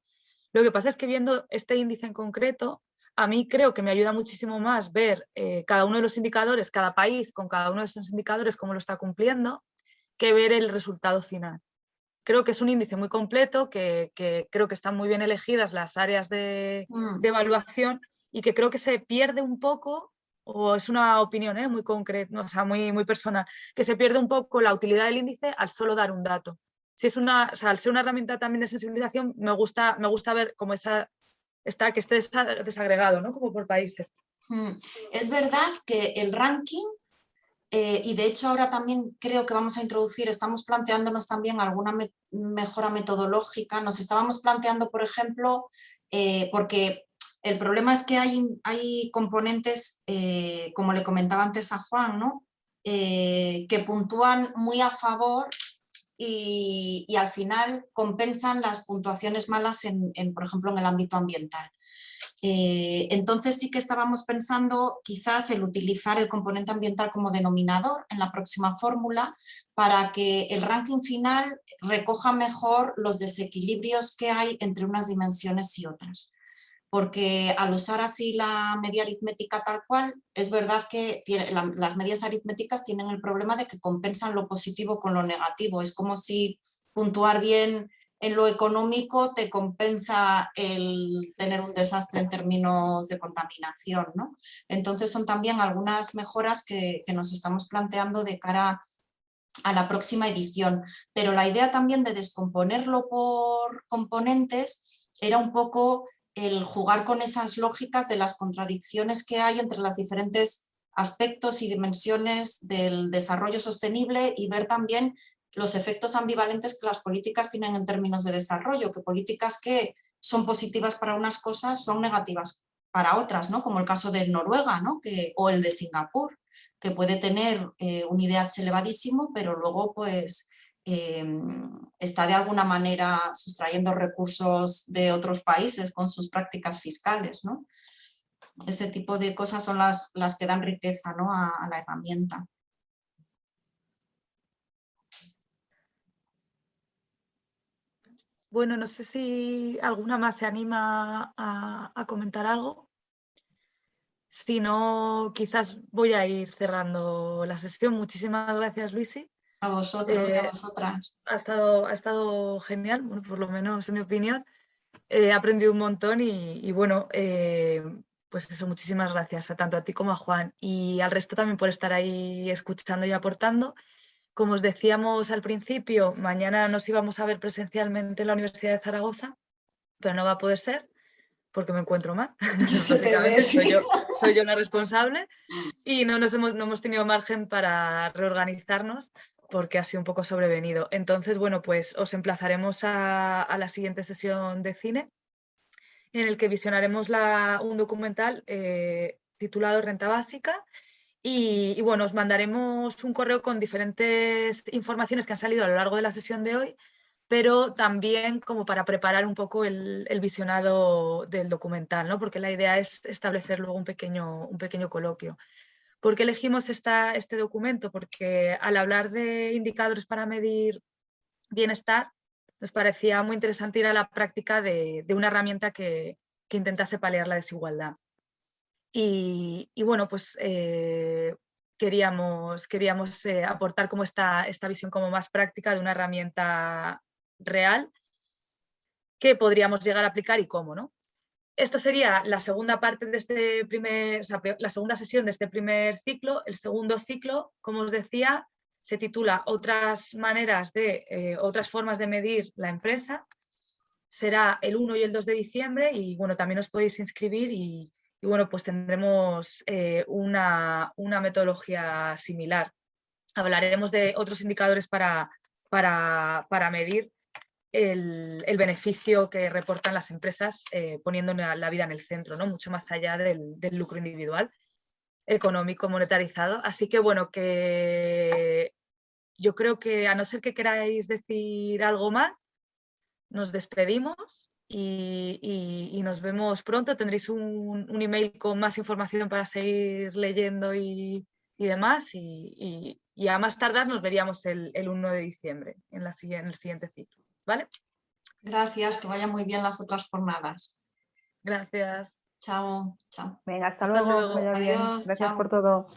Lo que pasa es que viendo este índice en concreto, a mí creo que me ayuda muchísimo más ver eh, cada uno de los indicadores, cada país con cada uno de esos indicadores, cómo lo está cumpliendo, que ver el resultado final. Creo que es un índice muy completo, que, creo que están muy bien elegidas las áreas de, mm. evaluación y que creo que se pierde un poco, o es una opinión ¿eh? muy concreta, o sea, muy, muy personal, que se pierde un poco la utilidad del índice al solo dar un dato. Si es una, al ser una herramienta también de sensibilización, me gusta, me gusta ver como esa está, que esté desagregado, ¿no? Como por países. Hmm. Es verdad que el ranking eh, y de hecho ahora también creo que vamos a introducir, estamos planteándonos también alguna mejora metodológica. Nos estábamos planteando, por ejemplo, eh, porque el problema es que hay, hay componentes, eh, como le comentaba antes a Juan, ¿no? que puntúan muy a favor y, al final compensan las puntuaciones malas, en, por ejemplo, en el ámbito ambiental. Eh, entonces sí que estábamos pensando quizás el utilizar el componente ambiental como denominador en la próxima fórmula para que el ranking final recoja mejor los desequilibrios que hay entre unas dimensiones y otras. Porque al usar así la media aritmética tal cual, es verdad que las medias aritméticas tienen el problema de que compensan lo positivo con lo negativo. Es como si puntuar bien en lo económico te compensa el tener un desastre en términos de contaminación. ¿no? Entonces son también algunas mejoras que, nos estamos planteando de cara a la próxima edición. Pero la idea también de descomponerlo por componentes era un poco el jugar con esas lógicas de las contradicciones que hay entre los diferentes aspectos y dimensiones del desarrollo sostenible y ver también los efectos ambivalentes que las políticas tienen en términos de desarrollo, que políticas que son positivas para unas cosas son negativas para otras, ¿no? como el caso de Noruega ¿no? que, o el de Singapur, que puede tener eh, un IDH elevadísimo, pero luego pues, em, está de alguna manera sustrayendo recursos de otros países con sus prácticas fiscales. ¿no? Ese tipo de cosas son las, las que dan riqueza ¿no? a la herramienta. Bueno, no sé si alguna más se anima a, comentar algo. Si no, quizás voy a ir cerrando la sesión. Muchísimas gracias, Luisi. A vosotros y a eh, vosotras. Ha estado, ha estado genial, bueno, por lo menos en mi opinión. He aprendido un montón y, bueno, eh, pues eso, muchísimas gracias a tanto a ti como a Juan y al resto también por estar ahí escuchando y aportando. Como os decíamos al principio, mañana nos íbamos a ver presencialmente en la Universidad de Zaragoza, pero no va a poder ser porque me encuentro mal. soy yo, soy yo la responsable y no, nos hemos, no hemos tenido margen para reorganizarnos porque ha sido un poco sobrevenido. Entonces, bueno, pues os emplazaremos a, la siguiente sesión de cine en el que visionaremos un documental eh, titulado Renta Básica y, bueno, os mandaremos un correo con diferentes informaciones que han salido a lo largo de la sesión de hoy, pero también como para preparar un poco el, visionado del documental, ¿no? porque la idea es establecer luego un pequeño, un pequeño coloquio. ¿Por qué elegimos esta, este documento? Porque al hablar de indicadores para medir bienestar, nos parecía muy interesante ir a la práctica de, una herramienta que, que intentase paliar la desigualdad. Y, bueno, pues eh, queríamos, queríamos eh, aportar como esta, esta visión como más práctica de una herramienta real que podríamos llegar a aplicar y cómo, ¿no? Esto sería la segunda parte de este primer, la segunda sesión de este primer ciclo. El segundo ciclo, como os decía, se titula Otras maneras de, eh, otras formas de medir la empresa. Será el 1 y el 2 de diciembre y bueno, también os podéis inscribir y, bueno, pues tendremos eh, una, metodología similar. Hablaremos de otros indicadores para, para, medir el, beneficio que reportan las empresas eh, poniendo la, vida en el centro, ¿no? mucho más allá del, lucro individual, económico, monetarizado. Así que bueno, que yo creo que a no ser que queráis decir algo más, nos despedimos y, nos vemos pronto. Tendréis un, email con más información para seguir leyendo y, demás. Y, a más tardar nos veríamos el, 1 de diciembre en, la, en el siguiente ciclo. ¿Vale? Gracias, que vayan muy bien las otras jornadas. Gracias. Chao, chao. Venga, hasta, luego. Adiós, Gracias por todo.